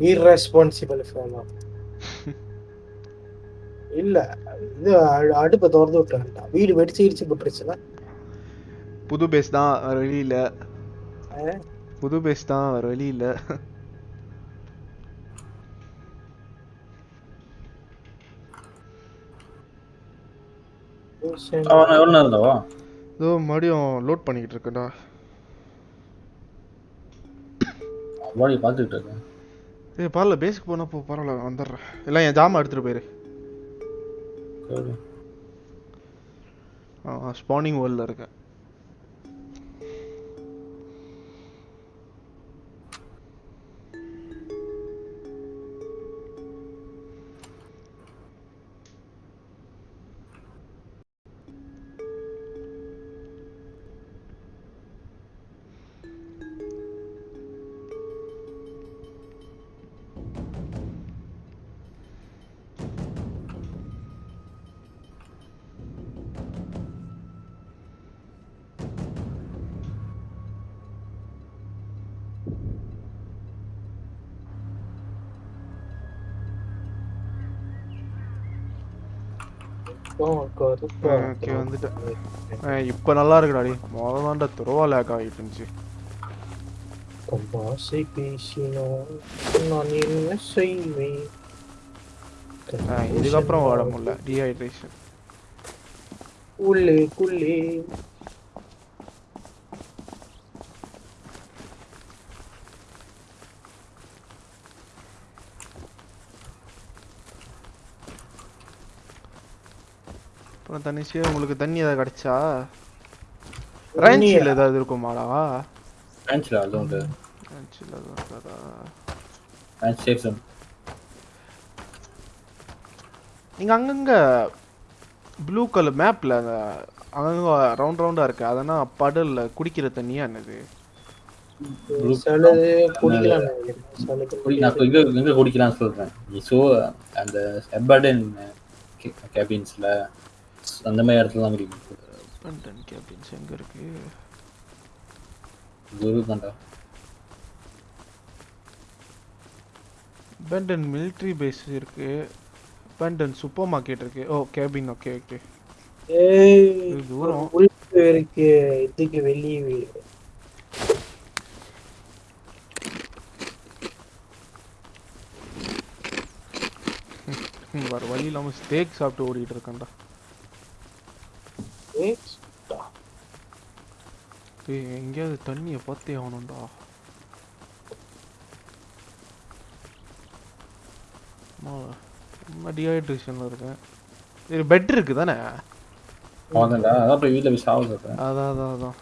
irresponsible ஃபேனா இல்ல இது அடுப்பை திறந்து விட்டான்டா வீடு வெடிச்சு இடிச்சு போட்டுருச்சுன்னா புது பேஸ் தான் வேற வழி இல்ல புது பேஸ் தான் வேற வழி இல்ல அவன் எவ்வளோ நேரம் இருந்தாவா இதோ மறுபடியும் லோட் பண்ணிக்கிட்டு இருக்கேன்டா பாடி பார்த்துக்கிட்டு இருக்கேன் ஏய் பரவாயில்ல பேஸுக்கு போனா போ பரவாயில்ல வந்துடுறேன். எல்லாம் என் ஜாமான் எடுத்துட்டு போயிரு. ஸ்பானிங் வேர்ல்டில் இருக்கேன். ஓகே வந்துட்டேன். இப்ப நல்லா இருக்குடாடி முதல்ல தான்டா துறவா லேக் ஆகிட்டு இருந்துச்சு கம்பாசை பேசினோம். நான் என்ன செய்வேன்? இதுக்கப்புறம் ஓட முடியல. டீஹைட்ரேஷன் உள்ளே குள்ளே. அப்புறம் தனிஷே உங்களுக்கு தண்ணி ஏதாவது கிடைச்சா? ரேஞ்சில் ஏதாவது இருக்குமாடா? ரேஞ்சில் அதுவும் உண்டு. ரேஞ்சில் எதுவும் இருக்காதா? ரேஞ்ச் சேஃப் ஜோன் நீங்க அங்கங்க ப்ளூ கலர் மேப்ல அந்த அங்கங்க ரவுண்ட் ரவுண்டா இருக்கு. அதெல்லாம் படல்ல குடிக்கிற தண்ணியா என்னது? குடிக்கலாம். ஸோ அந்த கேபின்ஸில் அந்த மாதிரி இடத்துல தான் குடிக்கணும் பண்டன் கேபின்ஸ் எங்க இருக்கு குரு தான்டா பெண்டன் மிலிட்ரி பேஸ் இருக்கு. பெண்டன் சூப்பர் மார்க்கெட் இருக்கு. ஓ கேபின் ஓகே ஓகே ஏய், தூரம். உள்ள இருக்கு. இதுக்கு வெளியே வீடு. வேற வழி இல்லாம ஸ்டேக் சாப்பிட்டு ஓடிட்டு இருக்கேன்டா. ஏய், எங்கேயாவது தண்ணியை பார்த்தே ஆகணும்டா டீஹைட்ரேஷன்ல இருக்கேன் இது பெட் இருக்கு தானே அதான் போய் வீட்டில் போய் சாவ சொல்கிறேன் அதான் அதான் அதான்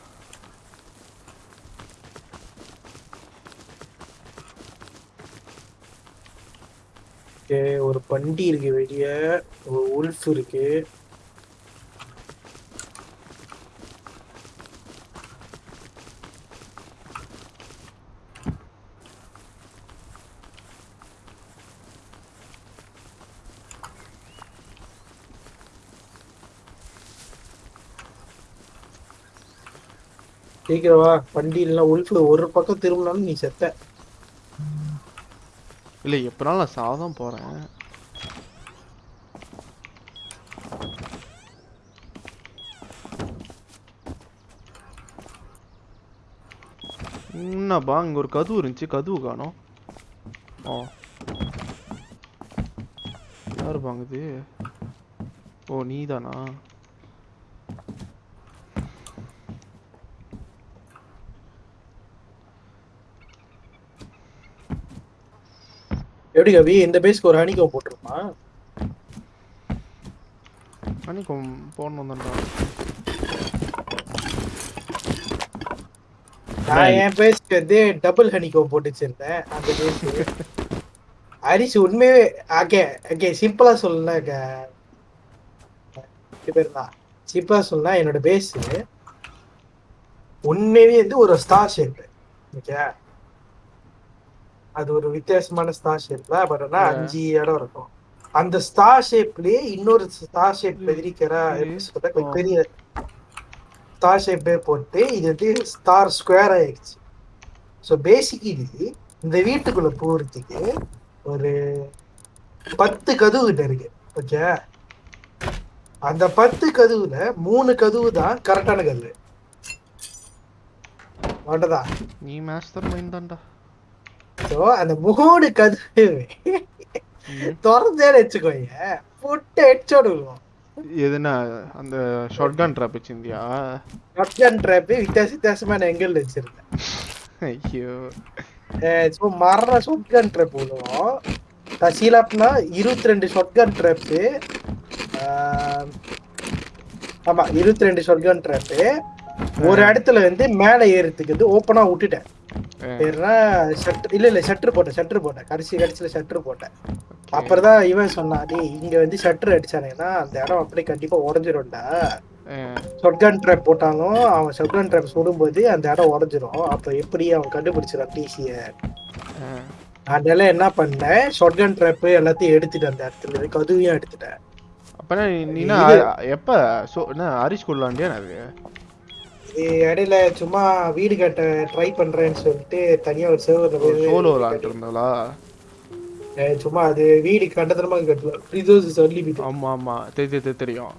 ஓகே, ஒரு பண்டி இருக்கு வெளியே. ஒரு உல்ஃப் இருக்கு. வா பண்டிகை இல்லைனா உல்ஃப் ஒரு பக்கம் திரும்பினாலும் நீ செத்த. இல்லை எப்பனாலும் நான் சாதான் போகிறேன் என்னப்பா இங்கே ஒரு கதவு இருந்துச்சு. கதவு காணும். ஓ யார் பாங்குது ஓ நீதானா? எப்படி கவி? இந்த பேஸ்க்கு ஒரு ஹனிகம் போட்டுருமா அன்னைக்கும் போடணும் தான்டா. நான் என் பேஸ்க்கு வந்து டபுள் ஹனிகம் போட்டு வச்சிருந்தேன் அந்த பேஸ் ஹரிஷ் உண்மையே ஓகே ஓகே சிம்பிளா சொல்லல பேர் தான். சிம்பிளா சொல்லலாம் என்னோட பேஸ் உண்மையே வந்து ஒரு ஸ்டார் ஷேப் ஓகே அது ஒரு வித்தியாசமான ஸ்டார் ஷேப்ல பட் ஆனா. அஞ்சு இடம் இருக்கும். அந்த ஸ்டார் ஷேப்லயே இன்னொரு ஸ்டார் ஷேப். Oh. பெரிய ஸ்டார் ஷேப்பே போட்டு இது வந்து ஸ்டார் ஸ்கொயர் ஆயிடுச்சு. ஸோ பேசிக் இது இந்த வீட்டுக்குள்ள போறதுக்கு ஒரு பத்து கதவு கிட்ட இருக்கு. ஓகே அந்த பத்து கதவுல மூணு கதவு தான் கரெக்டான கதவு அவ்வளவுதா நீ மாஸ்டர் மைண்ட் தான்டா. ஸோ அந்த மூணு கதவு. ம். திறந்தேன்னு வச்சுக்கோங்க. புட்டு ஹெட்ஷாட் விழுவோம் எதுனா அந்த ஷார்ட் கன் ட்ராப் வச்சிருந்தியா? ஷாட்கன் ட்ராப் வித்தியாச வித்தியாசமான எங்கிள் வச்சிருந்தேன். ஐயோ. ஸோ மரண ஷாட்கன் ட்ராப் விழுவோம் தசீலாப்னா இருபத்தி ரெண்டு ஷாட்கன் ட்ராப்பு ஆமா இருபத்தி ரெண்டு ஷாட்கன் ட்ராப்பு ஒரு இடத்துல வந்து மேலே ஏறதுக்கு வந்து ஓப்பனா விட்டுட்டேன். ஷட்டர் இல்ல இல்ல ஷட்டர் போட்டேன் ஷட்டர் போட்டேன். கடைசி கடைசியில ஷட்டர் போட்டேன். அப்புறம் தான் இவன் சொன்னான் டேய் இங்க வந்து ஷட்டர் அடிச்சானேன்னா அந்த இடம் அப்படியே கண்டிப்பா உடஞ்சிரும்டா. ஷொட்கன் ட்ராப் போட்டாலும் அவன் ஷொட்கன் ட்ராப் சுடும்போது அந்த இடம் உடஞ்சிரும். அப்ப எப்படி அவன் கண்டுபிடிச்சிடான் டிசிய. அதனால என்ன பண்ணேன்? ஷொட்கன் ட்ராப் எல்லாத்தையும் எடுத்துட்டேன் அந்த இடத்துல இருந்து கதுவையும் எடுத்துட்டேன். அப்பனா நீனா எப்ப? ஹரிஷ் கொள்ளாண்டியா அது? இது இடையில சும்மா வீடு கட்ட ட்ரை பண்றேன்னு சொல்லிட்டு தனியா ஒரு சர்வர் சோலோ விளாண்டு இருந்தாளா? சும்மா அது வீடு கண்டத்தனமா கட்டல. சொல்லி ஆமா ஆமா. தெரியும். தெரியும்.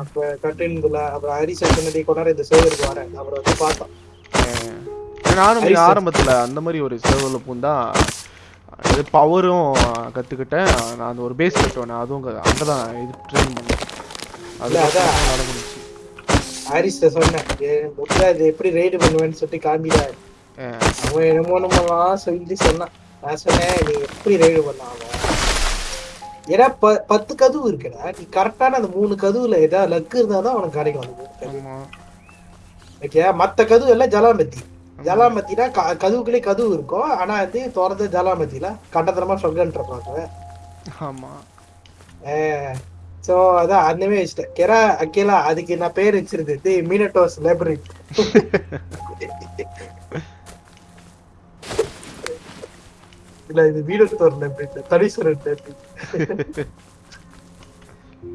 அப்ப கட்டுல அப்புறம் ஹரிசா சொன்னதை கொண்டாட இந்த சர்வருக்கு வரேன். அப்புறம் வந்து பார்த்தோம். நானும் ஆரம்பத்துல அந்த மாதிரி ஒரு சர்வர்ல பூந்தா இது பவரும் கத்துக்கிட்டேன். நான் அந்த ஒரு பேஸ் கட்டுவேன். அதுவும் அங்கதான் இது ட்ரெயின் பண்ணேன். அது ஹாரிஸ்ட சொன்னேன் முட்டா இது எப்படி ரைடு பண்ணுவேன்னு சொல்லிட்டு ஆ. அவன் என்னமோ நம்மலாம் சொல்லி சொன்னான். நான் சொன்னேன் நீ எப்படி ரைடு பண்ண அவன்? ஏன்னா ப பத்து கதவு இருக்குடா. நீ கரெக்டான அந்த மூணு கதவுல ஏதாவது லக்கு இருந்தா தான் அவனுக்கு கிடைக்கும் அந்த மூணு கதவு. ஆமா. ஓகே மத்த கதவு எல்லாம் ஜலாமத்தி. ஜலாமத்தினா க- கதவுக்குள்ளே கதவு இருக்கும். ஆனா வந்து திறந்த ஜலாமத்தில. கண்டத்தனமா சொல்றேன் ஆமா. சோ அதான் அந்தமே வச்சுட்டேன். கெரா அக்கேலா அதுக்கு நான் பேர் வச்சிருந்தது மீனட்டோஸ் லைப்ரரி இல்ல இது மீனட்டோர் லைப்ரரி தனீஸ்வரன் லைப்ரரி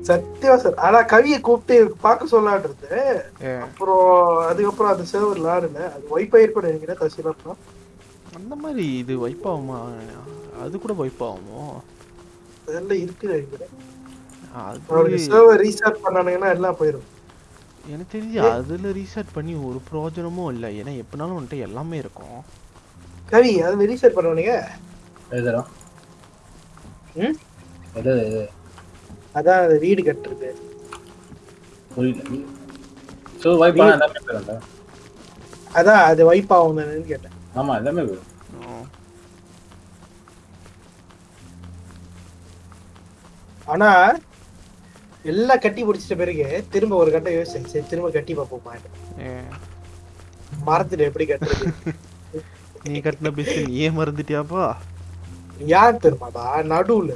சத்தியமா சார் ஆனா கவியை கூப்பிட்டு பார்க்க சொல்லாட்டு இருந்தேன். அப்புறம் அதுக்கப்புறம் அந்த சர்வர் விளாடுல அது வைஃபை இருக்கும் நினைக்கிறேன் தசிலா அந்த மாதிரி இது வைப் ஆகுமா? அது கூட வைப் ஆகுமோ? அதெல்லாம் இருக்கு நினைக்கிறேன். அது அவனுக்கு சர்வர் ரீஸ்டார்ட் பண்ணானுங்கன்னா எல்லாம் போயிடும் எனக்கு தெரிஞ்சு அதுல ரீசெட் பண்ணி ஒரு பிரயோஜனமும் இல்லை. ஏன்னா எப்படினாலும் வந்துட்டு எல்லாமே இருக்கும். கவி அது ரீஸ்டார்ட் பண்ணுவானுங்க எழுதுறோம் ம்? எது எது அதான் அது வீடு கட்டுறது. புரியல. ஸோ வைப் ஆனால் எல்லாமே போயிடும்டா அதான் அது வைப் ஆகும் தானேன்னு கேட்டேன். ஆமா எல்லாமே போயிடும். ஆ. எல்லாம் கட்டி பிடிச்சிட்ட பிறகு திரும்ப ஒரு கட்டம் யோசிச்சேன். சரி திரும்ப கட்டி பார்ப்போமா? மரத்துல எப்படி கட்டுறது? நீ கட்டின பிஸ்ட் நீயே மறந்துட்டியாப்பா? யார் தெரியுமாடா நடுவுல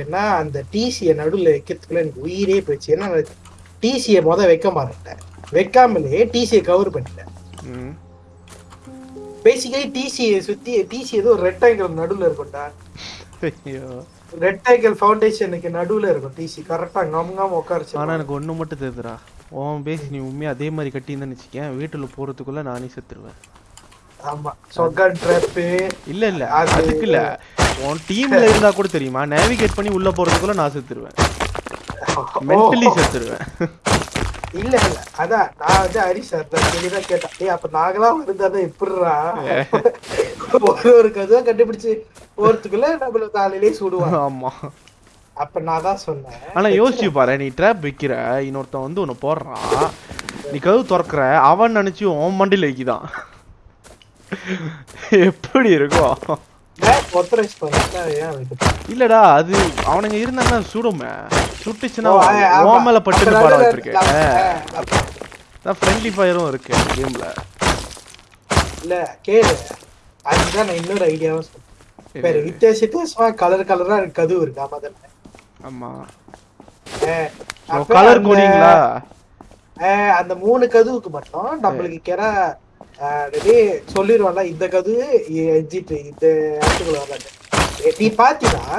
என்ன அந்த டிசிய நடுவுல வைக்கிறதுக்குள்ள எனக்கு உயிரே போயிடுச்சு ஏன்னா டிசிய முத வைக்க மாட்டேன் வைக்காமலே டிசிய கவர் பண்ணிட்டேன். பேசிக்கலி டிசியை சுத்தி டிசி ஏதோ ரெட் ஆங்கிள் நடுவுல இருக்கும்டா. ஐயோ. ரெட் ஆங்கிள் ஃபவுண்டேஷனுக்கு நடுவுல இருக்கும் டிசி கரெக்டா கம் கம் உட்காருச்சு ஆனா எனக்கு ஒண்ணு மட்டும் தெரியுதுடா. உன் பேசி நீ உண்மையா அதே மாதிரி கட்டியிருந்தேன்னு வச்சுக்கேன். வீட்டுல போறதுக்குள்ள நானே செத்துருவேன். ஆமா. சொக்கன் ட்ராப்பு இல்ல இல்ல. அது- அதுக்கு இல்ல. உன் டீம்ல இருந்தா கூட தெரியுமா? நேவிகேட் பண்ணி உள்ள போறதுக்குள்ள நான் செத்துருவேன். மென்டலி செத்துருவேன். இல்ல இல்ல. அதான் நான் வந்து ஹரிஷ் சார் தான் தெளிவாக கேட்டேன். ஏய் அப்ப நாங்களாம் இருந்தாதான் எப்படிறா ஒரு ஒரு கதுவா கண்டுபிடிச்சு போறதுக்குள்ள நம்மள காலையிலே சுடுவான் ஆமா. அப்ப நான் தான் சொன்னேன். ஆனா யோசிச்சு பாரு நீ ட்ராப் வைக்கிற இன்னொருத்தன் வந்து உன்னை போடுறான். நீ கதவு திறக்கிற அவன் நினைச்சு உன் மண்டியில வைக்கிதான். எப்படி இருக்கும்? இல்லடா அது அவனுங்க இருந்தாங்கன்னா சுடுமே சுட்டுச்சுன்னா ஓ, ஆ, ஆமா. உன் மேல பட்டு பாட வச்சிருக்கேன். அதான் ஃப்ரெண்ட்லி ஃபயரும் இருக்கு கேம்ல இல்ல கேளு. அதுதான் நான் இன்னொரு ஐடியாவும் சொல்றேன் வேற வித்தியாச வித்தியாசமா கலர் கலரா கதவு இருக்கு ஆமா. தானே ஆமா கலர் கோடிங்களா அந்த மூணு கதவுக்கு மட்டும் நம்மளுக்கு கேரா சொல்லிடுவான்ல இந்த கதவு எஜிட் இந்த இடத்துக்குள்ள வரலான்னு நீ பாத்தீங்கன்னா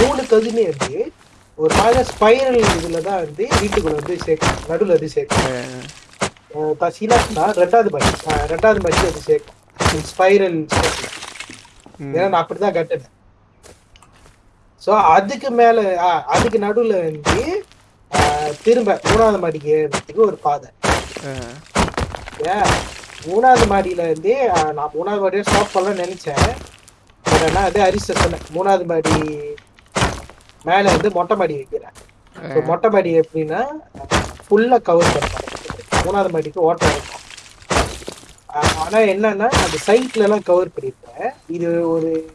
மூணு கதுமே வந்து ஒரு மாதிரி ஸ்பைரல் இதுலதான் வந்து வீட்டுக்குள்ள வந்து சேர்க்கும். நடுவுல வந்து சேர்க்கும். தசீலாஸ்னா ரெண்டாவது மச்சி ரெண்டாவது மச்சி அது சேர்க்கும். ஸ்பைரல். ஏன்னா நான் அப்படிதான் கட்டினேன். சோ அதுக்கு மேல அதுக்கு நடுவுல வந்து திரும்ப மூணாவது மாடிக்கு ஒரு பாதை. ஏன்? மூணாவது மாடியில இருந்து நான் மூணாவது மாடியை ஸ்டாப் பண்ணலாம் நினைச்சேன். பட் அது அரிசி சொன்னேன். மூணாவது மாடி மேல வந்து மொட்டை மாடி வைக்கிறேன். So, மொட்டை மாடி எப்படின்னா ஃபுல்லா கவர் பண்ணுவாங்க மூணாவது மாடிக்கு ஓட்டம் இருக்கும். ஆ- ஆனா என்னன்னா அந்த சைட்ல எல்லாம் கவர் பண்ணிருப்பேன் இது ஒரு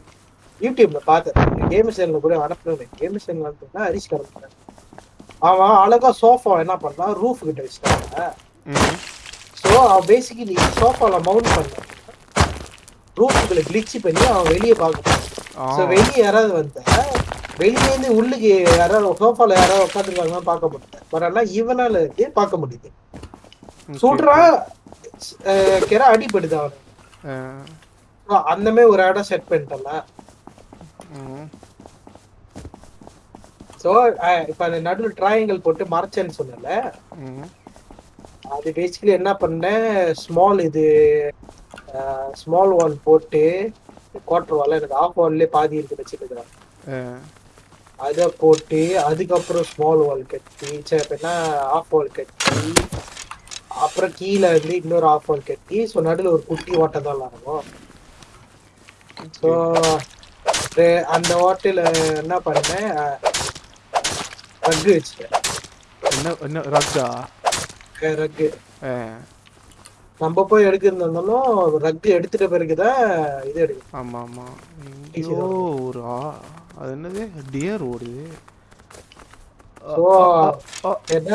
யூடியூப்ல பார்த்தேன். கேம் சேனல்ல கூட அனுப்புனேன். கேம் சேனல் அனுப்புனா அரிசி கலந்து அவன் அழகா சோஃபா என்ன பண்ணான்? ரூஃப் கிட்ட வச்சுட்டாங்க. ஸோ அவன் பேசிக்கலி சோஃபால மவுண்ட் பண்ண ரூஃபுக்குள்ள கிளிச் பண்ணி அவன் வெளியே பார்க்கணும் ஆ. ஸோ வெளியே யாராவது வந்தா வெளியே இருந்து உள்ளுக்கு யாராவது சோஃபால யாராவது உட்காந்துருக்காங்கன்னு பார்க்க முடியல பட் இவனால இருந்து பார்க்க முடியுது Okay. சுடுறா கிற அடிபடுது So, அந்த மாதிரி ஒரு இடம் செட் பண்ணிட்டல. ஸோ இப்ப அந்த நடுவில் ட்ராயங்கள் போட்டு மறைச்சேன்னு சொன்னல. அது பேசிக்கலி என்ன பண்ணேன் ஸ்மால் இது ஸ்மால் வால் போட்டு குவார்டர் வால் எனக்கு ஆஃப் வால்லே பாதி இருக்கு வச்சுருக்கிறேன். அதை போட்டு அதுக்கப்புறம் ஸ்மால் வால் கட்டி சரி அப்படின்னா ஆஃப் வால் கட்டி அப்புறம் கீழே வந்து இன்னொரு ஆஃப் வால் கட்டி ஸோ நடுவில் ஒரு குட்டி ஓட்டை தான் இருக்கும் ஸோ அந்த ஓட்டையில என்ன பண்ணேன் ரக்கு வச்சுட்டேன். என்ன என்ன ரக்கா ரக்கு அஹ், நம்ம போய் எடுக்கிறதாலும் ரக்கு எடுத்துட்ட பிறகுதான் இது எடுக்கணும் ஆமா ஆமா எங்கேயோ ஒரு அது என்னது? டியர் ஓடுது என்ன?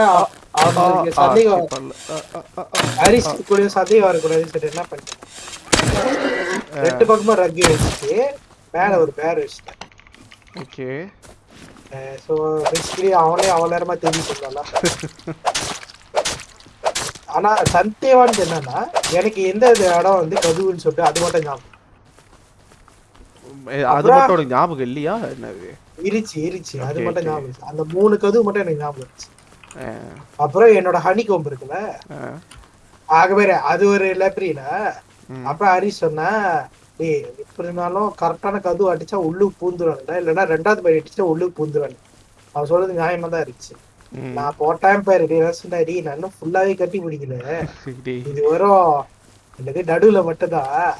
பண்ணிட்டேன் ரெண்டு பக்கமா ரக்கு வச்சுட்டு மேல ஒரு பேர் வச்சுட்டேன். ஓகே. ஸோ பேசிக்கலி அவனே அவன் நேரமா தெரிஞ்சு சொல்லலாம் ஆனா சந்தேவானது என்னன்னா எனக்கு எந்த இடம் வந்து கதுவுன்னு சொல்லிட்டு அது மட்டும் ஞாபகம் அது? மட்டும் ஞாபகம் இல்லையா என்னது இருச்சு இருச்சு அது மட்டும். ஞாபகம். அந்த மூணு கதவு மட்டும் எனக்கு ஞாபகம் இருந்துச்சு அப்புறம் என்னோட ஹனி கோம்பு இருக்குல்ல ஆகவே அது ஒரு லைப்ரரியில. அப்புறம் ஹரிஷ் சொன்னா டேய் எப்படி இருந்தாலும் கரெக்டான கதவு அடிச்சா உள்ளுக்கு பூந்துருவாங்கடா இல்லைன்னா ரெண்டாவது பையன் அடிச்சா உள்ளுக்கு பூந்துருவாங்க அவன் சொல்றது நியாயமா தான் இருந்துச்சு. நான் போட்டான் பாரு டேய் சொன்னாடி நான் ஃபுல்லாவே கட்டி பிடிக்கல. இது வரும் என்னது நடுவுல மட்டும்தான்.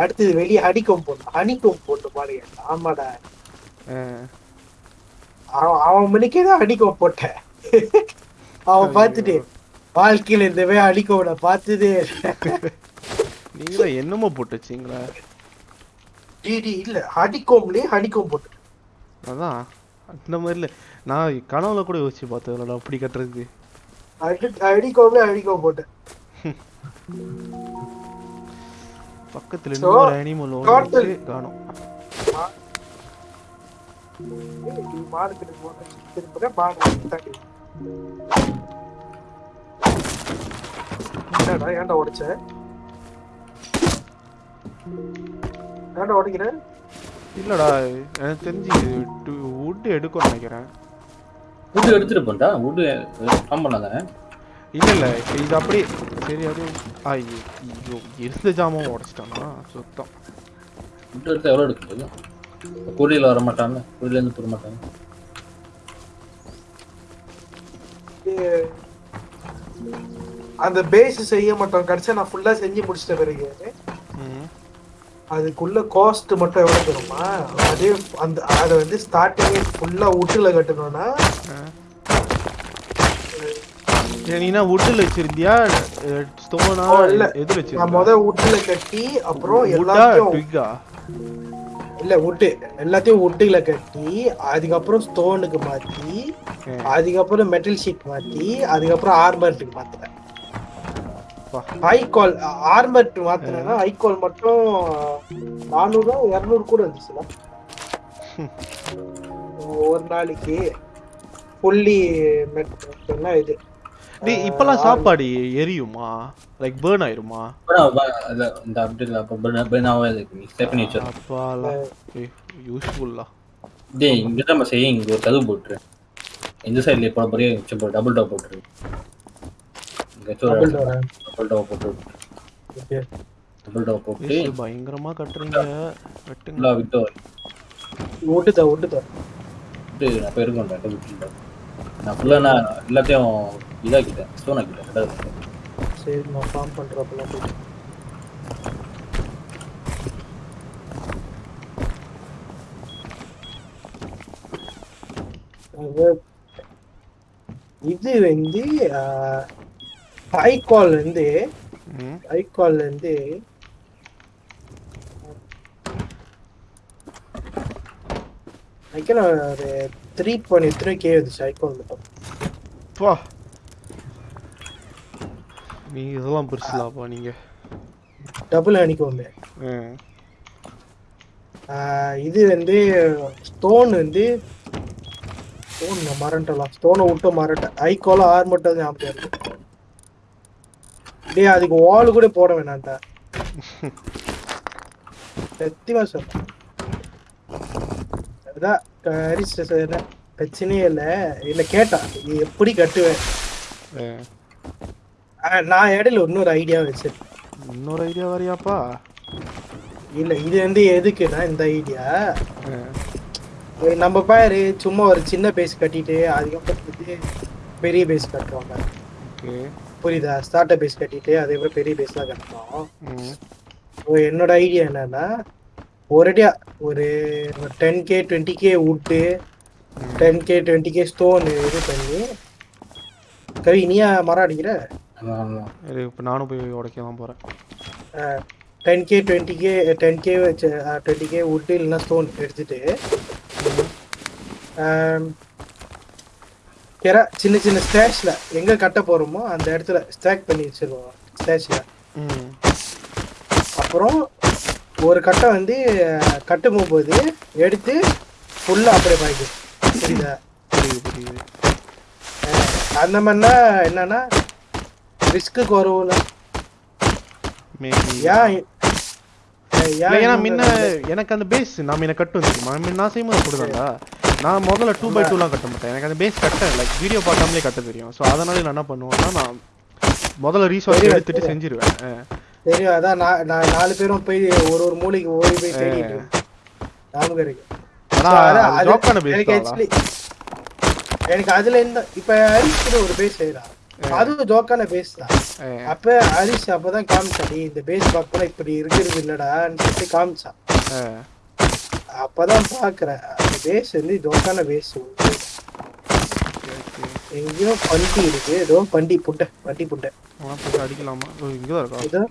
அடுத்தது வெளியே ஹனிக்கோம் போடணும். ஹனிக்கோம் போட்டு பாருங்க. ஆமாடா. அவன் அவன் மணிக்கே தான் ஹனிக்கோம் போட்டேன். அவன் பார்த்துட்டு வாழ்க்கையில இந்த வே நான் பார்த்ததே. நீங்க என்னமோ போட்டு வச்சீங்களா டிடி இல்ல ஹனிக்கோம்லயே ஹனிக்கோம் போட்டு அதான். அந்த மாதிரில நான் கனவுல கூட யோசிச்சு பார்த்ததுல அப்படி கட்டுறது ஹனிக்கோம்ல ஹனிக்கோம் போட்டேன். பக்கத்துல So, இன்னொரு அனிமல் ஒன்று காணும் போட்டு திரும்ப என்னடா ஏன்டா உடைச்ச? ஏன்டா உடைக்கிற? இல்லடா எனக்கு தெரிஞ்சு வுட் எடுக்கும்னு நினைக்கிறேன். வுட் எடுத்துட்டு போண்டா வுட் ஃபார்ம் பண்ணாதானே இல்ல இல்ல இது அப்படியே சரி அது ஐயோ ஐயோ இருந்த ஜாமான் உடைச்சிட்டானா? சுத்தம். வுட் எடுத்து எவ்வளோ எடுக்க முடியும்? கூலியில் வர மாட்டாங்க? கூலியிலேருந்து போட மாட்டாங்க? அந்த பேஸ் செய்ய மாட்டோம். கடைசியா நான் ஃபுல்லா செஞ்சு முடிச்சிட்ட பிறகு. ம் அதுக்குள்ள காஸ்ட் மட்டும் எவ்வளவு தருமா அதே அந்த அதை வந்து ஸ்டார்டிங்கே ஃபுல்லா உட்டுல கட்டணும்னா நீனா வுட்டில் வச்சிருந்தியா? ஸ்டோனா இல்ல. எது நான் வச்சிருந்த? முத உட்டுல கட்டி அப்புறம் வுட்டா எல்லாத்தையும் ட்விக்கா இல்ல உட்டு எல்லாத்தையும் உட்டுல கட்டி அதுக்கப்புறம் ஸ்டோனுக்கு மாத்தி அதுக்கப்புறம் மெட்டல் ஷீட் மாத்தி அதுக்கப்புறம் ஆர்மர்ட்டுக்கு மாத்தினேன் வா. ஐகால் ஆர்மர்ட் மாத்தினா ஐகால் மட்டும் நானூறு இருநூறு கூட இருந்துச்சுல ஒரு நாளைக்கு புள்ளி இது. டேய் இப்பெல்லாம் சாப்பாடு எரியுமா? லைக் பேர்ன் ஆயிருமா? அப்புறம் வ- இல்ல, இந்த அப்டேட் அப்போ பெனாவே இருக்கு நீ ஸ்டெப் வச்சிரு. அப்பாலா யூஸ்ஃபுல்லா டேய் இங்கே தான் செய்ய இங்கே ஒரு கதவு போட்டுரு. இந்த சைட்ல போட போறியே டபுள் டவ் போட்டுரு. பயங்கரமா கட்டுறீங்க. வெட்டுங்க. ஃபுல்லாக விட்டு விட்டுதா விட்டு நான் போயிருக்கோம் டபுள் டோர் நான் ஃபுல்லாக நான் எல்லாத்தையும் இதாக்கிட்டேன் ஸ்டோன் ஆக்கிட்டேன் ரெண்டாவது சரி நான் ஃபார்ம் பண்றப்பெல்லாம் போய் இது வந்து வந்து ம். ஹைகால் வந்து ஐக்கியம் ஒரு த்ரீ பாயிண்ட் த்ரீ கே வந்துச்சு ஹைகால் மட்டும். பா. நீ இதெல்லாம் பெருசுலாப்பா நீங்க. டபுள் அணிக்கோங்க இது வந்து ஸ்டோன் வந்து ஸ்டோன் நான் மறந்துட்டலாம் ஸ்டோனை விட்டு மறட்டேன் ஐகோல ஆறு மட்டும் ஞாபகம் இருக்கு. டேய் அதுக்கு வால் கூட போட வேணாம்டா. சத்தியமா சொல்றேன் அதான் என்ன பிரச்சனையே இல்லை. இல்லை கேட்டான் நீ எப்படி கட்டுவேன் நான் இடையில இன்னொரு ஐடியா வச்சிருக்கேன். இன்னொரு ஐடியா வரியாப்பா? இல்ல இது வந்து எதுக்குன்னா இந்த ஐடியா. நம்ம பாரு சும்மா ஒரு சின்ன பேஸ் கட்டிட்டு அதுக்கப்புறம் பெரிய பேஸ் கட்டுவாங்க புரியுதா? ஸ்டார்டர் பேஸ் கட்டிட்டு அதுக்கப்புறம் பெரிய பேஸ் தான் கட்டணும் என்னோட ஐடியா என்னன்னா ஒரேடியா ஒரு டென் கே டுவெண்ட்டி கே விட்டு ten K twenty K stone இது பண்ணி கவி நீயா மரம் அடிக்கிற? இப்போ நானும் போய் உடைக்க தான் போகிறேன் ten K twenty K ten K வச்சு டுவெண்ட்டி கே விட்டு இல்லைன்னா ஸ்டோன் எடுத்துட்டு கெரா சின்ன சின்ன ஸ்டேஷ்ல எங்க கட்ட போறோமோ அந்த இடத்துல ஸ்டாக் பண்ணி வச்சிருவோம் ஸ்டேஷ்ல ம். அப்புறம் ஒரு கட்டை வந்து கட்டும் போது எடுத்து ஃபுல்லா அப்படியே பாய்க்கும். புரியுதா? அந்த மாதிரினா என்னன்னா ரிஸ்க்கு குறவுல ஏன் ஏன்னா முன்ன எனக்கு அந்த பேஸ் நான் முன்ன கட்டும் தெரியுமா? முன்ன நான் செய்யும்போது அப்படிதான்டா. நான் முதல்ல டூ பை டூலாம் கட்ட மாட்டேன். எனக்கு அந்த பேஸ் கட்ட லைக் வீடியோ பார்க்காமலே கட்ட தெரியும். ஸோ அதனால நான் என்ன பண்ணுவேன்னா நான் முதல்ல தெரியும், எடுத்துட்டு. செஞ்சிருவேன். தெரியும் அதான் நான் நான் நாலு பேரும் போய் ஒரு ஒரு மூலைக்கு ஓடி போய் தேடிட்டு. ஞாபகம் இருக்கு. எனக்கு அதுல இந்த இப்ப ஹரிஷ் ஒரு பேஸ் செய்யறான் அதுவும் ஜோக்கான பேஸ் தான். அப்ப ஹரிஷ் அப்பதான் காமிச்சான் "டேய், இந்த பேஸ் பார்க்கலாம் இப்படி இருக்கிறது இல்லடான்னு சொல்லிட்டு காமிச்சான் அப்பதான் பாக்குறேன். பேஸ் வந்து ஜோக்கான பேஸ் எங்கேயோ பண்டி இருக்கு. ஏதோ பண்டி புட்டை பண்டி புட்டை அடிக்கலாமா? ஓ, இங்கதான் இருக்கா?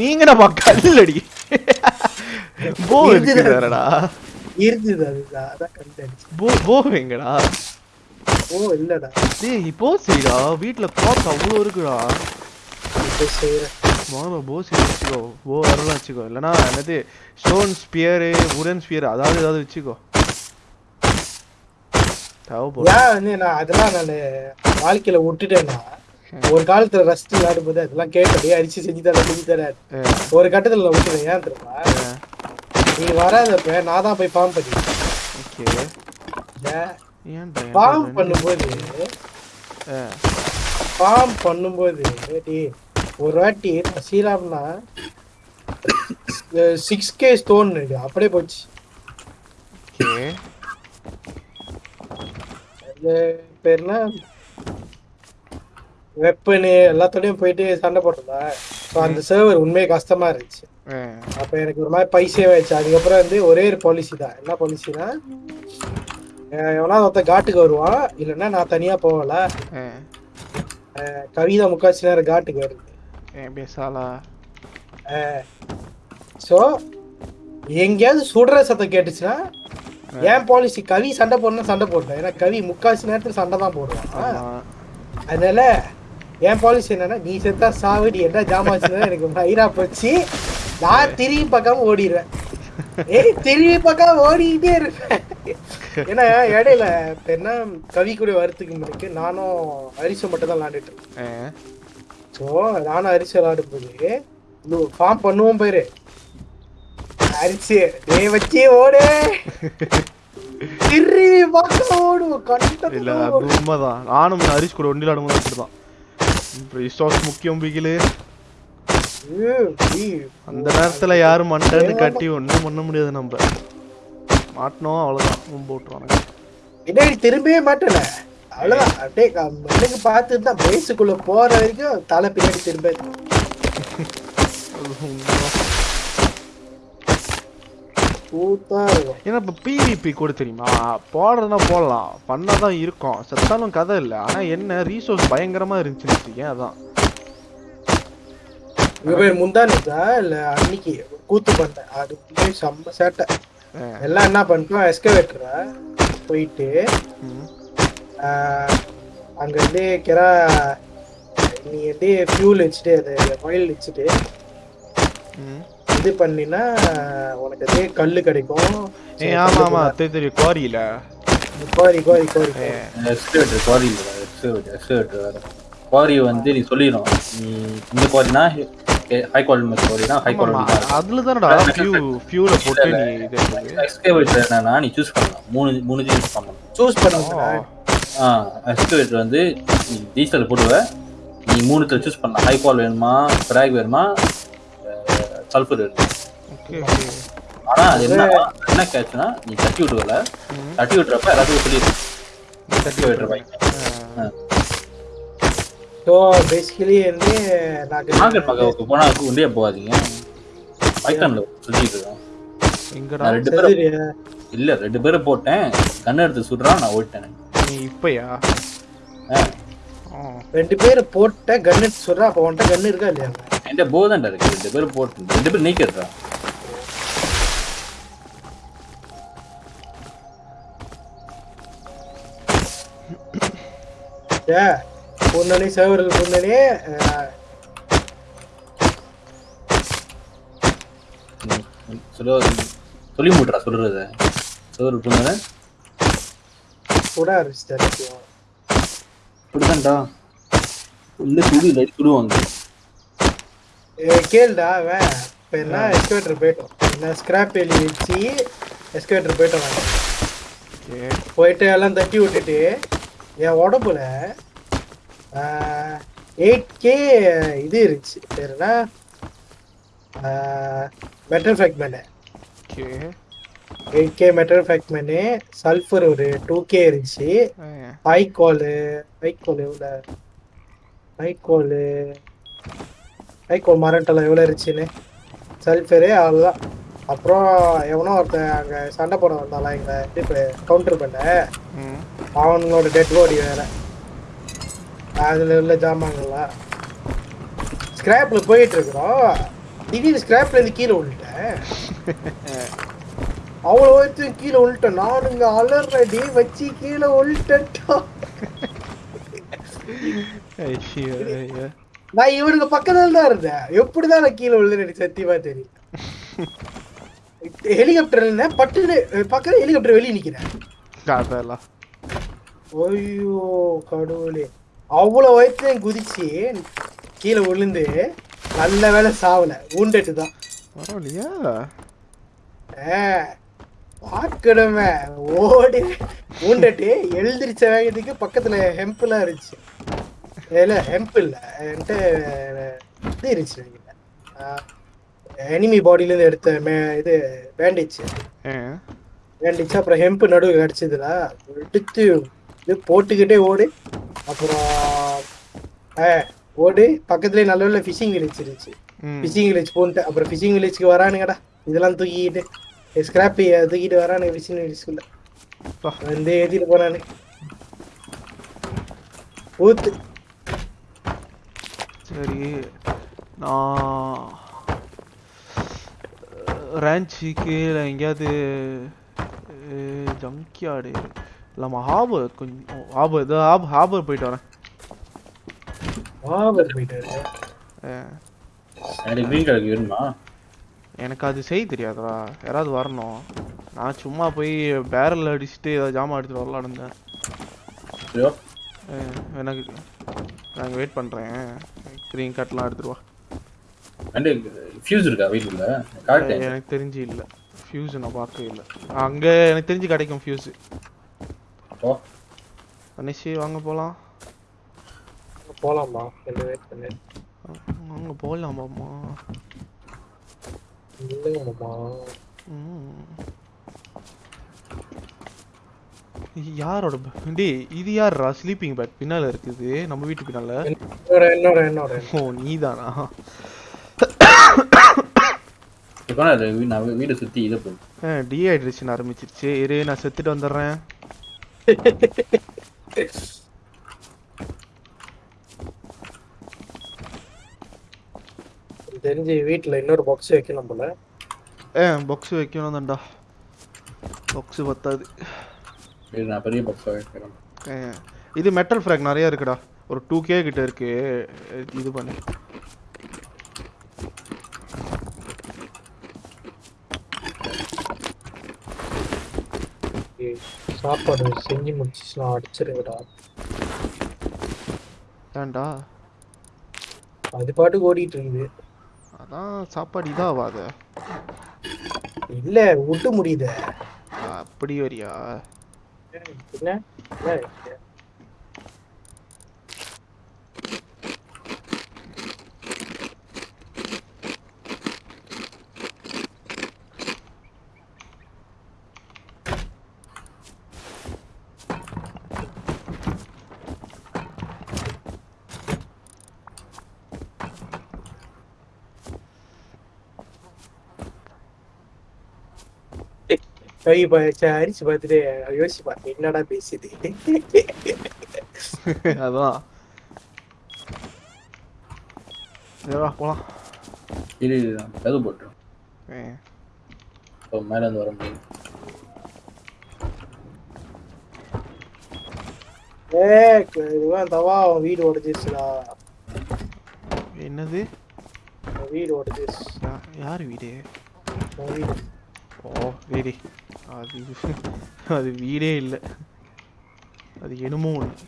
நீங்க நம்ம கல் அடி போ இருக்குது. இருக்குதாரடா இருந்தது அதுதான். அதான் கண்டடிச்சு போ போ எங்கடா? ஓ இல்லடா. டேய் இப்போ சரிடா வீட்ல காப்ஸ் அவ்வளோ இருக்குடா. இப்ப செய்யறேன் வாங்க போ சரி வச்சுக்கோ. போ வரலாம் வச்சுக்கோ. இல்லைனா என்னது ஸ்டோன் ஸ்பியரு உடன் ஸ்பியர் அதாவது ஏதாவது வச்சுக்கோ. தேவைப்படும் நான் அதெல்லாம் நான் வாழ்க்கையில விட்டுட்டேன்னா ஒரு காலத்துல ரஸ்ட் விளையாடும் போது அதெல்லாம் கேட்டே அடிச்சு செஞ்சு தர செஞ்சு தர ஒரு கட்டத்துல நான் விட்டுட்டேன். ஏன் தெரியுமா? நீ வராதப்ப நான் தான் போய் ஃபார்ம் பண்ணி ஓகே. ஃபார்ம் பண்ணும்போது. ஃபார்ம் பண்ணும்போது டேய், ஒரு வாட்டி சீராம்னா சிக்ஸ் கே ஸ்டோன் இருக்கு அப்படியே போச்சு. பேர்னா வெப்பனு எல்லாத்தோடயும் போயிட்டு சண்டை போட்டதா? ஸோ அந்த சர்வர் உண்மையே கஷ்டமா இருந்துச்சு. அப்ப எனக்கு ஒரு மாதிரி பைசே ஆயிடுச்சு. அதுக்கப்புறம் வந்து ஒரே ஒரு பாலிசி தான். என்ன பாலிசினா எவனா ஒருத்த காட்டுக்கு வருவான். இல்லைன்னா நான் தனியா போகல. கவிதா முக்காசி நேரம் காட்டுக்கு வருது. ஏன் பேசாலா ஸோ எங்கேயாவது சுடுற சத்தம் கேட்டுச்சுன்னா ஏன் பாலிசி கவி சண்டை போடணும் சண்டை போட்டேன் ஏன்னா கவி முக்காசி நேரத்துல சண்டை தான் போடுவான் அதனால என் பாலிசி என்னன்னா நீ செத்தா சாவு நீ என்ன ஜாமாச்சுன்னா எனக்கு மயிரா போச்சு. நான் திரும்பி பார்க்காம ஓடிடுவேன். ஏய் திரும்பி பார்க்காம ஓடிக்கிட்டே இருப்பேன். ஏன்னா இடையில என்ன கவி கூட வரத்துக்கு முன்னாடி நானும் அரிசம் மட்டும் தான் விளாண்டுட்டு இருக்கேன் ஆ. ஸோ நானும் அரிசி விளாடும் போது ஃபார்ம் பண்ணுவோம் பேரு. அரிசி டே வச்சே ஓடு. திரும்பி பார்க்க ஓடுவோம் இல்ல கண்ட அது உண்மைதான். நானும் ஹரிஷ் கூட ஒண்டில ஆடும்போது அப்படிதான். இப்போ ரிசோர்ஸ் முக்கியம் பிகிலு. அந்த நேரத்துல யாரும் மண்டன்னு கட்டி ஒண்ணும் பண்ண முடியாது நம்ம. மாட்டினோம் அவ்வளவுதான். பின்னாடி திரும்பவே மாட்டல? அவ்வளவுதான். அப்படியே எனக்கு பார்த்துட்டு தான் பேஸுக்குள்ள போற வரைக்கும் தலை பின்னாடி திரும்ப. ஏன்னா இப்போ பிவிபி கூட தெரியுமா? போடுறதுனா போடலாம். பண்ணா தான் இருக்கும். செத்தாலும் கதை இல்லை. ஆனா என்ன ரீசோர்ஸ் பயங்கரமா இருந்துச்சுன்னு வச்சுக்கேன் அதான். இவ பேர் இல்ல அன்னைக்கு கூத்து பண்ணேன் அது போய் செம்ம சேட்டை. எல்லாம் என்ன பண்ணிட்டோம் எஸ்கவேட்டரா? போயிட்டு அங்க இருந்து கிரா நீ வந்து ஃபியூல் வச்சுட்டு அது ஆயில் வச்சுட்டு ம். இது பண்ணினா உனக்கு அதே கல்லு கிடைக்கும். ஏய் ஆமா ஆமா. தெரியும் தெரியும் குவாரியில கோரி கோரி கோரி இல்லை. எக்ஸ்கவேட்டர் எக்ஸ்கவேட்டர் வேறு. குவாரி வந்து நீ சொல்லிடும் நீ இந்த குவாரினா ஹை குவாலிட்டி குவாரினா ஹை குவாலிட்டி அதுல தானடா ஃபியூ ஃபியூல போட்டு நீ இது. எக்ஸ்கவேட்டர் என்னன்னா நீ சூஸ் பண்ணலாம். மூணு மூணு சூஸ் பண்ணலாம். சூஸ் பண்ணுங்க ஓ, ஆ எக்ஸ்கவேட்டர் வந்து நீ டீசல் போடுவ. நீ மூணுத்துல சூஸ் பண்ணலாம் ஹை குவால் வேணுமா? ஃப்ராக் வேணுமா? சல்ஃபர் வேணுமா? okay, okay. ஆனா அது என்ன என்ன கேட்ச்னா நீ தட்டி விடுவல. தட்டி விட்டுறப்ப எல்லாத்துக்கும் சொல்லிடு. எக்ஸ்கவேட்டர் பைக் ஆ. ஸோ பேசிக்கலி வந்து மார்க்கெட் பக்கம் போனா உண்டியா போகாதீங்க. பைத்தான்ல சுத்திட்டு இருக்கோம். ரெண்டு பேரும் இல்ல ரெண்டு பேரும் போட்டேன். கண்ணு எடுத்து சுடுறான் நான் ஓட்டேன் நீ இப்பயா. ரெண்டு பேர் போட்ட கன்னு சொல்றா அப்போ உன்ட்ட கன்னு இருக்கா இல்லையா? என்கிட்ட போதான்டா இருக்கு. ரெண்டு பேரும் போட்டு ரெண்டு பேரும் நீக்கிறா ஏ பொண்ணனே சேவர்கள் பொண்ணனே சொல்ல சொல்லி. மூட்டுறா சொல்றத சோறு பொண்ணு கூட ஆரம்பிச்சிட்டாரு இப்படிதான்டா. உள்ள சுடு இல்லாட்டி சுடுவாங்க கேளுடா அவன் இப்போ என்ன எஸ்கவேட்டர் போயிட்டோம். என்ன ஸ்கிராப் எழுதி வச்சு எஸ்கவேட்டர் போயிட்டோம். போயிட்டு எல்லாம் தட்டி விட்டுட்டு என் உடம்புல எயிட் கே இது இருந்துச்சு. பேர் என்ன? Metal fragment Okay. Eight K metal fragment sulphur ஒரு டூ கே இருந்துச்சு. ஹைகோலு ஹைகோல் எவ்வளோ? ஹைகோலு ஹைகோல் மரண்டெல்லாம் எவ்வளோ இருந்துச்சுன்னு. சல்ஃபரு அவ்வளோதான். அப்புறம் எவனோ ஒருத்தன் அங்கே சண்டை போட வந்தாலாம் எங்களை இது கவுண்டர் பண்ண. அவனோட டெட் பாடி வேற. அதில் உள்ள ஜாமான்கள்லாம். ஸ்கிராப்பில் போயிட்டு இருக்கிறோம். திடீர்னு ஸ்கிராப்ல இருந்து கீழே விழுட்டேன் அவ்வளோ வச்சு கீழே விழுட்டேன் நானுங்க அலறடி வச்சு கீழே ஐயோ. நான் இவனுக்கு பக்கத்துல தான் இருந்தேன். எப்படிதான் நான் கீழே விழுந்து எனக்கு சத்தியமா தெரியும் ஹெலிகாப்டர் இருந்தேன் பட்டுன்னு பக்கத்துல ஹெலிகாப்டர் வெளியே நிக்கிறேன். ஐயோ கடவுளே. அவ்வளோ வயசுல குதிச்சு கீழே விழுந்து நல்ல வேலை சாவல. ஊண்டட்டு தான் பரவாயில்லையா பார்க்கணுமே. ஓடி. ஊண்டட்டு எழுந்திரிச்ச வேகத்துக்கு பக்கத்துல ஹெம்ப்லாம் இருந்துச்சு. இல்ல ஹெம்ப் இல்ல. என்கிட்ட இது இருந்துச்சு எனிமி பாடியிலேருந்து எடுத்த மே இது பேண்டேஜ். பேண்டேஜ் அப்புறம் ஹெம்ப் நடுவு கிடச்சிதுல எடுத்து இது போட்டுக்கிட்டே ஓடு. அப்புறம் ஓடு. பக்கத்துலேயே நல்ல நல்ல ஃபிஷிங் வில்லேஜ் இருந்துச்சு. ஃபிஷிங் வில்லேஜ் போன்ட்டு அப்புறம் ஃபிஷிங் வில்லேஜ்க்கு வரானுங்கடா. இதெல்லாம் தூக்கிட்டு ஸ்கிராப்பி தூக்கிட்டு ஃபிஷிங் வில்லேஜ்குள்ள பா. வந்து ஏத்திட்டு போறானு ஊத்து சரி நான் ரேஞ்சுக்கு இல்லை எங்கேயாவது ஜங்க்யார்டு இல்லாமல் ஹாபர் கொஞ்சம் ஹாபர் இதோ ஹாப் ஹாபர் போயிட்டு வரேன் ஆபர் போயிட்டாரு அஹ், எனக்கு கிரீன் கலர் வேணுமா எனக்கு அது செய்ய தெரியாதா யாராவது வரணும். நான் சும்மா போய் பேரல் அடிச்சுட்டு ஏதாவது ஜாமான் எடுத்துட்டு வரலான்னு இருந்தேன். எனக்கு நான் வெயிட் பண்ணுறேன் க்ரீன் கட்லாம் எடுத்துட்டு வா. அண்டு ஃபியூஸ் இருக்கா வீட்டுல காட்டேன் எனக்கு தெரிஞ்சு இல்லை. ஃபியூஸ் நான் பார்க்கவே இல்லை. அங்கே எனக்கு தெரிஞ்சு கிடைக்கும் ஃபியூஸ் அனிஷி வாங்க போகலாம் போலாமா வெயிட் பண்ணு அங்க போகலாமாம்மா யாரோட? டேய் இது யாருடா ஸ்லீப்பிங் பெட் பின்னால இருக்குது. நம்ம வீட்டு பின்னால. என்னோட என்னோட என்னோட. ஓ நீதானா? வீடை சுத்தி இதை டீஹைட்ரேஷன் ஆரம்பிச்சிருச்சு. இரு நான் செத்துட்டு வந்துடுறேன் தெரிஞ்சு வீட்டுல இன்னொரு பாக்ஸ் வைக்கணும் போல. ஏ பாக்ஸ் வைக்கணும் தான்டா பாக்ஸ் பத்தாது நான் பெரிய பாக்ஸ் வைக்கிறேன். ஏ, இது மெட்டல் ஃப்ராக் நிறைய இருக்குடா. ஒரு டூ கே கிட்ட இருக்கு. இது பண்ணு. சாப்பாடு செஞ்சு முடிச்சுச்சுனா அடிச்சிருங்கடா. ஏன்டா? அது பாட்டுக்கு ஓடிட்டு இருக்குது அதான் சாப்பாடு இதாவாத? இல்ல விட்டு முடியுது. அப்படி வரியா கை ப- அரிசி பார்த்துட்டு யோசிச்சு பார்த்தேன் என்னடா பேசுது அதான் போலாம் இது கது போட்டுரும் இப்போ மேலே இருந்து வர முடியும் ஏ இதுவான் தவா அவன் வீடு உடஞ்சிருச்சுடா என்னது வீடு உடஞ்சிருச்சு யார் வீடு வீடு ஓ வீடு அது அது வீடே இல்லை. அது என்னமோ ஒன்று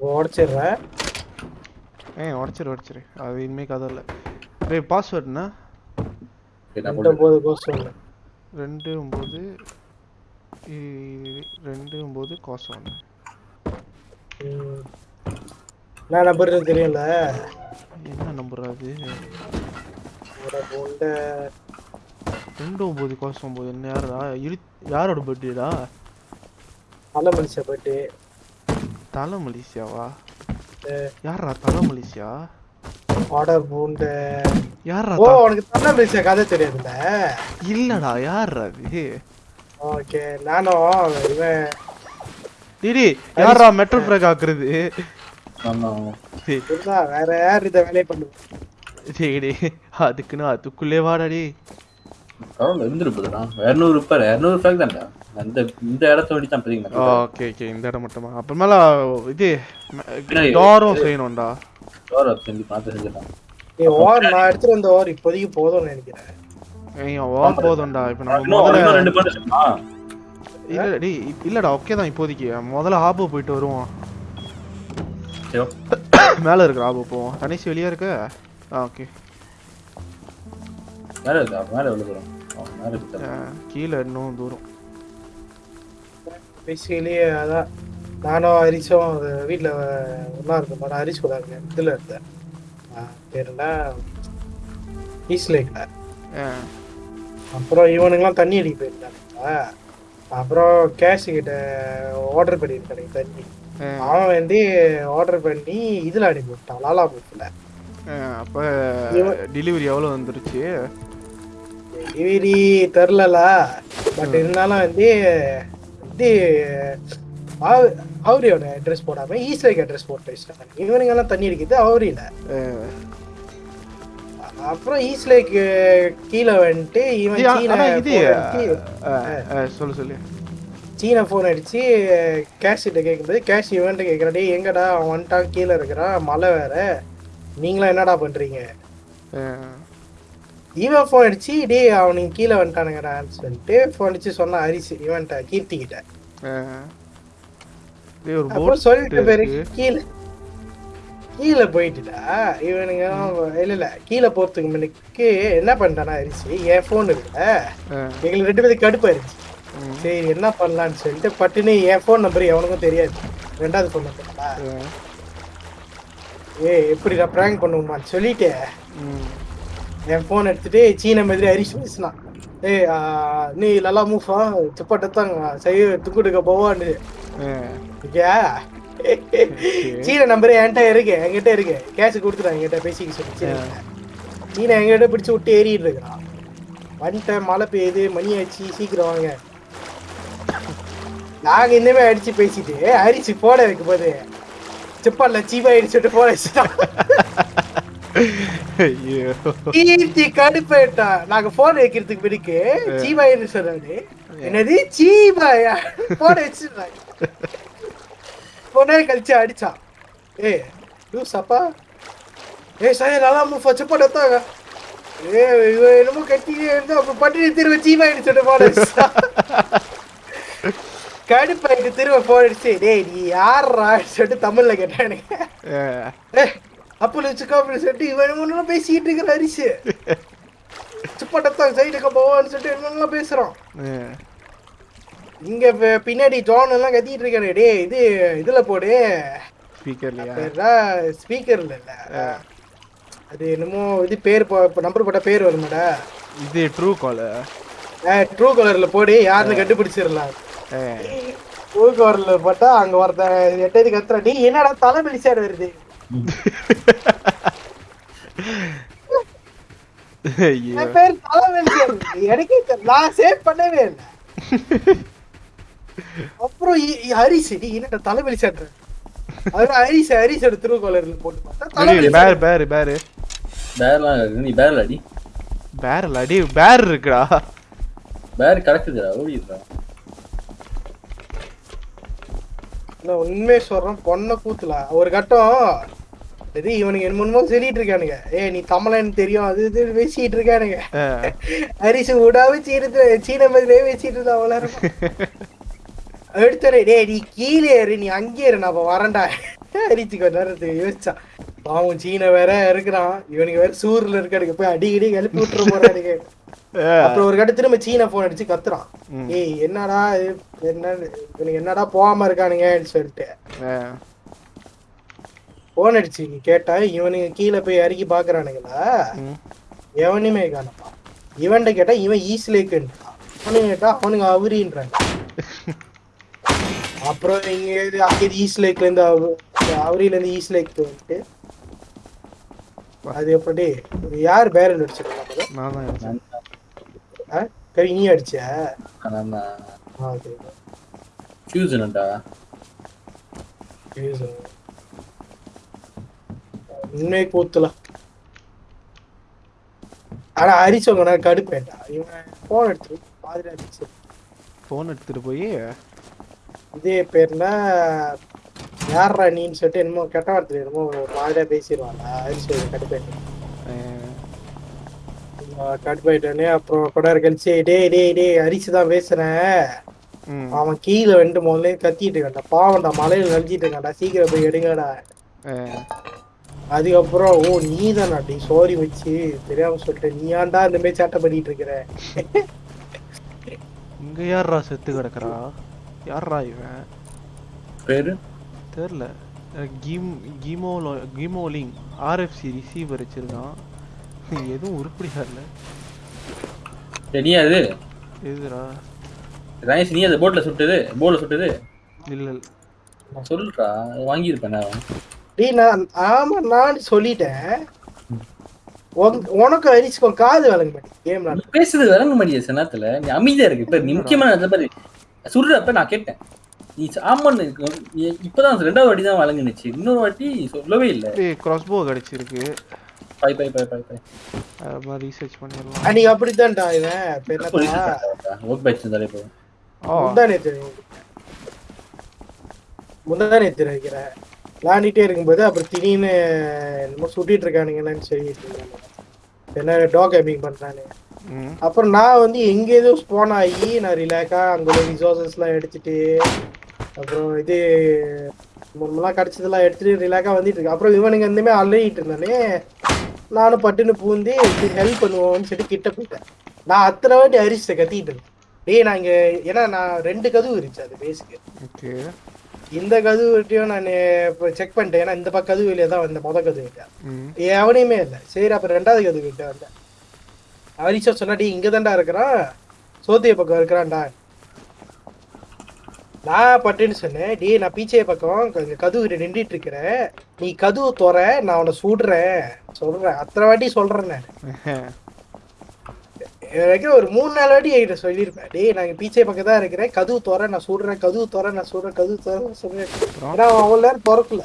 உடச்சிடுற? ஏ உடச்சிரு உடச்சிரு. அது இனிமே கதை இல்லை. டேய் பாஸ்வேர்டுண்ணா ரெண்டு கோசம் இல்லை ரெண்டு ஒம்பது ரெண்டு ஒம்பது காசு ஒன்று நம்பர் தெரியல என்ன நம்பர் அது? ரெண்டு ஒம்பது காசு ஒம்பது என்ன யாரா இரு யாரோட பர்த்டேடா நல்ல மனுஷன் போயிட்டு தலை மலேசியாவா ஏ. யாரா தலை பூண்ட. யாரா ஓ உனக்கு தலை மனுஷன் கதை தெரியாதுல்ல? இல்லடா யாரா அது? ஓகே நானும் இவன். டிடி யாரா மெட்டல் ஃப்ராக் ஆக்குறது? வேற யார் இதை வேலையை பண்ணுவோம் அதுக்குன்னு அதுக்குள்ளே வாடாடி பரவாயில்ல இருந்துருப்பதுடா. இரநூறு ரூபாய் இரநூறு ரூபாய்க்கு தான்டா. அந்த இந்த இடத்த வேண்டி தான் ஓகே ஓகே. இந்த இடம் மட்டுமா? அப்புறமேல இது டோரும் செய்யணும்டா. டோர் செஞ்சு பார்த்து செஞ்சுட்டான் நீ ஓர் நான் எடுத்துட்டு வந்த ஓர் இப்போதைக்கு போதும்னு நினைக்கிறேன். ஏய் ஓம் போதும்டா. இப்போ நம்ம முதல்ல ரெண்டு பண்ணு இல்ல டேய் இப்- இல்லடா ஓகே தான் இப்போதைக்கு. முதல்ல ஆபோ போயிட்டு வருவோம். சரி மேல இருக்கிற ஆபோ போவோம் தனிஷ் வெளியே இருக்க. ஆ ஓகே. மேலே இருக்கா மேலே ஆ, மேலே இருக்கு. கீழே இன்னும் தூரம். பேசிக்கலி அதான் நானும் ஹரிஷும் அது வீட்டில் ஒன்றா இருந்தோம் நான் ஹரிஷ் கூட இருந்தேன் இதில் இருந்தேன் ஆ, பேர் என்ன? ஈஸ்ட் லேக்கில் ஆ, அப்புறம் இவனுங்கெல்லாம் தண்ணி அடிக்க போயிருந்தானுங்க அப்புறம் கேஷ் கிட்ட ஆர்டர் பண்ணியிருக்கானுங்க தண்ணி. அவன் வந்து ஆர்டர் பண்ணி இதில் அனுப்பி விட்டான் லாலா ஆ, அப்ப டெலிவரி எவ்வளவு வந்துருச்சு? டெலிவரி தெரிலல பட் இருந்தாலும் வந்து அவ- அவரியோட அட்ரஸ் போடாம ஈஸ்டருக்கு அட்ரஸ் போட்டு வச்சிட்டாங்க. இவனுங்க எல்லாம் தண்ணி அடிக்கிறது அவரியில அப்புறம் ஈஸ்லேக்கு கீழே வந்துட்டு இவன் இது, இது சொல்லு சொல்லு. சீன ஃபோன் அடிச்சு கேஷ் கிட்ட கேட்கும்போது கேஷ் இவன்ட்ட கேட்குறான் டேய் எங்கடா அவன் வந்துட்டான் கீழே இருக்கிறான் மழை வேற. நீங்களாம் என்னடா பண்றீங்க? ஆ, இவன் ஃபோன் அடிச்சு டேய் அவனுக்கு கீழே வந்துட்டானுங்கடான்னு சொல்லிட்டு ஃபோன் அடிச்சு சொன்னான் ஹரிஸ் இவன்ட்ட கீர்த்தி கிட்ட ஆ. டேய், ஒரு அப்புறம் போட் சொல்லிட்டு பேரு. கீழே கீழே போயிட்டுடா. இவனுங்க இல்ல இல்ல கீழே போறதுக்கு முன்னுக்கு என்ன பண்ணிட்டானா ஹரிஸ் என் ஃபோன் இருக்குல்ல எங்களுக்கு ரெண்டு பேருக்கு கடுப்பாயிருச்சு சரி என்ன பண்ணலாம்னு சொல்லிட்டு பட்டுன்னு என் ஃபோன் நம்பர் எவனுக்கும் தெரியாது. ரெண்டாவது ஃபோன் நம்பர் அஹ், ஏ எப்படி நான் ப்ராங்க் பண்ணுவோமான்னு சொல்லிட்டு. ம். என் ஃபோன் எடுத்துட்டு சீன மாதிரி ஹரிஷ் பேசினான். ஏய் நீ நல்லா மூஃபா துப்பாட்டத்தாங்க செய்ய துக்குடுக்க போவான்னு. ஓகே சீன நம்பர் என்கிட்ட இருக்கு என்கிட்ட இருக்கு. கேஷ் கொடுத்துட்டான் என்கிட்ட பேசிக்க சொல்லி சீன சீன என்கிட்ட பிடிச்சு விட்டு ஏறிட்டு இருக்கிறான். வந்துட்டேன் மழை பெய்யுது மணி ஆச்சு சீக்கிரம் வாங்க. நாங்க இனிமே அடிச்சு பேசிட்டு அரிச்சு போட வைக்கும் போது சிப்பால சீவா அடிச்சுட்டு போட கீர்த்தி கடுப்பேட்டா நாங்க போன் வைக்கிறதுக்கு பிறகு சீவாயின்னு சொன்னாரு என்னது? சீவாயா போன வச்சிருந்தாங்க போனே கழிச்சு அடிச்சான். ஏ லூசாப்பா ஏ சார் நல்லா மூஃபா செப்பா எடுத்தாங்க. ஏ இவன் என்னமோ கட்டியே இருந்தா அப்புறம் பட்டினி திரும்ப சீவாயின்னு சொல்லிட்டு வச்சுட்டான். கடுப்பாயிட்டு திரும்ப போன் அடிச்சு டேய் நீ யாரா சொல்லிட்டு தமிழ்ல அஹ், ஏய், அப்போ வச்சுக்கோ அப்படின்னு சொல்லிட்டு இவன் ஒன்றும் பேசிக்கிட்டு இருக்கிற அரிசி. சுப்பாட்டத்தான் சைடுக்கு போவான்னு சொல்லிட்டு பேசுறான். அஹ். இங்க பின்னாடி ஜான் எல்லாம் கத்திட்டு இருக்காரு டேய் இது இதுல போடு. ஸ்பீக்கர்ல இல்ல. அது என்னமோ இது பேர் நம்பர் போட்ட பேர் வருமாடா. இது ட்ரூ கால் ட்ரூ கலர்ல போடு யாருன்னு கண்டுபிடிச்சிடலாம். ட்ரூ கலர்ல போட்டா அங்க ஒருத்தன் எட்டது கத்துறா டேய் என்னடா தலை வெளிச்சாடு வருது? ஐயோ. என் பேர் தலை வெளிச்சாடு எனக்கே. நான் சேவ் பண்ணவே இல்லை. அப்புறம் ஹரிஸ் டி என்னடா தலை வெளிச்சாடுற அது ஹரிஸ் ஹரிஸ் எடுத்து கலர்ல போட்டு பார்த்தா தலை பேரு. பேரு பேரு. பேர்லாம். நீ பேர்ல அடி பேர் அடி பேர் இருக்குடா. பேர் கிடக்குதுடா ஓடிடுறா. நான் உண்மையை சொல்றேன் பொண்ணை கூத்துல. ஒரு கட்டம். சரி இவனுக்கு என்னமோ சொல்லிட்டு இருக்கானுங்க. ஏ நீ தமிழன்னு தெரியும் அது இது பேசிட்டு இருக்கானுங்க. அஹ், ஹரிசு விடாம சீனத்து சீன மாதிரியே பேசிட்டு இருந்தா அவ்வளோ எடுத்துறே டேய் நீ கீழே ஏறு நீ அங்கே இரு நான் அப்ப வரேன்டா. ஹரிச்சு கொஞ்ச நேரத்துக்கு யோசிச்சான் பாவம் சீன வேற இருக்கிறான். இவனுக்கு வேற சூர்ல இருக்கானுங்க போய் அடிக்கடி எழுப்பி விட்டுற போறானுங்க. அப்புறம் ஒரு கட்ட திரும்ப சீன போன் அடிச்சு கத்துறான். ஏய் என்னடா என்ன என்னடா போகாம இருக்கானுங்கன்னு சொல்லிட்டு. போன் அடிச்சு கேட்டா இவனுங்க கீழே போய் இறக்கி பாக்குறானுங்களா. எவனுமே காணப்பா இவன்கிட்ட கேட்டா இவன் ஈஸ்ட் லேக்குன்றான் அவனுங்க கேட்டா அவனுங்க அவரின்றாங்க. அப்புறம் இங்க அங்கே ஈஸ்ட் லேக்ல இருந்து அவ- அவரியில இருந்து ஈஸ்ட் லேக் வந்துட்டு அது எப்படி யார் பேரல் அடிச்சிருக்காங்க நான். கவி நீ அடிச்ச நான். உண்மை கூத்துல ஆனா அரிச்சவங்க கடுப்பேன்டா இவன் போன் எடுத்து பாதிரி அடிச்சு. போன் எடுத்துட்டு போய்? இதே பேர்னா யார்ரா நீன்னு சொல்லிட்டு என்னமோ கெட்ட வார்த்தை என்னமோ மாதிரியா பேசிடுவாங்க அரிசி கடுப்பாயிட்டு அஹ், கடுப்பாயிட்டானே அப்புறம் கொட கழிச்சு டேய் டேய் டேய் அரிசி தான் பேசுறேன் ம். அவன் கீழே வந்து முதல்ல கத்திட்டு இருக்கான்டா. பாவம்டா மலையில நடிச்சிட்டு இருக்கான்டா. சீக்கிரம் போய் எடுங்கடா. அதுக்கப்புறம் ஓ நீ தான் அப்படி சோரி வச்சு தெரியாம சொல்லிட்டேன். நீ ஏன்டா இந்த மாதிரி சேட்டை பண்ணிட்டு இருக்கிற? இங்க யார்ரா செத்து கிடக்குறா? யார்ரா இவன்? பேரு? தெரில. கீம் கீமோலோ கீமோலிங் ஆர்எஃப்சி ரிசீவர் வச்சிருக்கான். எதுவும் உருப்படியா இல்லை. அது எதுடா ரமேஷ் நீ அந்த போட்ல சுட்டது போல சுட்டது இல்ல சொல்றா. வாங்கியிருப்பேன் நான். டேய் நான் ஆமா நான் சொல்லிட்டேன். உனக்கு- அரிசிக்கும் காது விளங்க மாட்டேன் கேம் நீ பேசுறது விளங்க மாட்டேங்குது சில நேரத்துல. நீ அமைதியா இருக்கு. இப்ப நீ முக்கியமான அந்த மாதிரி சுடுறப்ப நான் கேட்டேன். நீ ஆமான்னு நீ இப்பதான் ரெண்டாவது வாட்டி தான் வழங்குனுச்சு இன்னொரு வாட்டி சொல்லவே இல்லை. கிராஸ்போ கிடைச்சிருக்கு. பை பை பை பை பை மாதிரி ரீசர்ச் பண்ணிடலாம். அன்னைக்கு அப்படித்தான்டா இவன். இப்ப என்னப்பா ஒர்க் பேட்ச் இருந்தாலே போதும் ஆ. முந்தா நேத்து முந்தா நேத்து வைக்கிறேன் விளாண்டிட்டே இருக்கும்போது அப்புறம் திடீர்னு என்னமோ சுட்டிட்டு இருக்கானுங்கன்னு சொல்லிட்டு என்ன டாக் கேமிங் பண்றானு. ம். அப்புறம் நான் வந்து எங்க ஏதோ ஸ்பான் ஆகி நான் ரிலாக்கா அங்க உள்ள ரிசோர்சஸ் எல்லாம் எடுத்துட்டு அப்புறம் இது முன்னெல்லாம் கிடைச்சதெல்லாம் எடுத்துட்டு ரிலாக்கா வந்துட்டு இருக்கு அப்புறம் இவனுங்க இந்தமே அலையிட்டு இருந்தானே. நானும் பட்டுன்னு பூந்து ஹெல்ப் பண்ணுவோம்னு சொல்லிட்டு கிட்ட போயிட்டேன். நான் அத்தனை வாட்டி அரிசிட்ட கத்திட்டு இருந்தேன். டேய் நான் இங்க ஏன்னா நான் ரெண்டு கதவு இருந்துச்சு அது பேஸுக்கு இந்த கதவுட்டையும் நான் இப்போ செக் பண்ணிட்டேன். ஏன்னா இந்த பக்கம் கதவு தான் வந்த முத கதவு கிட்ட. எவனையுமே இல்லை. சரி அப்புறம் ரெண்டாவது கதவு கிட்ட வந்தேன். ஹரிஷா சொன்னா டேய் இங்க தான்டா இருக்கிறான். சோத்திய பக்கம் இருக்கிறான்டா. நான் பட்டுன்னு சொன்னேன் டேய் நான் பீச்சே பக்கம் கதவு நின்றுட்டு இருக்கிறேன். நீ கதவு துற நான் உன்னை சுடுறேன். சொல்றேன். அத்தனை வாட்டி சொல்றேன் நான். எனக்கு ஒரு மூணு நாலு வாட்டி என்கிட்ட சொல்லியிருப்பேன். டேய் நான் பீச்சே பக்கம் தான் இருக்கிறேன். கதவு துற நான் சுடுறேன். கதவு துற நான் சுடுறேன். கதவு துற சொல்றேன் ஏன்னா அவன் அவ்வளோ நேரம் திறக்கல.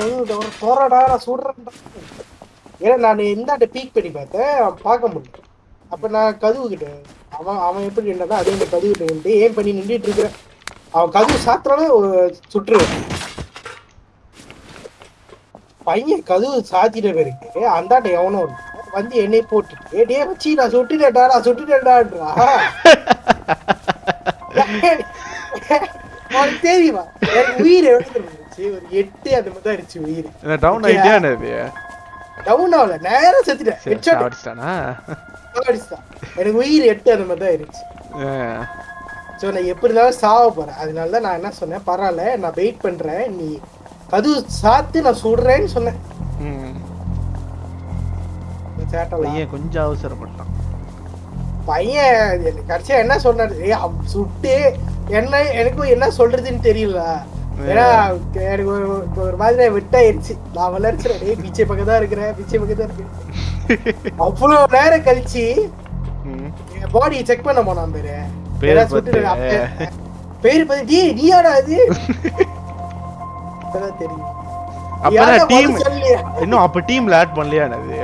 கதவு திற துறடா நான் சுடுறேன்டா. ஏன்னா நான் இந்தாண்ட பீக் பண்ணி பார்த்தேன். பார்க்க முடியல. அப்ப நான் கதவு அவன் அவன் எப்படி நின்றா அதே இந்த கதவு கிட்ட நின்று ஏன் பண்ணி நின்றுட்டு இருக்கிறேன் அவன் கதவு சாத்திரானே சுற்றுவேன். பையன் கதவு சாத்திட்ட பிறகு அந்தாண்ட எவனோ வந்து என்னை போட்டு டே வச்சு நான் சுட்டுட்டேன்டா நான் சுட்டுட்டேன்டான்றா? உனக்கு தெரியுமா? உயிர் எவ்வளவு ஒரு எட்டு அந்த மாதிரி தான் இருந்துச்சு உயிர். டவுன் ஆயிட்டியா டவுன் ஆகல நேரா செத்துட்டேன். சரி ஹெட்ஷாட் அடிச்சிட்டானா அடிச்சுட்டான் எனக்கு உயிர் எட்டு அந்த மாதிரி தான் இருந்துச்சு. ஸோ நான் எப்படி இருந்தாலும் சாவ போறேன். அதனால தான் நான் என்ன சொன்னேன்? பரவாயில்ல நான் வெயிட் பண்றேன். நீ கதவு சாத்து நான் சுடுறேன்னு சொன்னேன். ம். இந்த சேட்டெல்லாம் பையன் கொஞ்சம் அவசரப்பட்டான். பையன் எனக்கு கடைசியா என்ன சொன்னாரு? சுட்டு என்ன எனக்கும் என்ன சொல்றதுன்னு தெரியல. ஏன்னா எனக்கு ஒரு ஒரு மாதிரி விட்டாயிருச்சு. நான் வளர்ச்சிறேன் டேய் பிச்சை பக்கம் தான் இருக்கிறேன் பிச்சை பக்கம் தான் அவ்வளவு நேரம் கழிச்சு பாடியை செக் பண்ண போனான் பேரு. பேர் பார்த்து. டேய் நீயாடா அது அப்பதான் தெரியும். அப்பதான் டீம்? இன்னும் அப்ப டீம்ல ஆட் பண்ணலையா என்னது?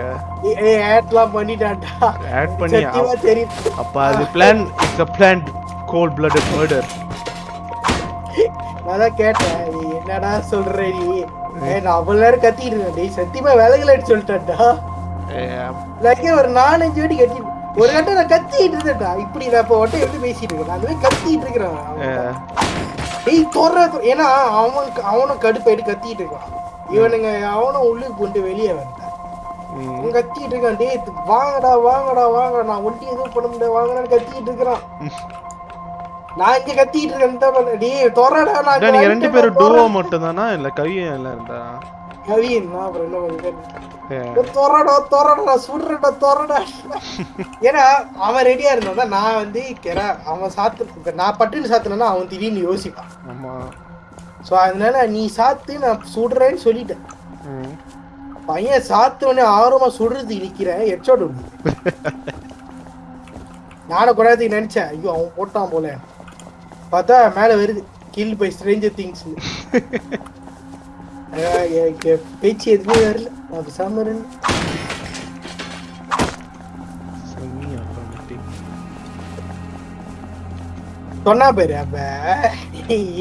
ஏய், ஆட்லாம் பண்ணிட்டான்டா. ஆட் பண்ணி அப்ப அது plan it's a plan cold blooded murder நான் கேட்டேன் என்னடா சொல்ற நீ? நான் அவ்வளவு நேரம் கத்திட்டு இருந்தேன். டேய் சத்தியமா விலகலன்னு சொல்லிட்டேன்டா. லைக்கே ஒரு நாலஞ்சு வாட்டி கத்தி ஒரு கட்டம் நான் கத்திட்டு இருந்தேன்டா. இப்படி நான் இப்போ ஒட்டை எப்படி பேசிட்டு இருக்கேன். மாதிரி கத்திட்டு இருக்கிறேன். டேய் தொற ஏன்னா அவன் அவனும் கடுப்பாயிட்டு கத்திட்டு இருக்கான். இவனுங்க அவனும் உள்ளுக்கு கொண்டு வெளியே வந்தான் அவன் கத்திட்டு இருக்கான். டேய் வாங்கடா வாங்கடா வாங்கடா. நான் ஒண்டி எதுவும் பண்ண முடியாது. வாங்கடான்னு கத்திட்டு இருக்கிறான். நான் இங்க கத்திட்டு இருக்கேன் டேய் தொறடா நான் நீங்க ரெண்டு பேரும். டூவோ மட்டும் தானா இல்ல கவியும் எல்லாம் இருந்தா கவின் நான் அப்புறம் என்ன பண்ணுறது ஏ, தொறடா தொறடா சுடுறடா தொறடா ஏன்னா அவன் ரெடியா இருந்தா நான் வந்து கேரா அவன் சாத்து நான் பட்டுன்னு சாத்துனா அவன் திடீர்னு யோசிப்பான். ஆமா. ஸோ அதனால நீ சாத்து நான் சுடுறேன்னு சொல்லிட்டேன். பையன் சாத்தவனே ஆர்வமா சுடுறது நிக்கிறேன் ஹெட்ஷாட் விடுது நானும் கொண்டாத்துக்கு நினைச்சேன் ஐயோ அவன் போட்டான் போல. பார்த்தா மேல வருது. கில் பை ஸ்ட்ரேஞ்சர் திங்ஸ் பேச்சு எதுவுமே வரல. நான் பேசாம. சொன்னா பேரு அப்ப.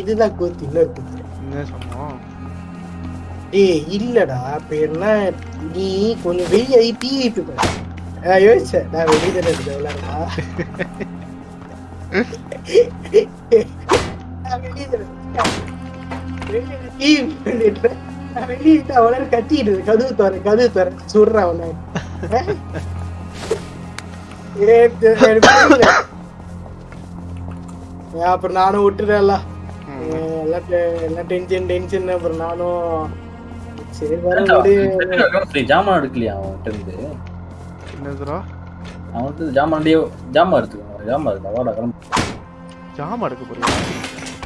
இதுதான் கூத்து இன்னொரு கூத்து. என்ன சொன்னோம் டேய் இல்லடா. இப்ப என்ன நீ கொஞ்சம் வெளியே பிவிபி நான் யோசிச்சேன் நான் வெளியே தானே விளையாடா நான் வெளியே தானே இருக்கேன். வெளியே PVP பண்ணிட்டு நான் வெளியே இருந்து அவளை கத்திட்டு. கதவு தர கதவு அவனை அப்புறம் நானும் விட்டுறேன்ல ம். எல்லாம் டென்ஷன் டென்ஷன் அப்புறம் நானும் சரி வர. ஜாமான் எடுக்கலையா அவன்கிட்ட இருந்து என்னதுடா அவன்கிட்ட ஜாமான்டே ஜாமான் எடுத்துக்கோ ஜாமான் இருக்கா வாடா கிளம்பு ஜாமா எடுக்க போறியா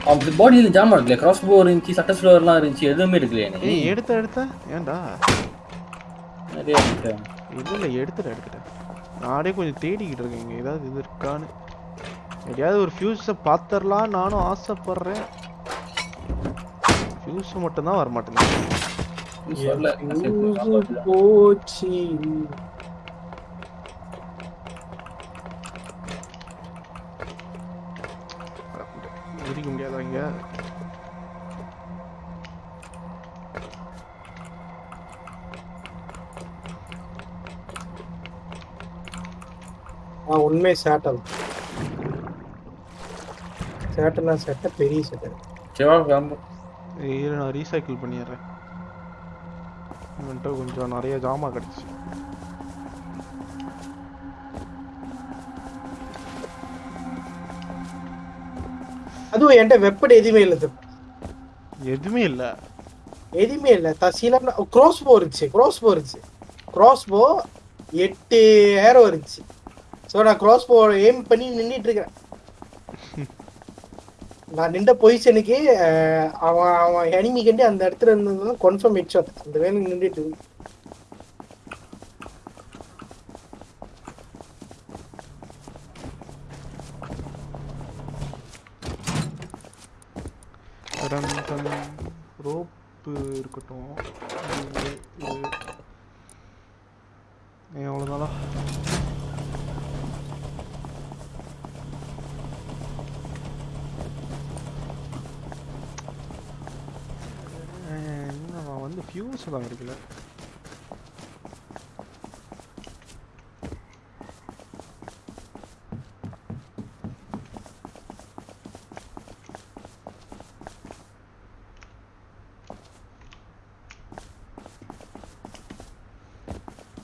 அவன் பாடியில ஜாமான் எடுக்கல கிராஸ் போ இருந்துச்சு சட்ட ஸ்லோவர்லாம் இருந்துச்சு எதுவுமே எடுக்கலையா நீ. ஏய் எடுத்த எடுத்த. ஏன்டா? நிறைய இருக்கு. இல்ல இல்ல எடுத்துட்டேன் எடுத்துட்டேன் நானே கொஞ்சம் தேடிக்கிட்டு இருக்கேன் இங்க ஏதாவது இது இருக்கான்னு. எதையாவது ஒரு ஃபியூஸை பார்த்துடலாம் நானும் ஆசைப்படுறேன். ஃபியூஸ் மட்டும் தான் வர முடிக்க முடியாதா இங்க ஆ உண்மை சேட்டல் சேட்டல்னா சேட்டை பெரிய சேட்டை. சரி வா கிளம்பு. ஏய், இரு நான் ரீசைக்கிள் பண்ணிடுறேன். இவன்ட்ட கொஞ்சம் நிறைய ஜாமா கிடச்சி அதுவும் என்கிட்ட வெப்பன் எதுவுமே இல்லை தம்பி. எதுவுமே இல்ல. எதுவுமே இல்லை. தசில க்ரோஸ் போ இருந்துச்சு. க்ரோஸ் போ இருந்துச்சு. க்ராஸ் போ எட்டு ஏரோ இருந்துச்சு. ஸோ நான் க்ராஸ் போ எய்ம் பண்ணி நின்றுட்டு இருக்கிறேன் நான் நின்ற பொசிஷனுக்கு அவன் அவன் எனிமி கண்டி அந்த இடத்துல இருந்ததுதான் கன்ஃபார்ம் ஹெட்ஷாட் அந்த வேலை நின்றுட்டு இருக்கு. ரோப்பு இருக்கட்டும் இது, இது. ஏன் அவ்வளோதானா நான் தான் இருக்குல்ல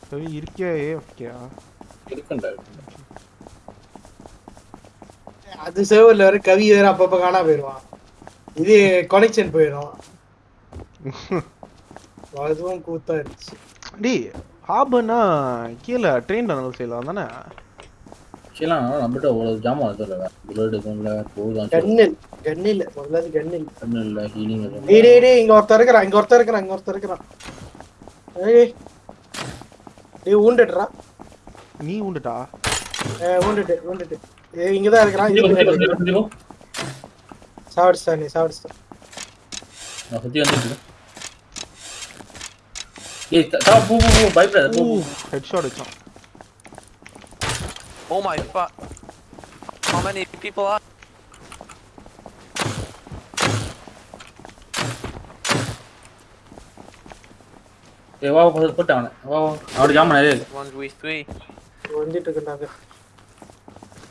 சரி இருக்கியா? இருக்குண்டா. அது சேவர்ல வேற கவி வேற அப்பப்ப காணா போயிடுவான் இது கனெக்ஷன் போயிடும். அதுவும் கூத்தா இருந்துச்சு டேய் ஹாபர்னா கீழே ட்ரெயின் டனல் செய்யலாம் தானே? ஆக்சுவலாக நம்மகிட்ட அவ்வளோ ஜாமான் இல்லை புல்லட் இல்லை போதும் கண்ணில் கண்ணில் முதல்ல கண்ணில். இல்லை ஹீலிங் டேய் டேய் டேய் இங்க ஒருத்தர் இருக்கிறான் இங்க ஒருத்தர் இருக்கிறான் இங்க ஒருத்தர் இருக்கிறான். ஏய் டேய் ஊண்டுடுறா நீ உண்டுட்டா ஊண்டுட்டு ஊண்டுட்டு ஏய் இங்கதான் இருக்கிறான் இது சாவடிச்சிட்டான் நீ சாவடிச்சிட்டான் நான் சுற்றி வந்துட்டு ஏய் த- தா, போ போ போ பயப்படாத போ போ. ஹெட்ஷாட் வச்சான் Oh my fuck. How many people are? ஏய் வா வா போட்டு அவனை வா வா அவரோட ஜாமான் நிறைய இருக்கு Ones we three. வந்துட்டு இருக்காங்க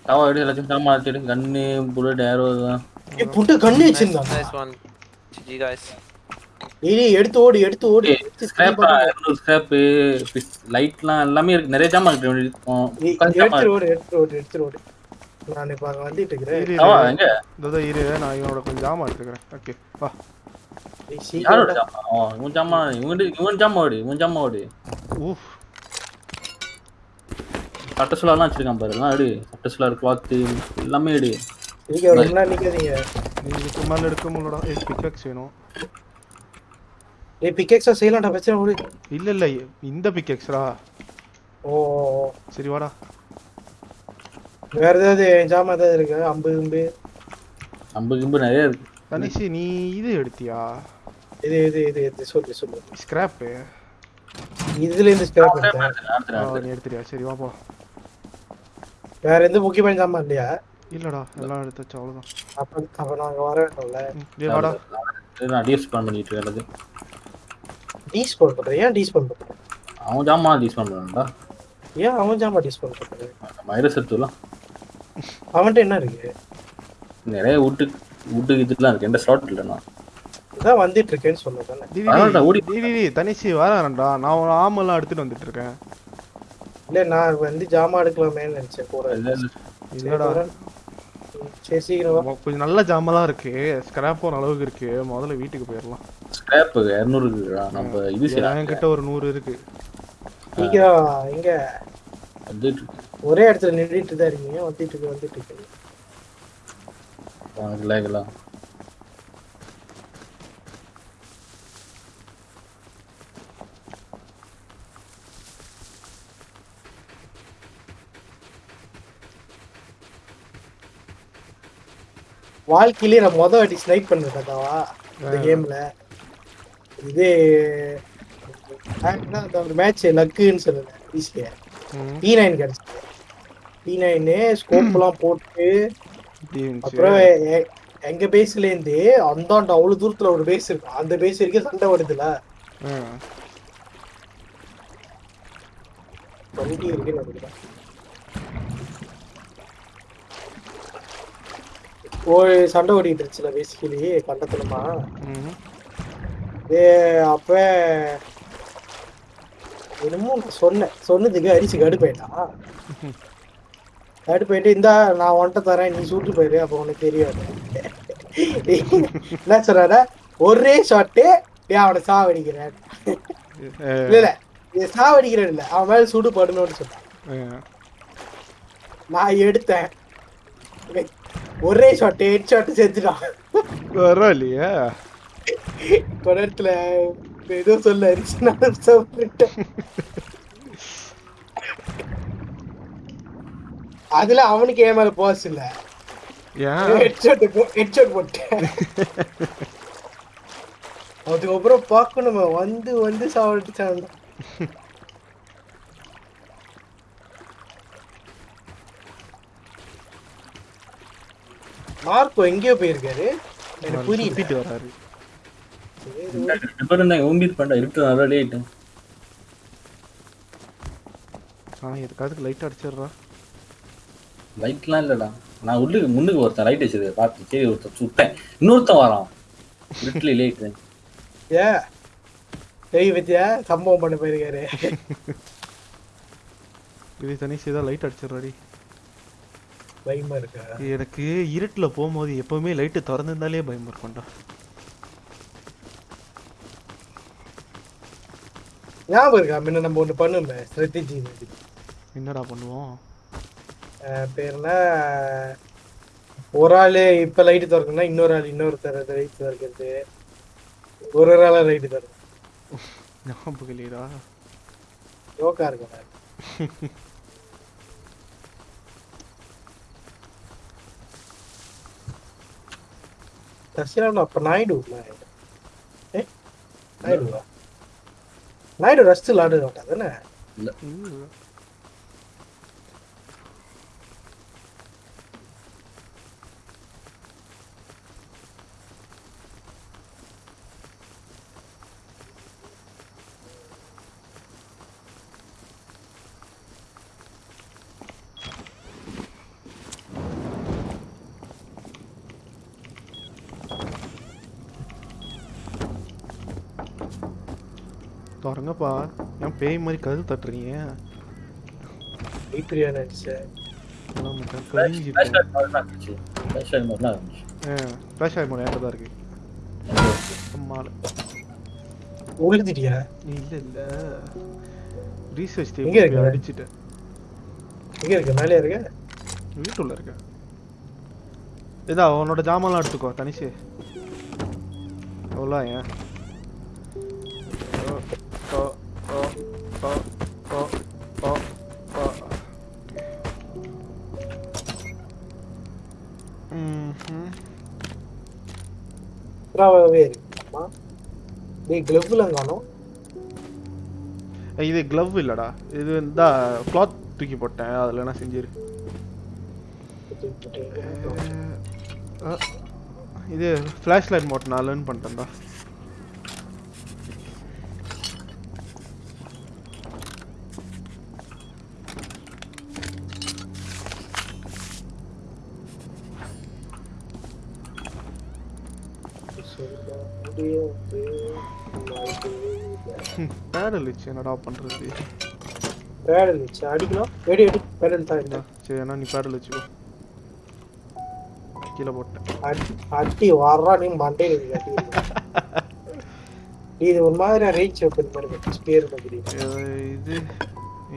தாவா எடு எல்லாத்தையும் ஜாமான் எடுத்து கன்னு புல்லட் ஏரோ இதெல்லாம் ஏய் புட்டு கண்ணு Nice, வச்சிருந்தான் nice one. GG guys. டேய் டேய், எடுத்து ஓடு எடுத்து ஓடு. எடுத்து ஸ்கிராப்பு லைட்லாம் எல்லாமே இருக்கு. நிறைய ஜாமான் இருக்கு. எடுத்துட்டு ஓடு எடுத்துட்டு ஓடு நான் இப்ப அங்க வந்துட்டு இருக்கிறேன். இதோ இரு நான் இவனோட கொஞ்சம் ஜாமான் எடுத்துக்கிறேன். ஓகே வா. ஏய், யாரோட ஜாமான்? இவன் ஜாமான் இவன் இவன் ஜாமான் ஓடு இவன் ஜாமான் ஓடு. ஊஃப். சட்ட சுலாலாம் வச்சிருக்கான் பாரு. எல்லாம் எடு. சட்ட சுலார் கிளாத்து எல்லாமே எடு. நீங்க ரொம்ப நேரம் நிக்காதீங்க. நீ இதுக்கு மேலே எடுக்க முடியலடா. ஏ பிக்கெக்ஸ் வேணும். ஏய் பிக்கெக்ஸா செய்யலாம்டா பிரச்சனை ஓடு இல்ல இல்ல இந்த பிக்கெக்ஸ்டா ஓ. சரி வாடா. வேற ஏதாவது ஜாமான் ஏதாவது இருக்கு? அம்பு அம்பு ஐம்பது கிம்பு நிறைய இருக்கு. தனிஷி நீ இது எடுத்தியா? இது இது இது இது சொல்லு சொல்லு ஸ்கிராப்பு இதுல இருந்து ஸ்கிராப் எடுத்தேன். நீ எடுத்துறியா சரி வா போ. வேற எந்த முக்கியமான ஜாமான் இல்லையா? இல்லடா எல்லாம் எடுத்தாச்சு அவ்வளோதான் அப்ப அப்ப நாங்க வர வேண்டும்ல. ஏ வாடா. நான் டிஎஸ்பான் பண்ணிட்டு இருக்கேன் டீஸ்போன் பண்றேன் ஏன் டீஸ்போன் பண்றேன் அவன் ஜாமான் டிஸ்பவுண்ட் பண்ணுறா ஏன் அவன் ஜாமான் டீஸ்போன் பண்றேன் வைரஸ் எடுத்துலாம் அவன்கிட்ட என்ன இருக்கு? நிறைய வுட்டு வுட்டு இதுலாம் இருக்கு. எந்த ஸ்லாட் இல்லைண்ணா. இதான் வந்துட்டு இருக்கேன்னு சொன்னதானே டி, டி, பரவாயில்ல, ஓடி டி, டி, டி, தனிஷி வரேன்டா நான் ஒரு ஆமெல்லாம் எடுத்துட்டு வந்துட்டு இருக்கேன் இல்ல நான் வந்து ஜாமான் எடுக்கலாமேன்னு நினைச்சேன் கூட இல்லடா. சரி சீக்கிரம் கொஞ்சம் நல்ல ஜாமெல்லாம் இருக்கு. ஸ்கிராப் ஒரு அளவுக்கு இருக்கு. முதல்ல வீட்டுக்கு போயிடலாம் ஸ்கிராப் இரநூறு இருக்குடா. நம்ம இது என்கிட்ட ஒரு நூறு இருக்கு. சீக்கிரம். எங்க. ஒரே இடத்துல நின்றுட்டு தான் இருக்கீங்க. வந்துட்டு இருக்கு வந்துட்டு இருக்கு. உனக்கு வாழ்க்கையிலே நான் மொதல் வாட்டி ஸ்னைப் பண்ணிருக்கேன்டாவா இந்த கேம்ல இது அந்த ஒரு மேட்ச் லக்குன்னு சொல்லுவேன் ஈஸியா டி நைன் கிடைச்சது. டி நைனு ஸ்கோப்லாம் போட்டு. அப்புறம் எங்க பேஸ்ல இருந்து அந்தாண்ட அவ்வளவு தூரத்துல ஒரு பேஸ் இருக்கு அந்த பேஸ் வரைக்கும் சண்டை வருதுல வண்டி இருக்குன்னு நினைக்கிறேன் ஒரு சண்டை ஓடிட்டு இருந்துச்சுல பேசிக்கலி கண்டத்துலமா ம். ஏ அப்ப என்னமோ சொன்னேன் சொன்னதுக்கு அரிசி கடுப்பாயிட்டான் அடுத்து போயிட்டு இந்தா நான் உன்கிட்ட தரேன் நீ சூட்டு போயிரு அப்போ உனக்கு தெரியாது. என்ன சொல்றாரு ஒரே ஷாட்டு ஏன் அவனை சாவடிக்கிறேன். இல்ல இல்ல சாவடிக்கிறேன் இல்ல அவன் மேல சுடு படணும்னு சொன்னான். நான் எடுத்தேன். ஒரே ஷாட் ஹெட் ஷாட் செத்துட்டான் பரவாயில்லையா. நேரத்துல ஏதோ சொல்ல நான் சாப்பிட்டுட்டேன் அதுல அவனுக்கு ஏன் மேல போஸ் இல்ல. அதுக்கப்புறம் பார்க்கணுமே வந்து வந்து சாப்பிட்டுச்சான் மார்க்கோ எங்கேயோ போயிருக்காரு. எனக்கு புரியல. வராரு பேரும் இருந்தாங்க ஊம்பிட்டு பண்ணா இருட்டு நல்லா லேட்டு ஆ எதுக்காவது லைட் அடிச்சிடுறா. லைட்லாம் இல்லடா. நான் உள்ளுக்கு முன்னுக்கு ஒருத்தன் லைட் வச்சது பார்த்து சரி ஒருத்தன் சுட்டேன். இன்னொருத்தன் வரான். இருட்டுல லேட்டு ஏ தெரிய பத்தியா சம்பவம் பண்ண போயிருக்காரு. இது தனி செய்தா லைட் அடிச்சிடுறாடி. பயமா இருக்கா? எனக்கு இருட்டில் போகும்போது எப்பவுமே லைட்டு திறந்திருந்தாலே பயமா இருக்கும்டா. ஞாபகம் இருக்கா? முன்ன நம்ம ஒண்ணு பண்ணுமே ஸ்ட்ராட்டஜி என்னடா பண்ணுவோம்? பேர் என்ன ஒரு ஆளு இப்ப லைட் திறக்கணும்னா இன்னொரு ஆள் இன்னொருத்தர் லைட் திறக்கிறது. ஒரு ஒரு ஆளா லைட் திறக்கும் ஞாபகம் இல்லையடா. ஜோக்கா இருக்கும் தர்ஷனா அப்ப நாயுடு ஏ நாயுடுவா நாயுடு ரஸ்ட் விளாட மாட்டா தானே திறங்கப்பா ஏன் பேய் மாதிரி கது தட்டுறீங்க? ஐப்பிரியா நினைச்சேன் ஃபிளாஷ் ஆகி போன என்கிட்ட தான் இருக்கு? அம்மால உழுதிட்டியா இல்ல இல்ல. ரீசர்ச் எங்க இருக்கு? டேபிள் அடிச்சிட்டேன். எங்க இருக்க? மேலே இருக்க? வீட்டுள்ள இருக்க. இதா உன்னோட ஜாமான்லாம் எடுத்துக்கோ தனிஷு எவ்வளோ ஏன்? ஓ, ஓ, ஓ, ஓ, ஓ, ஓ. ம்ஹும். புறாவே இருக்கு ஆமா டேய் கிளவ்லாம் காணோம் இது க்ளவ் இல்லடா. இது இந்த கிளாத் தூக்கி போட்டேன். அதில் என்ன செஞ்சிரு? இது ஃப்ளாஷ் லைட் மோட் நான் லேர்ன் பண்ணிட்டேன்டா. வச்சு என்னடா பண்ணுறது பேடல் வச்சு அடிக்கணும். வெடி அடி பேடல் தான் இல்லை சரி அண்ணா நீ பேடல் வச்சுக்கோ கீழே போட்டேன். அடி அடி வர்றா நீ மண்டே இது ஒரு மாதிரி ரேஞ்ச் ஓப்பன் பண்ணுங்க ஸ்பேர் மாதிரி இது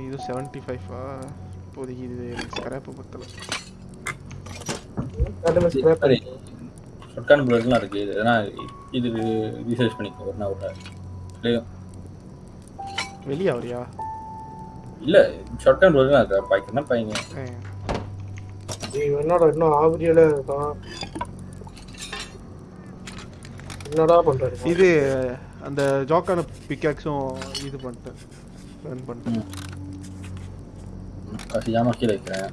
இது செவன்ட்டி ஃபைவா இப்போதைக்கு இது ஸ்கிராப்பு பத்தல. அது மாதிரி scrap சரி. பண்ணு. ஷொட்கான் புல்லட்லாம் இருக்கு இது ஏன்னா இது ரீசர்ச் பண்ணிக்கோ ஒரு நாள் ஒரு வெளியே வரியா? இல்ல புல்லட்லாம் இருக்கா. பாய்க்கு பையங்க அஹ், டேய், என்னடா இன்னும் ஆவரியோட இருக்கான் என்னடா பண்றாரு? இது அந்த ஜாக்கான பிக்காக்ஸும் இது பண்ணிட்டேன். லேர்ன் பண்ணிட்டேன். காசு ஜாமா கீழே வைக்கிறேன்.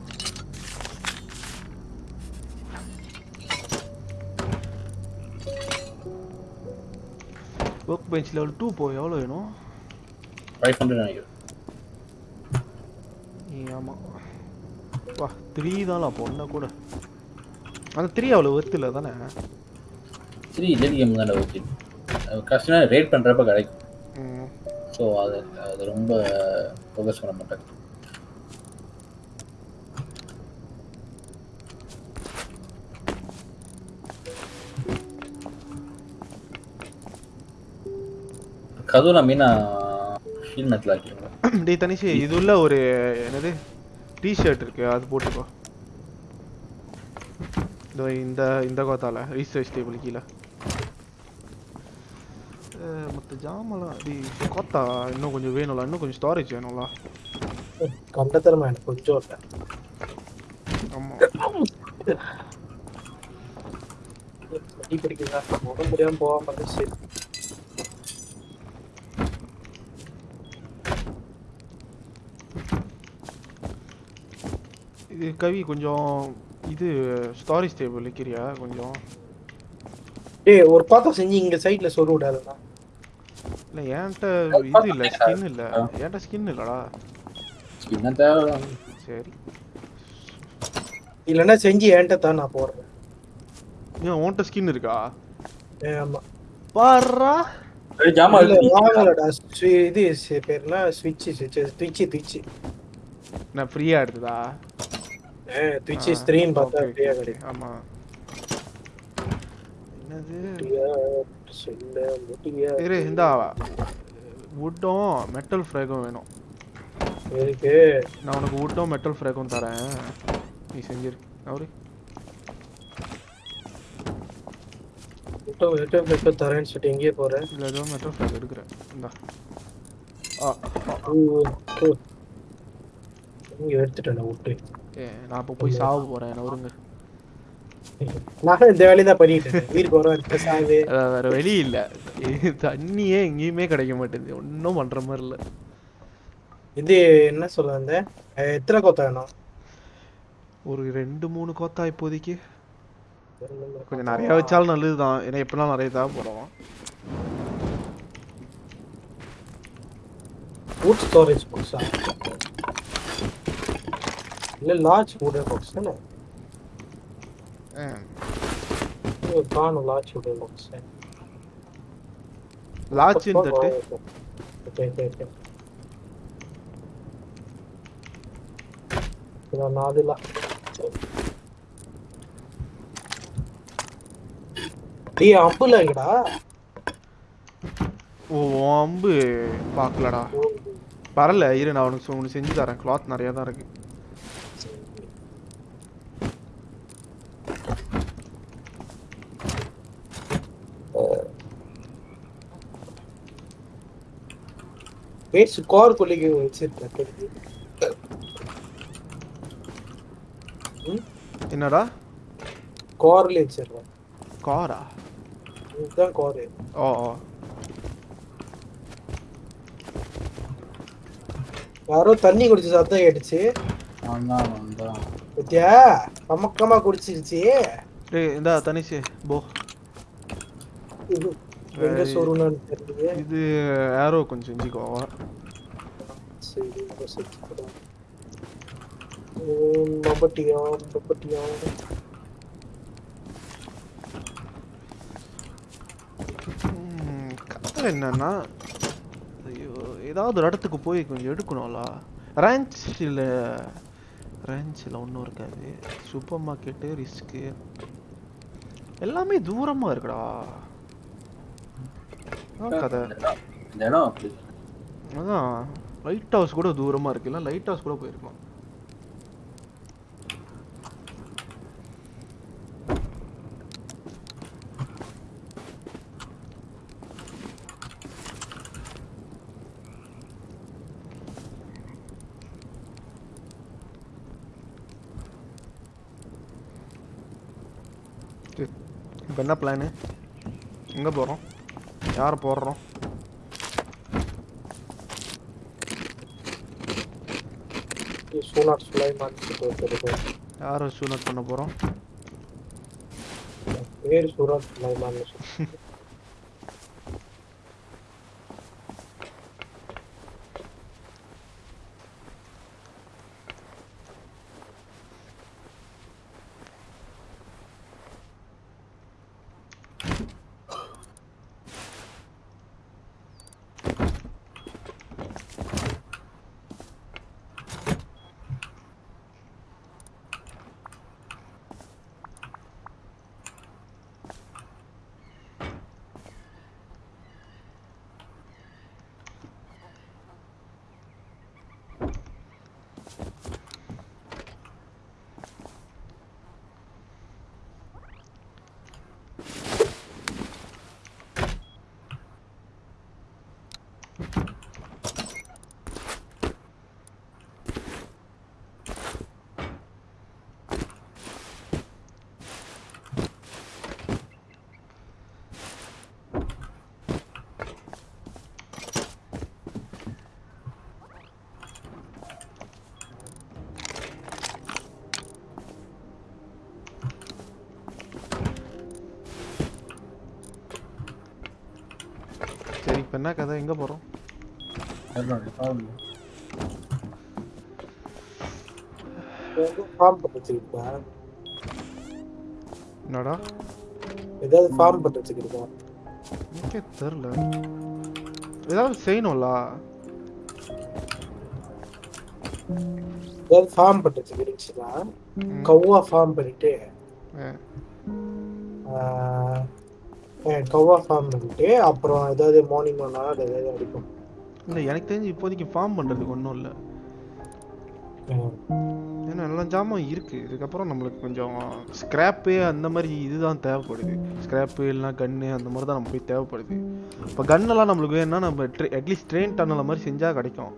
ஒர்க் பெஞ்ச் லெவல் டூ போ எவ்வளோ வேணும்? ஃபைவ் ஹண்ட்ரட் நினைக்கிறேன் ஆமாம் வா த்ரீ தான் அப்போ ஒன்றா கூட. அந்த த்ரீ அவ்வளோ ஒர்த்து இல்லை தானே? த்ரீ டெல்லி கேம் தானே ஓகே கஷ்டம் ரேட் பண்ணுறப்ப கிடைக்கும். ஸோ அது அது ரொம்ப ஃபோக்கஸ் பண்ண மாட்டேன். கதுலாம் மீனா ஷீல் மெத்தில் ஆக்கிடுவேன் டேய் தனிஷி இது உள்ள ஒரு என்னது டிஷர்ட் இருக்கு அது போட்டுக்கோ இதோ இந்த இந்த கோத்தால ரீசர்ச் டேபிள் கீழே. மத்த ஜாமெல்லாம் டேய் கோத்தா இன்னும் கொஞ்சம் வேணும்ல இன்னும் கொஞ்சம் ஸ்டோரேஜ் வேணும்ல. கண்டத்தரமா எனக்கு கொஞ்சம் ஆமா. உடம்பு முடியாம போகாம இருந்துச்சு. இது கவி கொஞ்சம் இது ஸ்டோரேஜ் டேபிள் வைக்கிறியா? கொஞ்சம். டேய் ஒரு பாத்திரம் செஞ்சு இங்க சைடுல சொல்ல விடாதுண்ணா இல்லை என்கிட்ட இது இல்லை ஸ்கின் இல்லை. என்கிட்ட ஸ்கின் இல்லடா. என்ன தேவை சரி. இல்லைன்னா செஞ்சு என்கிட்ட தான் நான் போடுறேன். ஏன் உன்கிட்ட ஸ்கின் இருக்கா? ஏ, ஆமா. பாரா ஏய், ஜாமா. வாங்கலடா. இது சி- பேர் என்ன ஸ்விட்ச் ட்விட்ச் ட்விட்ச் நான் ஃப்ரீயா எடுத்ததா? ட்விட்ச் ஸ்க்ரீன் பார்த்தா okay, கிடைக்கும். ஆமா. என்னது? சொல்ல முடியா. இரு இந்தா வுட்டும் மெட்டல் ஃப்ரேகும் வேணும். நான் உனக்கு வுட்டும் மெட்டல் ஃப்ரேகும் தரேன். நீ செஞ்சிரு. அவரு விட்டோ விட்டோ விட்டோ தரேன்னு சொல்லிட்டு எங்கேயே போறேன் இல்லை ஏதோ மெட்டல் ஃப்ரேக் எடுக்கிறேன். இந்தா. ஆ. இங்க எடுத்துட்டேன் விட்டு நான் இப்போ போய் சாவ போறேன் என்ன நானும் இந்த வேலையை தான் பண்ணிட்டு வேற வழி இல்லை. தண்ணியே எங்கேயுமே கிடைக்க மாட்டேங்குது. ஒன்றும் பண்ற மாதிரி இல்லை. இது என்ன சொல்ல வந்தேன் அஹ், எத்தனை கொத்த வேணும்? ஒரு ரெண்டு மூணு கோத்தா இப்போதைக்கு. கொஞ்சம் நிறைய வச்சாலும் நல்லதுதான். ஏன்னா எப்படிலாம் நிறைய தான் போடுவோம் ஃபுட் ஸ்டோரேஜ் இல்ல ஓகே ஓகே ஓகே. இதான் நாலு லா டேய் அம்புல எங்கடா ஓ அம்பு பார்க்கலடா. பரல இரு நான் உனக்கு ஒன்று செஞ்சு தரேன். கிளாத் நிறைய தான் இருக்கு. பேஸ் கார் கொல்லிக்கு வச்சிருக்கேன். என்னடா? கார்ல வச்சிருக்கேன். காரா? இதுதான் கார். ஓ ஓ. யாரோ தண்ணி குடிச்ச சத்தம் கேட்டுச்சு. பத்தியா? அமக்கமா குடிச்சிருச்சு. டேய் இந்தா தனிஷ் போ. எங்க சொருன்னு தெரியுது இது ஏரோ கொஞ்சம் செஞ்சுக்கோ சரி மம்பட்டியா மம்பட்டியா ம், கதை என்னன்னா? ஐயோ ஏதாவது ஒரு இடத்துக்கு போய் கொஞ்சம் எடுக்கணும்ல. ரேஞ்சில் ரேஞ்சில் ஒன்றும் இருக்காது. சூப்பர் மார்க்கெட்டு ரிஸ்க்கு எல்லாமே தூரமாக இருக்குடா. கதை. இந்த இடம் அப்படி அதான். லைட் ஹவுஸ் கூட தூரமாக இருக்கு. இல்லை லைட் ஹவுஸ் கூட போயிருக்கலாம். இப்போ என்ன பிளானு எங்கே போகிறோம் யார் போடுறோம் சூனாட் சுலைமான் யாரை சூனட் பண்ண போகிறோம் பேர் சூனாட் சுலைமான் என்ன கதை? எங்க போறோம்? ஃபார்ம் பண்ணி வச்சிருக்கா என்னடா? ஏதாவது ஃபார்ம் பண்ணி வச்சுக்கிறதா எனக்கே தெரில ஏதாவது செய்யணும்ல? ஏதாவது ஃபார்ம் பண்ணி வச்சுக்கிறீங்களா கவ்வா ஃபார்ம் பண்ணிட்டு கவ்வா ஃபார்ம் பண்ணிட்டு அப்புறம் ஏதாவது மார்னிங் ஒன் ஹவர் ஏதாவது அடிக்கும். இல்லை எனக்கு தெரிஞ்சு இப்போதைக்கு ஃபார்ம் பண்ணுறதுக்கு ஒன்றும் இல்லை. ஏன்னா எல்லாம் ஜாமான் இருக்கு. இதுக்கப்புறம் நம்மளுக்கு கொஞ்சம் ஸ்கிராப்பு அந்த மாதிரி இதுதான் தேவைப்படுது. ஸ்கிராப்பு இல்லைனா கன்னு அந்த மாதிரி தான் நம்ம போய் தேவைப்படுது. இப்போ கன்னெல்லாம் நம்மளுக்கு வேணும்னா நம்ம அட்லீஸ்ட் ட்ரெயின் டன்னல் மாதிரி செஞ்சால் கிடைக்கும்.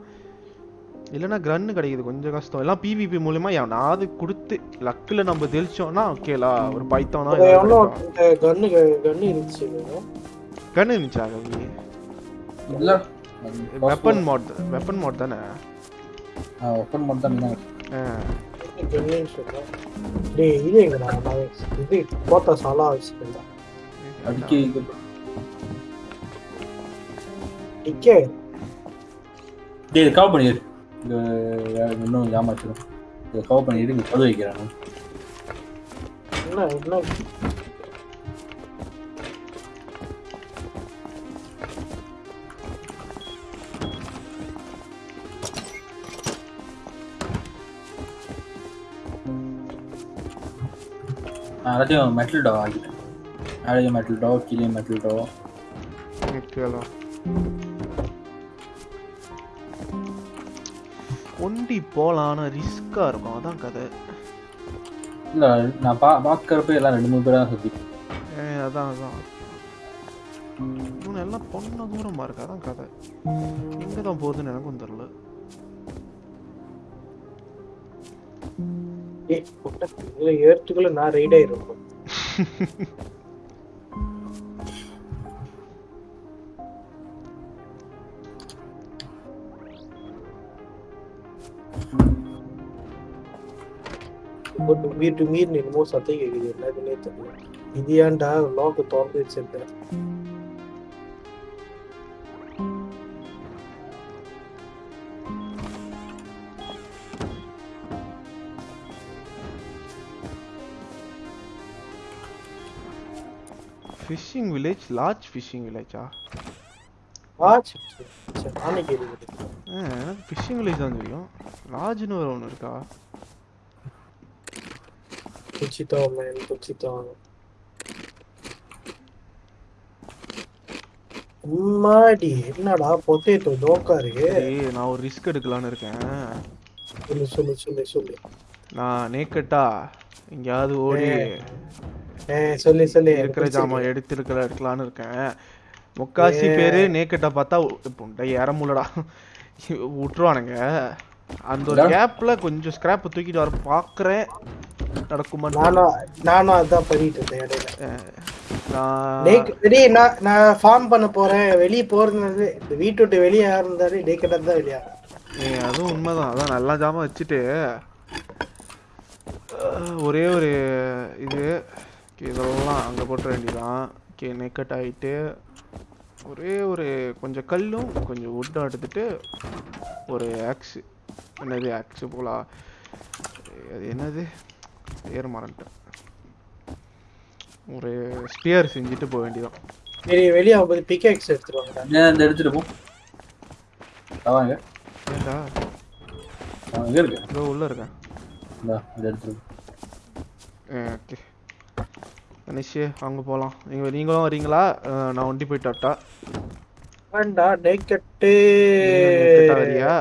இல்லைன்னா கன்னு கிடைக்குது கொஞ்சம் கஷ்டம். எல்லாம் பிவிபி மூலியமா எவனாவது கொடுத்து லக்கில் நம்ம தெளிச்சோம்னா ஓகேலா ஒரு பைத்தானோ கன்னு கன்னு இருந்துச்சு? கன்னு இருந்துச்சா கவி? இல்ல. வெப்பன் மாட் வெப்பன் மாட் தானே? ஓப்பன் மட்டும் தான். ஆ. டேய் இது எங்கடா இது சாலா டிக்கே. டேய் கவர் பண்ணிடு. இன்னும் ஏமாச்சிடும் இதை கவர் பண்ணிட்டு இங்கே கது வைக்கிறேன் என்ன என்ன? நான் எல்லாத்தையும் மெட்டல் டோ ஆகிட்டேன் மேலேயும் மெட்டல் டோ கீழே மெட்டல் டோ ஒண்டி போலாம் ஆனா ரிஸ்கா இருக்கும். அதான் கதை. இல்லை நான் பா பார்க்குறப்ப எல்லாம் ரெண்டு மூணு பேராக சுற்றி ஏ அதான் அதான். இவனு எல்லாம் பொண்ணு தூரமா இருக்கு. அதான் கதை. எங்க தான் போகுதுன்னு எனக்கும் பொட்டை, இதுல ஏறத்துக்குள்ள நான் ரைட் ஆயிரும் இப்போ டுமீர் டுமீர் என்னமோ சத்தம் கேக்குது என்னதுன்னே தெரியல இது ஏன்டா லாக்கு திறந்து வச்சிருந்தேன் ஃபிஷிங் வில்லேஜ் லார்ஜ் ஃபிஷிங் வில்லேஜா ஆச்சு சரி நானே கேள்வி எனக்கு ஃபிஷிங் வில்லேஜ் தான் தெரியும். லார்ஜ்னு ஒரு ஒன்று இருக்கா? குச்சித்தோம் மேன் குச்சித்தோம் உம்மாடி என்னடா பொட்டேட்டோ தோக்கா இருக்கு. நான் ஒரு ரிஸ்க் எடுக்கலான்னு இருக்கேன். சொல்லு சொல்லு சொல்லு சொல்லு. நான் நேக்கட்டா எங்கேயாவது ஓடி சொல்லு சொல்லு. இருக்கிற ஜாமான் எடுத்துருக்கிற எடுக்கலான்னு இருக்கேன். முக்காசி பேரு நேக்கட்டா பார்த்தா இப்போ டேய் இற முள்ளடா விட்டுருவானுங்க. அந்த ஒரு கேப்ல கொஞ்சம் ஸ்கிராப் தூக்கிட்டு வர பாக்குறேன். நடக்குமான்னு நானும் நானும் அதான் பண்ணிட்டு இருந்தேன் இடையில. நான் நான் நான் ஃபார்ம் பண்ண போறேன். வெளிய போறது இந்த வீட்டு விட்டு வெளியே யார் இருந்தாரு டேக்கெட்டா தான் வெளியா அதுவும் உண்மைதான். அதான் நல்லா ஜாமான் வச்சுட்டு ஒரே ஒரு இது இதெல்லாம் அங்கே போட்டுற வேண்டியதான் ஓகே நெக்கட் ஆகிட்டு ஒரே ஒரு கொஞ்சம் கல்லும் கொஞ்சம் வுட்டும் எடுத்துட்டு ஒரு ஆக்ஸு என்னது ஆக்ஸு போலா? அது என்னது? பேர் மறந்துட்டேன். ஒரு ஸ்பியர் செஞ்சுட்டு போக வேண்டியதான் சரி வெளியே ஆகும்போது பிகேக்ஸ் எடுத்துருவாங்கடா ஏன் இந்த எடுத்துட்டு போ. வாங்க. ஏண்டா? எங்க இருக்கு. இதோ உள்ள இருக்கேன். இந்தா எடுத்துட்டு. ஓகே. கணேஷ் அங்கே போகலாம் நீங்கள் நீங்களும் வரீங்களா? நான் ஒண்டி போயிட்டு வரட்டா? வேண்டா டேக்கெட்டு கிட்ட. வரியா?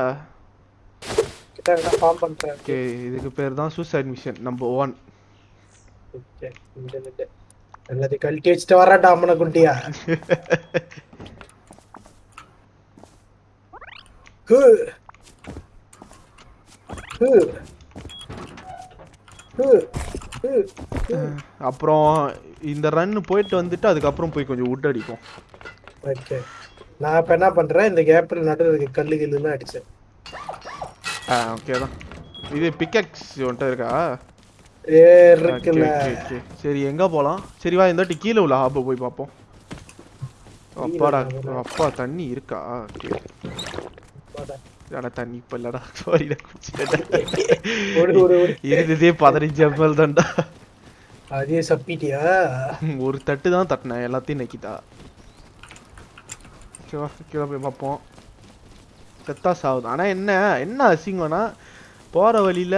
ஓகே இதுக்கு பேர் தான் சூசைட் மிஷன் நம்பர் ஒன் எல்லாத்தையும் கழட்டி வச்சுட்டு வராட்டா அம்மனை குட்டியா ஹு. ஹு. ஹு. அப்புறம் இந்த ரன் போயிட்டு வந்துட்டு அதுக்கப்புறம் போய் கொஞ்சம் wood அடிப்போம். ஓகே நான் இப்ப என்ன பண்றேன்? இந்த கேப்ல நடுவில் இருக்க கல்லு கில்லுன்னு அடிச்சேன். ஆ ஓகே தான். இது பிக்கெக்ஸ் வந்துட்டு இருக்கா? இருக்குல்ல. சரி எங்க போலாம்? சரி வா இந்த கீழே உள்ள ஹாப்பை போய் பார்ப்போம். அப்பாடா அப்பா தண்ணி இருக்கா? ஓகே அடா தண்ணி இப்ப இல்லடா ஓடு இருந்ததே பதினஞ்சு எம்எல் தான்டா அதே சப்பிட்டியா ஒரு தட்டு தான் தட்டினேன் எல்லாத்தையும் நக்கிட்டா ஓகேவா கீழே போய் பார்ப்போம் செத்தா சாவுது ஆனா என்ன என்ன அசிங்கம்னா போற வழியில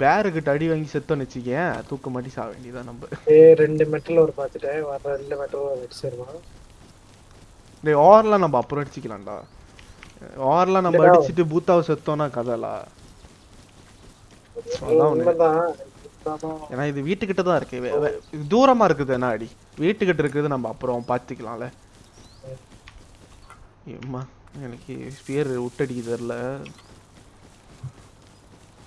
பேருக்கிட்ட அடி வாங்கி செத்தோன்னு வச்சுக்கேன் தூக்க மாட்டி சாக வேண்டியதான் நம்ம ஏ ரெண்டு மெட்டல் ஒரு பார்த்துட்டேன் வர ரெண்டு மெட்டல் அடிச்சிருவான் ஓவர்லாம் நம்ம அப்புறம் அடிச்சுக்கலாம்டா ஓவர்லாம் நம்ம. அடிச்சுட்டு பூத்தாவை செத்தோம்னா கதைலா? ஒண்ணு. ஏன்னா இது வீட்டுக்கிட்ட தான் இருக்கு. தூரமா இருக்குது என்ன அடி? வீட்டுக்கிட்ட இருக்குது நம்ம அப்புறம் பார்த்துக்கலாம்ல ஏம்மா எனக்கு ஸ்பியர் விட்டடிக்க தெரியல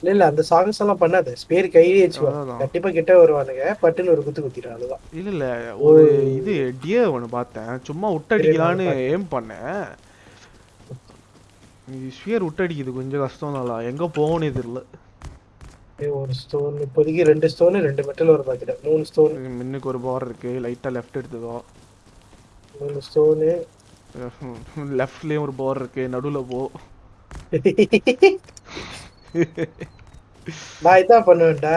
இல்ல இல்ல அந்த சாங்ஸ் எல்லாம் பண்ணாத. ஸ்பேர் கையிலே வச்சுக்கோ. கண்டிப்பா கிட்ட வருவானுங்க. பட்டுன்னு ஒரு குத்து குத்திடும் அதுதான் இல்ல இல்ல ஒரு இது டியர் ஒன்று பார்த்தேன். சும்மா விட்டடிக்கலான்னு ஏம் பண்ணேன். ஸ்பியர் விட்டடிக்குது கொஞ்சம் கஷ்டம் தான் எங்க போகணும்னே தெரியல. ஒரு ஸ்டோன் இப்போதைக்கு ரெண்டு ஸ்டோன் ரெண்டு மெட்டல் ஒரு பார்த்துட்டேன் மூணு ஸ்டோன் முன்னுக்கு ஒரு பார் இருக்கு. லைட்டா லெஃப்ட் எடுத்ததோ மூணு ஸ்டோனு லெஃப்ட்லயும் ஒரு பார் இருக்கு. நடுவுல போ. நான் இதான் பண்ணுவேன்டா.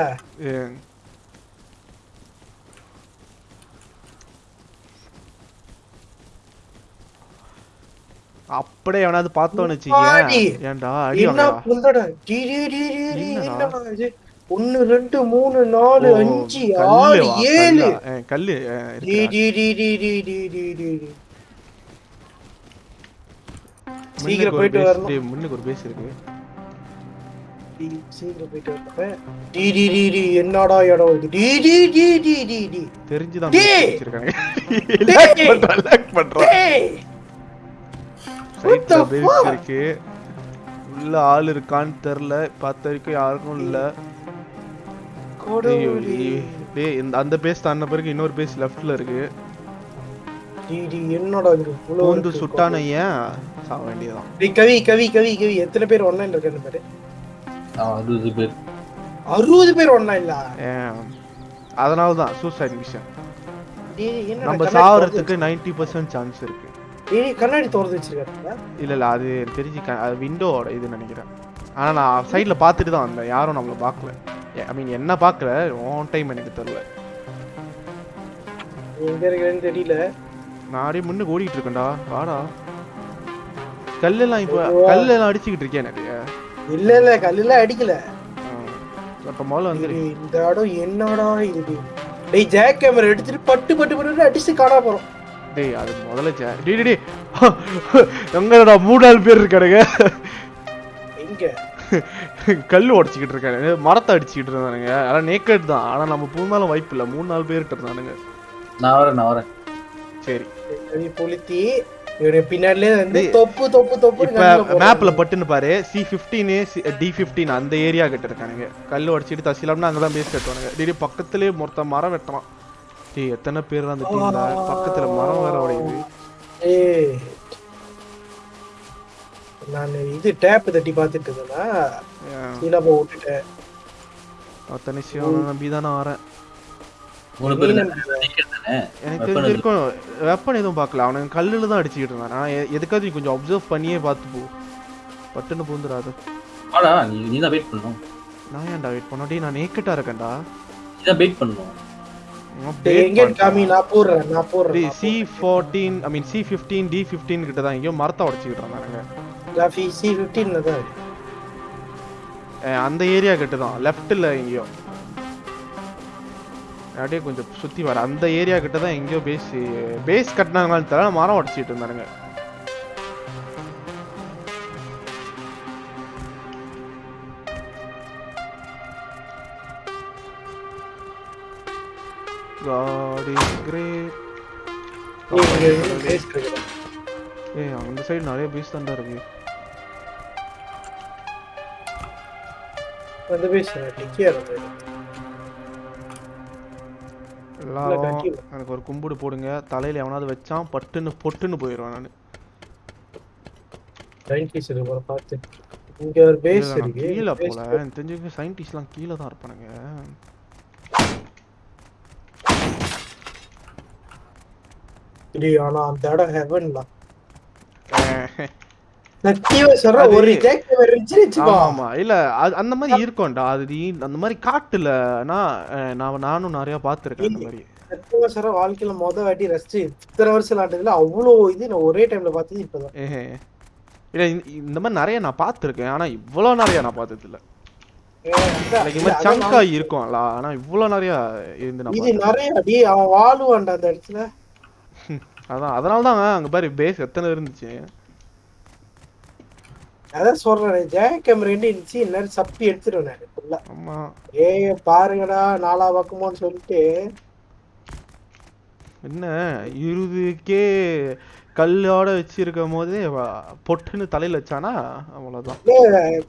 அப்படியே எவனாவது பார்த்தோன்னு வச்சுக்கேன் ஏன்டா அடி ஒன்னு ரெண்டு மூணு நாலு அஞ்சு ஆறு ஏழு கல்லு சீக்கிரம் போயிட்டு வரணும் முன்னுக்கு ஒரு பேஸ் இருக்கு என்னடா இடம் T T T T T தெரிஞ்சுதான் வச்சிருக்காங்க சைட்ல fuck? இருக்கு உள்ள ஆள் இருக்கான்னு தெரியல பார்த்த வரைக்கும் யாருக்கும் இல்ல. டேய், அந்த பேஸ் தாண்ட பிறகு இன்னொரு பேஸ் லெஃப்ட்ல இருக்கு. என்னடா பூந்து இருக்கு? சுட்டான ஏன்? சாக வேண்டியதான் டேய், கவி கவி கவி கவி எத்தனை பேர் ஒன்லைன்ல இருக்காங்க பாரு? அறுபது பேர். அறுபது பேர் ஒன்லைன்ல ஏன்? அதனால தான் சூசைட் மிஷன் நம்ம சாவறதுக்கு நைன்டி பர்சன்ட் சான்ஸ் இருக்கு. கண்ணாடி திறந்து வச்சிருக்காங்க இல்ல இல்ல அது தெரிஞ்சு அது விண்டோவோட இது நினைக்கிறேன். ஆனா நான் சைடுல பார்த்துட்டு தான் வந்தேன். யாரும் நம்மள பார்க்கல. ஐ மீன் என்ன பார்க்கல? ஆன் டைம் எனக்கு தெரியல. எங்க இருக்கேன்னு தெரியல. நான் அப்படியே முன்னுக்கு ஓடிட்டு இருக்கேன்டா. வாடா. கல்லெல்லாம் இப்போ. கல்லெல்லாம் அடிச்சுக்கிட்டு இருக்கேன் நிறைய இல்ல இல்ல கல்லுல அடிக்கல. அப்ப முதல்ல வந்துரு டேய், இந்த இடம் என்னடா இது? டேய் ஜாக் கேமரா எடுத்துட்டு பட்டு பட்டு பட்டு அடிச்சு காணா போறோம். டேய் அது முதல்ல டேய், டேய் எங்கடா மூணு நாலு பேர் இருக்கானுங்க? எங்க? கல் உடச்சிக்கிட்டு இருக்கானுங்க. மரத்தை அடிச்சுக்கிட்டு இருந்தானுங்க. அதான் நேக்கட் தான். ஆனா நம்ம பூந்தாலும் வாய்ப்பு இல்லை. மூணு நாலு பேர்கிட்ட இருந்தானுங்க. நான் வரேன் நான் வரேன். சரி. பொளுத்தி மேப்ல பட்டுன்னு பாரு. சி பிப்டீனு டி பிப்டீன் அந்த ஏரியா கிட்ட இருக்கானுங்க. கல் உடச்சிட்டு தசிலாம்னா அங்கதான் பேஸ் கட்டுவானுங்க. டேய் பக்கத்துலயே மொத்த மரம் வெட்டுறான். டேய் எத்தனை பேர் அந்த டீம்ல பக்கத்துல மரம் வேற உடையுது. ஏய் நான் இது டேப் தட்டி பார்த்துட்டு இருந்தேன்னா ஏன், சீனாப்பா விட்டுட்டேன். அத்தனை விஷயம் நம்பி தானே தானே? எனக்கு தெரிஞ்சிருக்கும் வெப்பன் எதுவும் பார்க்கல. அவனுங்க கல்லுல தான் அடிச்சுக்கிட்டு இருந்தான். நான் எதுக்காவது நீ கொஞ்சம் அப்சர்வ் பண்ணியே பார்த்து போ. பட்டுன்னு பூந்துடாது வாடா நீ நீ தான் வெயிட் பண்ணணும் நான் ஏன்டா வெயிட் பண்ண டேய் நான் நேக்கட்டா இருக்கேன்டா. நீ தான் வெயிட் பண்ணணும் C14 ஐ மீன் C15 D15 கிட்ட தான் எங்கயோ மரத்தை உடைச்சிட்டு இருந்தாங்க அந்த ஏரியா கிட்ட தான் லெஃப்ட்ல எங்கயோ. அப்படியே கொஞ்சம் சுத்தி வர அந்த ஏரியா கிட்ட தான் எங்கயோ பேஸ் பேஸ் கட்டினாங்களான்னு தெரியல மரம் உடைச்சிட்டு இருந்தாங்க God is great. ஏய், இருக்கிறேன். ஏய் அந்த சைடு நிறைய பேஸ் தான்டா இருக்கு. வந்து பேசுறேன் டிக்கியா இருக்கு எல்லாரும். எனக்கு ஒரு கும்பிடு போடுங்க. தலையில எவனாவது வச்சான் பட்டுன்னு பொட்டுன்னு போயிடுவேன் நான். சயின்டிஸ்ட் இருக்கு போல பார்த்து. இங்க ஒரு பேஸ் இருக்கு. கீழே போல. எனக்கு தெரிஞ்சு சயின்டிஸ்ட்லாம் கீழே தான் இருப்பானுங்க. டேய், ஆனா அந்த இடம் இல்ல மாதிரி இருக்கும்டா அது அந்த மாதிரி காட்டுல நான் நானும் நிறைய பார்த்திருக்கேன் அந்த மாதிரி. வாழ்க்கையில மொத வாட்டி ரசிச்சு இத்தனை வருஷம் விளையாண்டதுல அவ்வளவு இது நான் ஒரே டைம்ல பார்த்தது இப்பதான். இல்ல இந்த- மாதிரி நிறைய நான் பார்த்திருக்கேன் ஆனா இவ்வளோ நிறைய நான் பார்த்தது இல்ல சங்கா இருக்கும்ல ஆனா இவ்வளோ நிறைய இருந்து இது நிறைய அடி அவன் வாழுவான்டா அந்த இடத்துல. அதான் அதனால தான் அங்க பாரு பேஸ் எத்தனை இருந்துச்சு? அதான் சொல்றேன் ஜெயக் கேமரா இருந்துச்சு? இந்நேரம் சப்பி எடுத்துருவேன் நான் ஃபுல்லா ஆமா. ஏய் பாருங்கடா நாலா பக்கமோன்னு சொல்லிட்டு. என்ன இருபதுக்கே கல்லோட வச்சிருக்கும் போதே பொட்டுன்னு தலையில வச்சானா? அவ்வளவுதான்.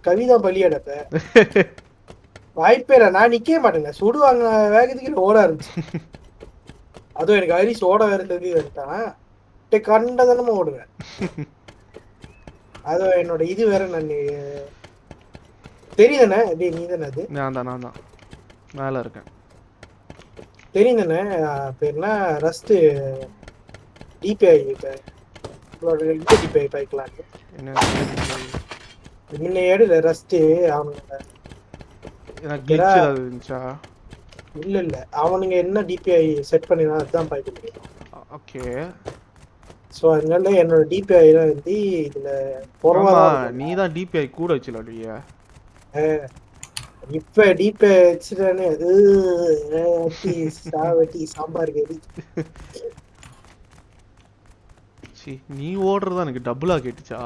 கவிதா பலியடப்ப வாய்ப்பே நான் நிக்கவே மாட்டேங்க. சுடுவாங்க வேகத்துக்கு ஓட ஆரம்பிச்சு. அதுவும் எனக்கு ஹரிஸ் ஓட வேற தெரிஞ்சு வந்துட்டான் கண்டதனமா ஓடுவேன். அதுவும் என்னோட இது வேற நான் தெரியுதானே டேய் நீ தானே அது? நான் தான் நான் தான் மேல இருக்கேன். தெரியும் தானே பேர்னா ரஸ்ட் டிபிஐ டிபிஐ பைக்கலாம் முன்ன ஏடுல ரஸ்ட் அவனுங்க எனக்கு இருந்துச்சா? இல்ல இல்ல. அவனுங்க என்ன டிபிஐ செட் பண்ணினா அதுதான் பார்க்க முடியும் ஓகே. ஸோ அதனால என்னோட டிபிஐ வந்து இதுல குறவா நீ தான் டிபிஐ கூட வச்சுல இல்லையா இப்ப டிபிஐ வச்சுட்டானே சாவட்டி சாம்பார் கறி. சி நீ ஓடுறதா எனக்கு டபுளா கேட்டுச்சா?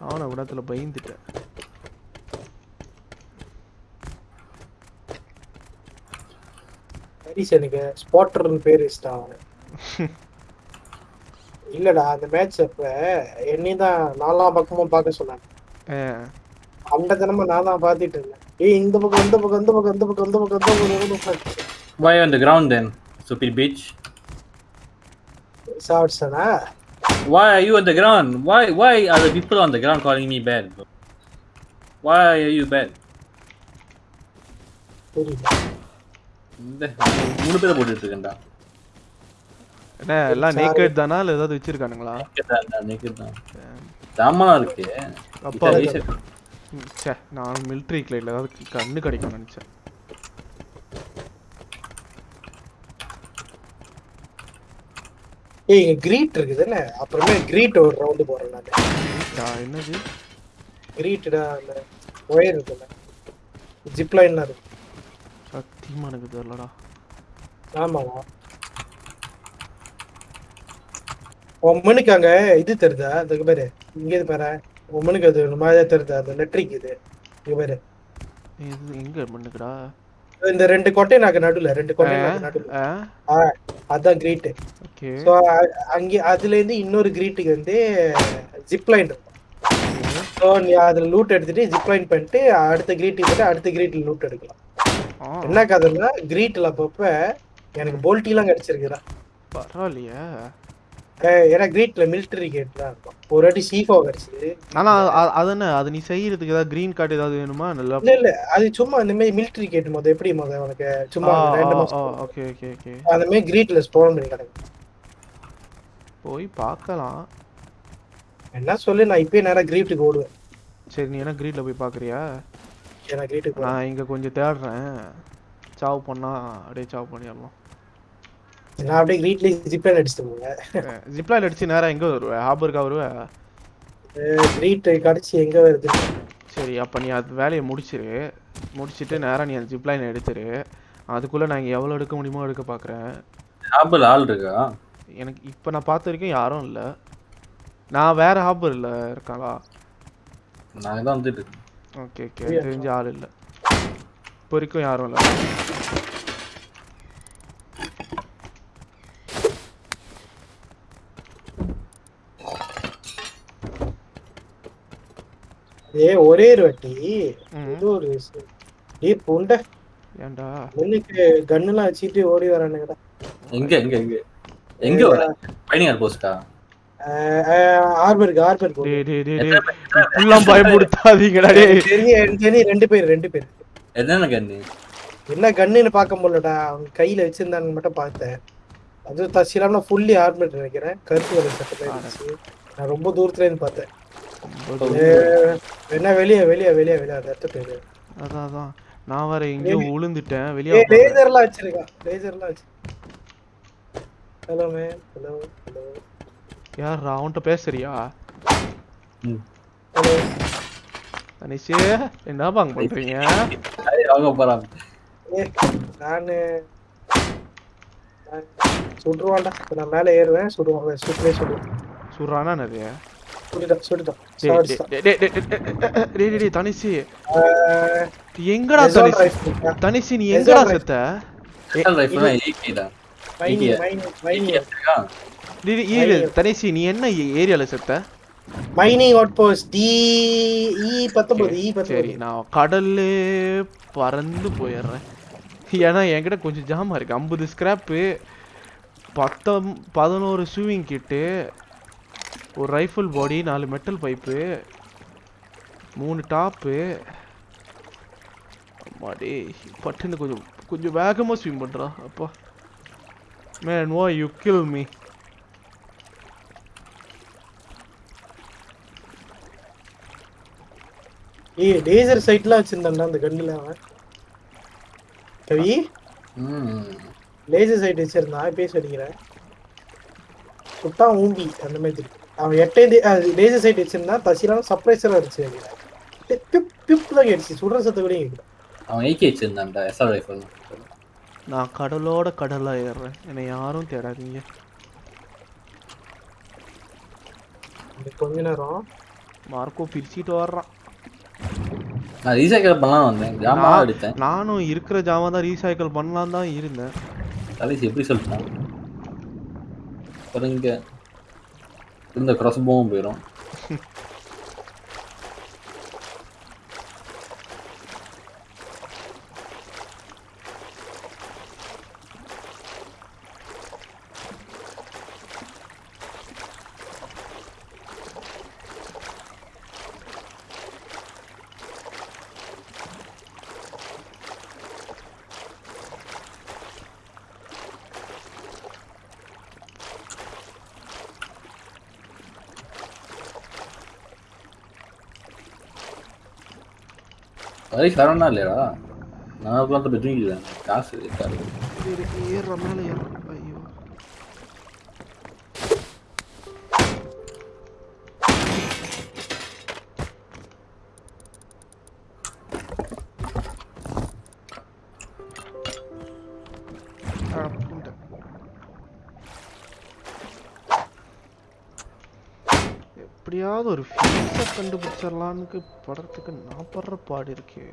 அவனை விடத்துல பயந்துட்டேன். ஹரிஸ் எனக்கு ஸ்பாட்டர்னு பேர் இஷ்டம் அவனு இல்லடா அந்த மேட்ச் அப்ப என்னையும் தான் நாலாம் பக்கமும் பார்க்க சொன்னாங்க அந்த தினமும் நான் தான் பார்த்துட்டு இருந்தேன் ஏய் இந்த பக்கம் இந்த பக்கம் இந்த பக்கம் இந்த பக்கம் இந்த பக்கம் இந்த பக்கம் இந்த பக்கம் Why on the ground then, stupid bitch? சாப்பிட்ஸனா Why are you on the ground? Why why are the people on the ground calling me bad? Bro? Why are you bad? இந்த மூணு பேரை போட்டுட்டு இருக்கேன்டா என்ன எல்லாம். நேக்கட் தானா? இல்ல ஏதாவது வச்சிருக்கானுங்களா? நேக்கட் தான் ஜாமான் இருக்கு. அப்பா ச்சே நான் மிலிட்ரி கிளைல ஏதாவது கண்ணு கிடைக்கும்னு நினைச்சேன். ஏய் இங்க கிரீட் இருக்குதுல்ல? அப்புறமே கிரீட் ஒரு ரவுண்டு போறேன் நான். என்னது? கிரீட்டடா அந்த ஒயர் இருக்குல்ல. ஜிப் லைன்லாம் இருக்கு சத்தியமா எனக்கு தெரியலடா ஆமாவா உம்மனுக்கு அங்க இது தெரியுதா? அதுக்கு பேரு இங்க இது பாரு. உம்மனுக்கு அது ஒரு மாதிரியா தெரியுதா? அந்த லெட்ரிக் இது. இங்க பாரு. இது எங்க மண்ணுக்குடா? இந்த ரெண்டு கொட்டை நாக்கு நடுவுல ரெண்டு கொட்டை நாக்கு நடுவுல. அதான் கிரீட் ஓகே. ஸோ அங்கே அதுல இருந்து இன்னொரு கிரீட்டுக்கு வந்து ஜிப் லைன் இருக்கும். ஸோ நீ அதுல லூட் எடுத்துட்டு ஜிப் லைன் பண்ணிட்டு அடுத்த கிரீட்டுக்கு போட்டு அடுத்த கிரீட்ல லூட் எடுக்கலாம். என்ன கதைன்னா கிரீட்ல அப்பப்ப எனக்கு போல்ட்டிலாம் கிடைச்சிருக்குடா. பரவாயில்லையே. அஹ் ஏன்னா கிரீட்ல மிலிட்டரி கேட் தான் இருக்கும். ஒரு வாட்டி சீஃபோ கிடைச்சது. ஆனா அது என்ன? அது நீ செய்யறதுக்கு ஏதாவது கிரீன் கார்டு ஏதாவது வேணுமா? நல்லா இல்ல இல்ல. அது சும்மா இந்த மாதிரி மிலிட்டரி கேட் மொதல் எப்படி மொதல் உனக்கு? சும்மா ஓகே ஓகே ஓகே அந்த மாதிரி கிரீட்ல ஸ்போன் பண்ணி கிடக்கும் போய் பார்க்கலாம். என்ன சொல்லு நான் இப்பயே நேரா கிரீட்டுக்கு ஓடுவேன். சரி நீ என்ன கிரீட்ல போய் பாக்குறியா ஏன்னா கிரீட்டுக்கு போறேன். நான் இங்க கொஞ்சம் தேடுறேன். சாவு பண்ணா அப்படியே சாவு பண்ணிடலாம். நான் அப்படியே கிரீட்ல ஜிப் லைன் அடிச்சுட்டு போவேன். ஜிப்லாயில் அடிச்சு நேரா எங்க வருவேன் ஹாபருக்கா வருவேன் கிரீட் கடிச்சு எங்க வருது? சரி அப்போ நீ அது வேலையை முடிச்சிரு. முடிச்சிட்டு நேரா நீ அந்த ஜிப்லைன் எடுத்துரு. அதுக்குள்ள நான் இங்க எவ்வளவு எடுக்க முடியுமோ எடுக்க பார்க்குறேன் ஆப்பிள் ஆள் இருக்கா? எனக்கு இப்போ நான் பார்த்த வரைக்கும் யாரும் இல்லை. நான் வேற ஹாபரில் இருக்காளா? நாங்க தான் வந்துட்டு. ஓகே ஓகே தெரிஞ்ச ஆள் இல்லை இப்போ வரைக்கும் யாரும் இல்லை ஏ ஒரே ஒரு வாட்டி இது ஒரு ஏ புண்டை ஏன்டா முன்னுக்கு கன்னுலாம் வச்சுட்டு ஓடி வரானுங்கடா எங்க எங்க எங்க எங்க வர பைனிங் போஸ்டா ஆர்பருக்கு ஆர்பருக்கு டேய் டேய் தெரிஞ்சு ரெண்டு பேர் ரெண்டு பேர். என்னென்ன என்ன கன்னுன்னு பார்க்க முடியலடா. அவங்க கையில வச்சிருந்தாங்க மட்டும் பார்த்தேன். அது தசிலாம ஃபுல்லி ஆர்மெட் நினைக்கிறேன். கருப்பு கலர் சட்டை இருந்துச்சு. நான் ரொம்ப தூரத்துல இருந்து பார்த்தேன். என்ன வெளியே வெளியே வெளியே வெளியே. அந்த இடத்த பேரு. அதான் அதான். நான் வேற எங்கேயோ விழுந்துட்டேன் வெளியே லேசர்லாம் வச்சிருக்கான். லேசர்லாம் வச்சு ஹலோ மேம் ஹலோ ஹலோ யார் அவன்கிட்ட பேசுறியா? தனிஷே என்ன பாங்க பண்றீங்க? வாங்க போறாங்க நானு சுடுவான்டா. நான் மேல ஏறுவேன். சுடுவான் சுட்டுவே சுடுவான். சுடுறானா நிறைய தனிசி எங்கடா தனிசி நீ எங்கடா இரு, தனிஷி நீ என்ன ஏரியால செத்த? Mining out post D E பத்தொன்பது இ சரி பத்தொன்பது. நான் கடல்லே பறந்து போயிடுறேன். ஏன்னா என்கிட்ட கொஞ்சம் ஜாமா இருக்கு. ஐம்பது ஸ்கிராப்பு பத்தம் பதினோரு ஷூவிங் கிட்டு ஒரு ரைஃபிள் பாடி நாலு மெட்டல் பைப்பு மூணு டாப்பு அம்மாடி பட்டுன்னு கொஞ்சம் கொஞ்சம் வேகமாக ஸ்விம் பண்ணுறா அப்பா. மேன் வா யூ கில் மீ ஏய் லேசர் சைட்லாம் வச்சிருந்தான்டா அந்த கண்ணுல அவன். கவி? ம். லேசர் சைட் வச்சிருந்தான் பேச அடிக்கிறேன். சுட்டா ஊம்பி அந்த மாதிரி. இருக்கு அவன் எட்டே லேசர் சைட் வச்சிருந்தான் தசிலாம் சர்ப்ரைசரா இருந்துச்சு பிப் பிப் தான் கேட்டுச்சு. சுடுற சத்த கூட கேட்கல அவன் ஏகே வச்சிருந்தான்டா எஸ்ஆர் ரைஃபிள் நான் கடலோட கடலாக ஏறுறேன். என்னை யாரும் தேடாதீங்க. கொஞ்ச நேரம். மார்க்கோ பிரிச்சுட்டு வர்றான். நான் ரீசைக்கிள் பண்ணலாம் வந்தேன். ஜாமா எடுத்தேன் நானும் இருக்கிற ஜாமா தான் ரீசைக்கிள் பண்ணலாம் தான் இருந்தேன். கடைசி எப்படி சொல்லிட்டான்? இங்க இருந்த cross bowம் போயிடும் அதே சரவணா இல்லையா நான் பார்த்துட்டு தூங்கிடுவேன் காசு இருக்காரு ஏறுற மேலே ஏறும் கண்டுபிடிச்சிடலான்னு படுறதுக்கு நான் படுற பாடு இருக்கே.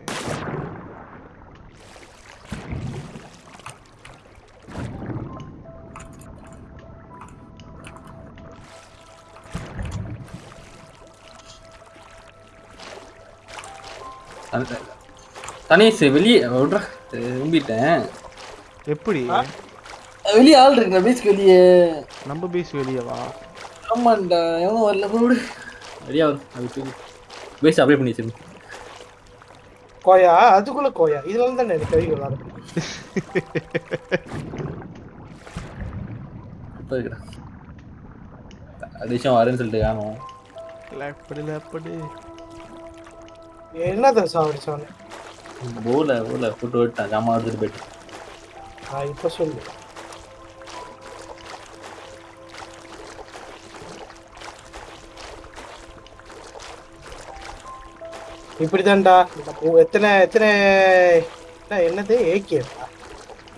தனேஷ் வெளியே விட்றா. நம்பிட்டேன் எப்படி? வெளியே ஆள் இருக்கு பேஸ்க்கு வெளியே. நம்ம பேஸ் வெளியவா? ஆமாண்டா எவனும் வரல விடு ரெடியா வரும் அது பேஸ் அப்ளை பண்ணி வச்சிருந்தேன் கோயா அதுக்குள்ள கோயா. இதுல இருந்து தானே எனக்கு கவி விளாட. அடிஷம் வரேன்னு சொல்லிட்டு காணும். லேப்படு லேப்படு என்னதான் சாவடிச்சானு போல போல போட்டு விட்டான் ஜாமான் எடுத்துட்டு போயிட்டு நான் இப்ப சொல்லு. இப்படிதான்டா. எத்தனை எத்தனை என்ன, என்னது? ஏகே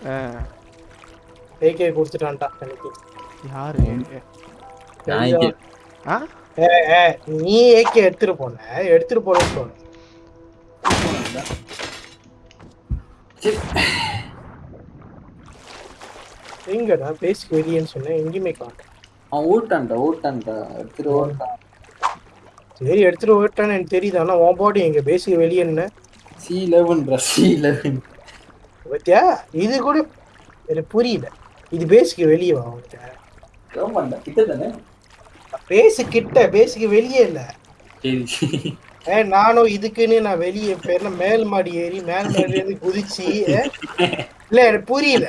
ஆ, ஏகே கொடுத்துட்டான்டா எனக்கு. யாரு? நான் இங்கே ஆ? ஏ, ஏ, நீ ஏகே எடுத்துட்டு போன. எடுத்துட்டு போனேன்னு சொன்ன. எங்கடா? பேசிக்கு வெளியேன்னு சொன்னேன் எங்கேயுமே காணும். அவன் ஓட்டான்டா ஓட்டான்டா எடுத்துட்டு ஓட்டான் சரி எடுத்துட்டு போயிட்டான்னு எனக்கு தெரியுது. ஆனா உன் பாடி எங்க பேசிக்கு வெளியேன்னு சி லெவன்டா சி லெவன் பத்தியா? இது கூட எனக்கு புரியல. இது பேசிக்கு வெளியே வா ஆமாண்டா கிட்ட தானே? பேசு கிட்ட பேசிக்கு வெளியே இல்ல. ஏ நானும் இதுக்குன்னு நான் வெளியே பேர்ல மேல் மாடி ஏறி மேல் மாடி இருந்து குதிச்சு இல்ல எனக்கு புரியல.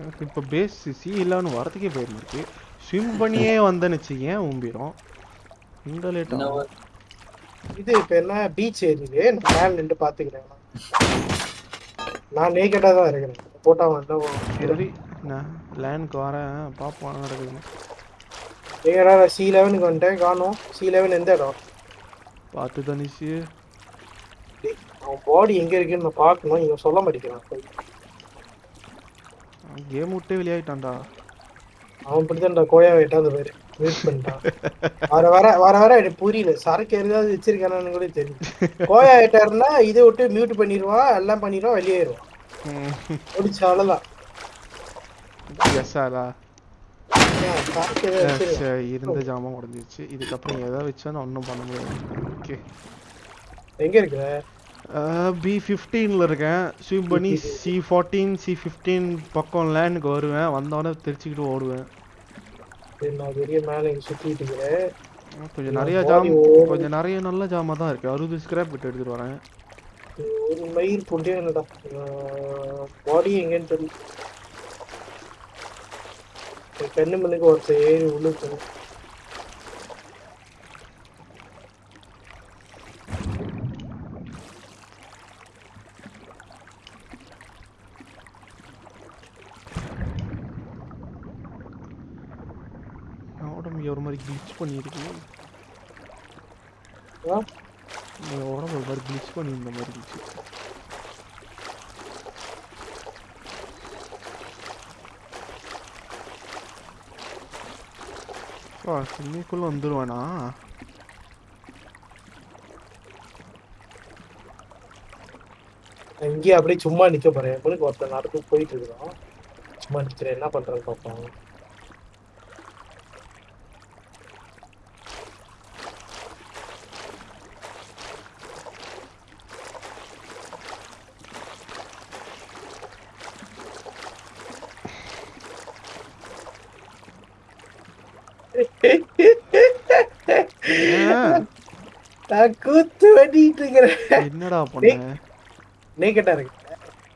எனக்கு இப்போ பேஸ் சி இல்லான்னு வரதுக்கே பயமா இருக்கு. ஸ்விம் பண்ணியே வந்தேன்னு வச்சுக்கேன் ஊம்பிடும் இந்த லேட் என்ன ஆகும் இது இப்ப என்ன? பீச் ஏரியுது நான் மேல நின்று பாத்துக்கிறேன். நான் நேக்கடா தான் இருக்கிறேன். போட்டா வந்து சரி நான் லேண்ட்க்கு வரேன். பார்ப்போம் நடக்குதுன்னு. நேக்கடா சி லெவனுக்கு வந்துட்டேன். காணும். சி லெவன் எந்த இடம்? பார்த்து தனிச்சு அவன் பாடி எங்க இருக்குன்னு நான் பார்க்கணும். இவன் சொல்ல மாட்டேங்கிறான். கேம் விட்டே வெளியாயிட்டான்டா. அவன் இப்படித்தான்டா கோயா வெட்டாத பேரு. வெயிட் பண்ணிட்டான். வர வர வர வர எனக்கு புரியல. சரக்கு எதாவது வச்சிருக்கானு கூட தெரியும் கோயா வெட்டாருன்னா இதை விட்டு மியூட் பண்ணிடுவான் எல்லாம் பண்ணிடுவான் வெளியேறுவான். முடிச்ச எதாவது வச்சிருக்கான்? இருந்த ஜாமான் உடஞ்சிருச்சு. இதுக்கப்புறம் எதை வச்சா நான் ஒன்றும் பண்ண முடியாது. ஓகே எங்க இருக்கிற? பி ஃபிஃப்டீனில் இருக்கேன். ஸ்விம் பண்ணி சி ஃபோர்டீன் சி ஃபிஃப்டீன் பக்கம் லேண்டுக்கு வருவேன். வந்தோடனே தெரிச்சுக்கிட்டு ஓடுவேன். நான் பெரிய மேல சுத்திட்டு இருக்கிறேன். கொஞ்சம் நிறைய ஜாம் கொஞ்சம் நிறைய நல்ல ஜாமா தான் இருக்கு. அறுபது ஸ்கிராப் விட்டு எடுத்துட்டு வரேன். ஒரு மயிர் புண்டே என்னடா பாடி எங்கன்னு தெரியல. கண்ணு மண்ணுக்கு ஒருத்தர் ஏறி உள்ளுக்கு ஒரு மாதிரி கிளிச் ஆ? உடம்பு ஒரு மாதிரி கிளிச் பண்ணி இந்த மாதிரி இருந்துச்சு இன்னைக்குள்ள வந்துருவானா நான் இங்கேயே அப்படியே சும்மா நிக்க போறேன். உங்களுக்கு ஒருத்தர் நடந்து போயிட்டு இருக்கிறோம் சும்மா நிக்கிறேன். என்ன பண்றேன்னு பார்ப்போம் ஏன்? நான் கூத்து வண்டிட்டு இருக்கிறேன் என்னடா பண்ண? நேக்கட்டா இருக்கு.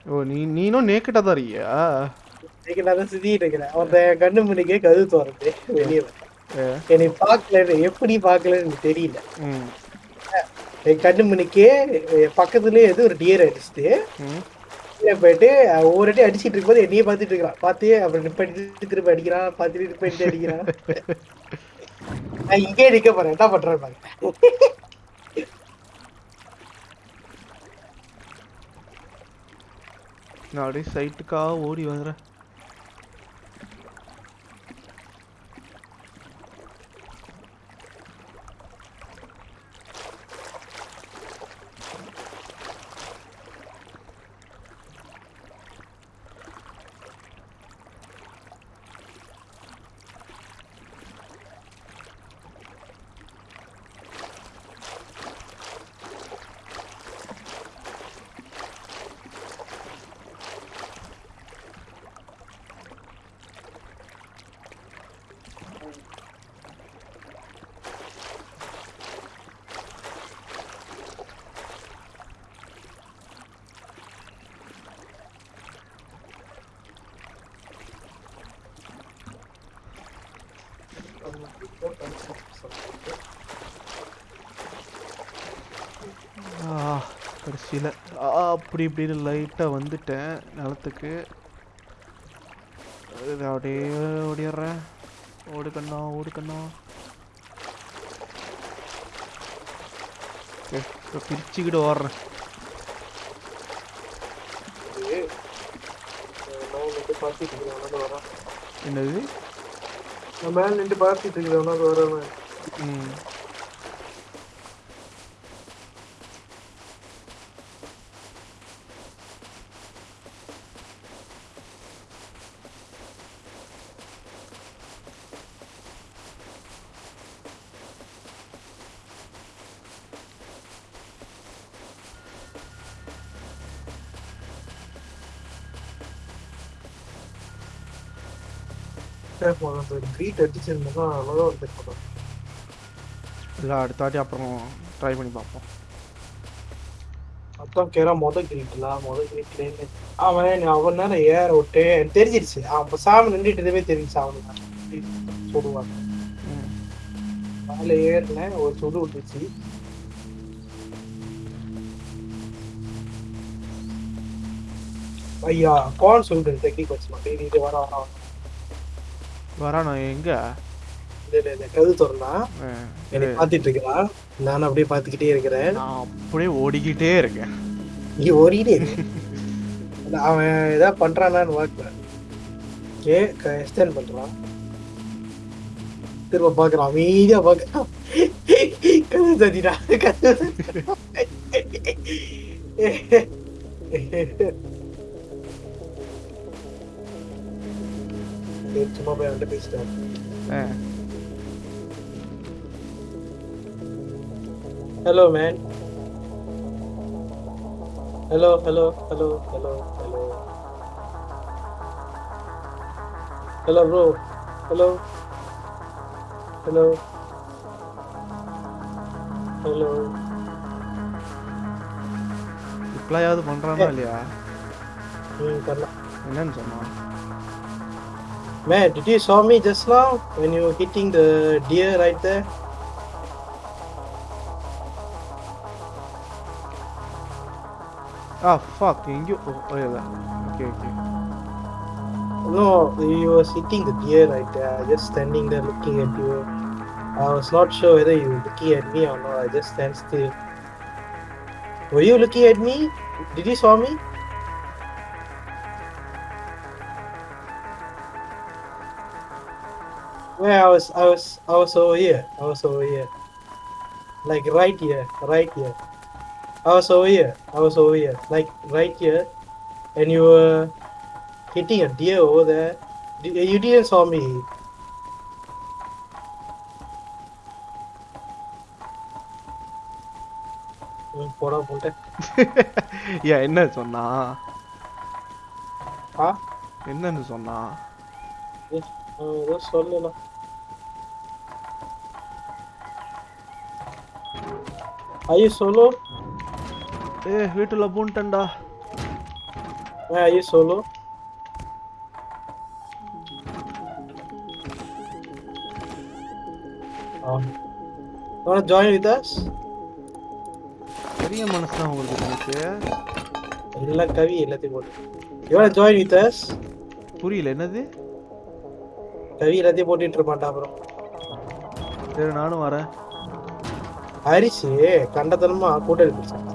ஓ நீ நீனும் நேக்கட்டா தான் இருக்கியா? நேக்கட்டா தான் சுத்திட்டு இருக்கிறேன். ஒருத்தன் கண்ணு மணிக்கே கது தோறது வெளியே என்னை பார்க்கல எப்படி பார்க்கலன்னு தெரியல. ம். என் கண்ணு என் பக்கத்துலயே ஏதோ ஒரு டியர் அடிச்சுட்டு போயிட்டு அவன் ஒவ்வொரு வாட்டி அடிச்சிட்டு இருக்கும்போது என்னையே பார்த்துட்டு இருக்கிறான். பார்த்து அப்புறம் நிப்பாட்டிட்டு திரும்ப அடிக்கிறான் பார்த்துட்டு நிப்பாட்டிட்டு அடிக்கிறான். நான் இங்கே நிக்க போறேன். என்ன பண்றேன் பாருங்க. நான் அப்படியே சைட்டுக்காக ஓடி வந்துடுறேன் ஆ கடைசியில். அப்படி இப்படின்னு லைட்டாக வந்துட்டேன் நிலத்துக்கு. அப்படியே ஓடிடுறேன். ஓடு கண்ணா ஓடு கண்ணா ஓகே இப்போ பிரிச்சுக்கிட்டு ஓடுறேன். என்னது? மேல நின்று பார்த்துட்டு இருக்கிறேன் அவனால வரான் ம் அந்த க்ரீட் அடிச்சிருந்தா அவ்வளோதான் வந்து போனோம் இல்லை அடுத்த வாட்டி அப்புறம் ட்ரை பண்ணி பார்ப்போம். மொத்தம் கேரா மொத கிரீட்லாம் மொத கிரீட்லேருந்து அவன் அவன் நேரம் ஏற விட்டு தெரிஞ்சிருச்சு. அவன் பேசாம நின்றுட்டதே தெரிஞ்சிச்சு அவனுக்கு. சுடுவாங்க ம். மேலே ஏறினேன் ஒரு சுடு விட்டுச்சு. ஐயா கான் சொல்லிட்டு டெக்னிக் வச்சுமா டேய் இது வர வர வர. வரானா எங்க? கது திறந்தா. என்னை இரு. பார்த்துட்டு இருக்கிறான் நானும் அப்படியே பார்த்துக்கிட்டே இருக்கிறேன். நான் அப்படியே ஓடிக்கிட்டே இருக்கேன். நீ. இல்ல, அவன் ஏதாவது பண்றானான்னு பார்க்கல. ஓகே எக்ஸ்டெண்ட் பண்றான். திரும்ப பாக்குறான் அமைதியா பாக்குறான் கது தட்டிடா கது சரி, சும்மா போய் அவன்கிட்ட பேசிட்டேன் Hello, man. Hello, hello, hello, hello, hello. Hello, bro. Hello. Hello. Hello. ரிப்ளையாவது பண்றானா இல்லையா ம் பண்ணலாம் என்னன்னு சொன்னான் Man, did you saw me just now when you were hitting the deer right there? Ah, fuck, in you. Oh, oh yeah. Okay, okay. No, you were sitting the deer right there, just standing there looking at you. I was not sure whether you were looking at me or not, I just stand still. Were you looking at me? Did you saw me? Well, I was, I was, I was over here. I was over here. Like right here, right here. I was over here. I was over here. Like right here. And you were hitting a deer over there. D- You didn't saw me. ம், போடா போட்ட ஏன் என்ன சொன்னா ஆ என்னன்னு சொன்னா அவன் ஏதோ சொல்லலாம் ஐயோ solo ஏ வீட்டுல பூண்டண்டா? Oh. You wanna join with us? பெரிய மனசு தான் உங்களுக்கு எனக்கு எல்லாம் கவி எல்லாத்தையும் போட்டு wanna join with us? புரியல என்னது கவி எல்லாத்தையும் போட்டுட்டு இருப்பான்டா அப்புறம் சரி நானும் வரேன் ஹரிஷ் கண்டத்தனமா கூட்டல் பிடிச்சான்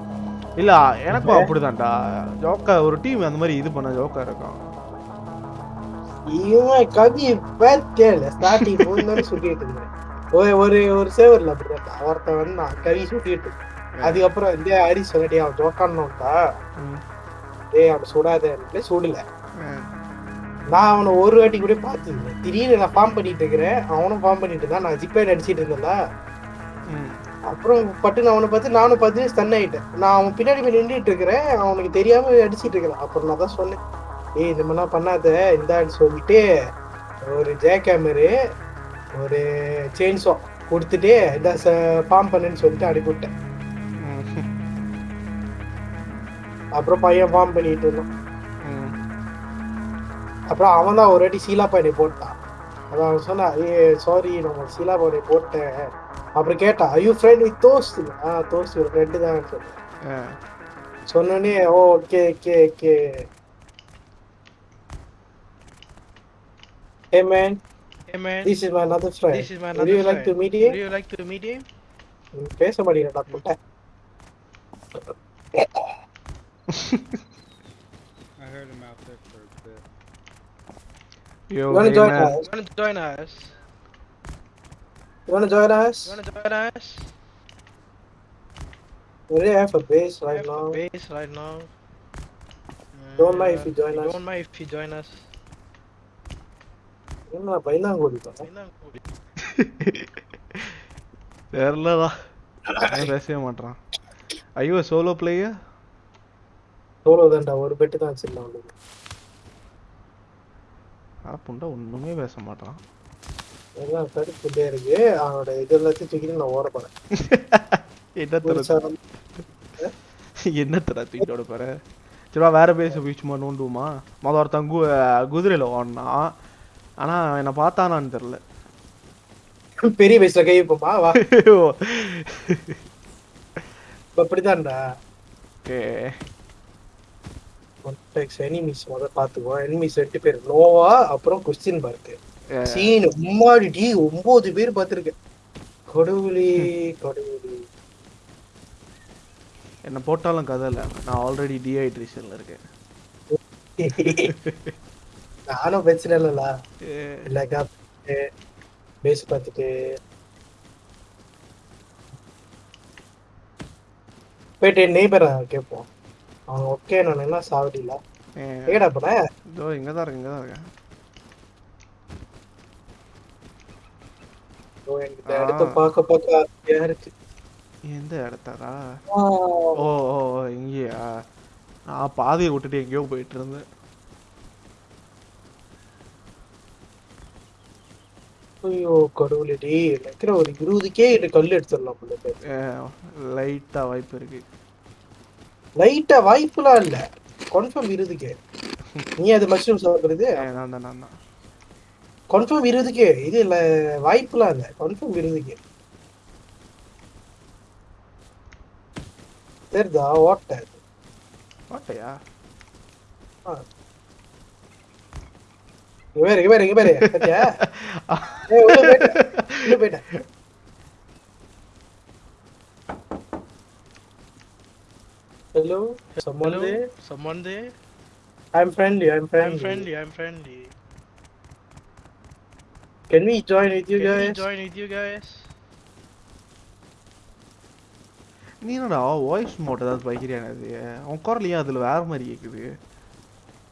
இல்ல எனக்கும் அப்படிதான்டா. ஜோக்கா ஒரு டீம் அந்த மாதிரி இது பண்ண ஜோக்கா இருக்கான். இவன் கவி பேர்ல ஸ்டார்டிங் போன்னு சொல்லிட்டு இருந்தேன் ஒரு ஒரு ஒரு சேவர்ல அப்படிதான் ஒருத்தன் வந்து நான் கவி சுட்டிட்டு. அதுக்கப்புறம் வந்து ஹரிஷ் சொன்னடி அவன் ஜோக்கான்னுட்டா ம். ஏய் அவன் சுடாதேன்னு சுடல. நான் அவனை ஒரு வாட்டி கூட பார்த்தது திடீர்னு நான் ஃபார்ம் பண்ணிட்டு இருக்கிறேன். அவனும் ஃபார்ம் பண்ணிட்டு இருந்தான். நான் ஜிப்லைன் அடிச்சிட்டு இருந்தேன்ல. அப்புறம் பட்டு நான் அவனை பார்த்து நானும் பார்த்து ஸ்டன் ஆகிட்டேன் நான் அவன் பின்னாடி போய் நின்றுட்டு இருக்கிறேன். அவனுக்கு தெரியாம அடிச்சிட்டு இருக்கிறேன். அப்புறம் நான் தான் சொன்னேன். ஏய் இந்த மாதிரிலாம் பண்ணாத. இந்தான்னு சொல்லிட்டு ஒரு ஜே கேமரு ஒரு செயின்ஸோ கொடுத்துட்டு இந்த ஃபார்ம் பண்ணுன்னு சொல்லிட்டு அனுப்பிவிட்டேன் ம். அப்புறம் பையன் ஃபார்ம் பண்ணிட்டு இருந்தான். அப்புறம் அவன் தான் ஒரு வாட்டி சீலா பையனை போட்டான். அதான் அவன் சொன்னான் ஏ சாரி நான் சீலா பையனை போட்டேன். அப்புறம் கேட்டான் ஐயோ ஃப்ரெண்ட் வித் தோஸ்ட் ஆ தோஸ்ட் ஒரு ஃப்ரெண்டு தான் சொன்னேன் ஆ. சொன்னோடனே oh okay okay okay Hey man, Hey man, this is my another friend. this is my Would another you like to friend. meet Would him? you like to meet him? பேச மாட்டேங்கிறடா புட்டை I heard him out there for a bit. Yo, You wanna hey, join man. us? You wanna join us? You wanna join us? You wanna join us? We already have a base We right have now. a base right now. Don't mind if Uh, you join us. Don't mind if you join us. என்ன கூடி? தெரியலடா பேசவே மாட்டான் ஐயோ solo player solo தான்டா ஒரு bed தான் வச்சிருந்தான் அவனுக்கு புண்டா ஒண்ணுமே பேச மாட்டான் எல்லாம் கடுப்புட்டே இருக்கு. அவனோட இது எல்லாத்தையும் தூக்கிட்டு நான் ஓட போறேன். என்ன தருது வந்து- என்னத்தடா தூக்கிட்டு ஓட போற? சரிவா வேற பேச போய் சும்மா நோண்டுவோமா? மொதல் ஒருத்தன் கு குதிரையில் ஓடினான் ஆனா என்னை பார்த்தானான்னு தெரில பெரிய வயசுல கை வைப்போமா? வா. இப்ப அப்படிதான்டா. ஓகே. எனிமீஸ் முத பாத்துக்கோ எனிமீஸ் ரெண்டு பேர். நோவா அப்புறம் கொஸ்டின் மார்க் சீன் உம்மாடி டி ஒன்பது பேர் பார்த்திருக்கேன். கடவுளே கடவுளே. என்னை போட்டாலும் கதை இல்லை. நான் ஆல்ரெடி டீஹைட்ரேஷனில் இருக்கேன். நானும் பிரச்சனை இல்லல ஏ, இல்லக்கா பேஸ் பார்த்துட்டு. போயிட்டு நெய்பர் கேட்போம். அவன் ஓகே நான் என்ன சாவடில ஏ, ஏடா போன இதோ இங்கே தான் இருக்கேன் இங்கே தான் இருக்கேன் ஓ, எனக்கு இந்த இடத்த பார்க்க பார்க்க ஆசையா இருக்கு எந்த இடத்தாரா ஆ, ஓ ஓ இங்கேயா? நான் பாதையை விட்டுட்டு எங்கேயோ போயிட்டு இருந்தேன். ஐயோ கடவுளே டேய் நினைக்கிற ஒரு இருபதுக்கே இது கல் எடுத்துடலாம் போல இருக்கு. லைட்டாக வாய்ப்பு இருக்கு. லைட்டா வாய்ப்புலாம் இல்ல. கன்ஃபார்ம் இருபதுக்கே. நீ அது மஷ்ரூம் சாப்பிடுறது? நான் தான் நான் தான். கன்ஃபார்ம் இருபதுக்கே இது இல்ல வாய்ப்புலாம் இல்ல. கன்ஃபார்ம் இருபதுக்கே தெரியுதா? ஓட்ட. ஓட்டையா? இங்க பேரு இங்க பேரு இங்க பேரு. பாத்தியா ஏய், உள்ள போயிட்டேன் உள்ள போயிட்டேன் hello someone Hello? there? Someone there? i'm friendly i'm friendly. I'm friendly, I'm friendly. Can we join with you Can guys? we join with you guys? நீ என்னடா வாய்ஸ் மோட் ஏதாவது பைக்கிறியான அது. உன் குரல் ஏன் அதில் வேற மாதிரி கேட்குது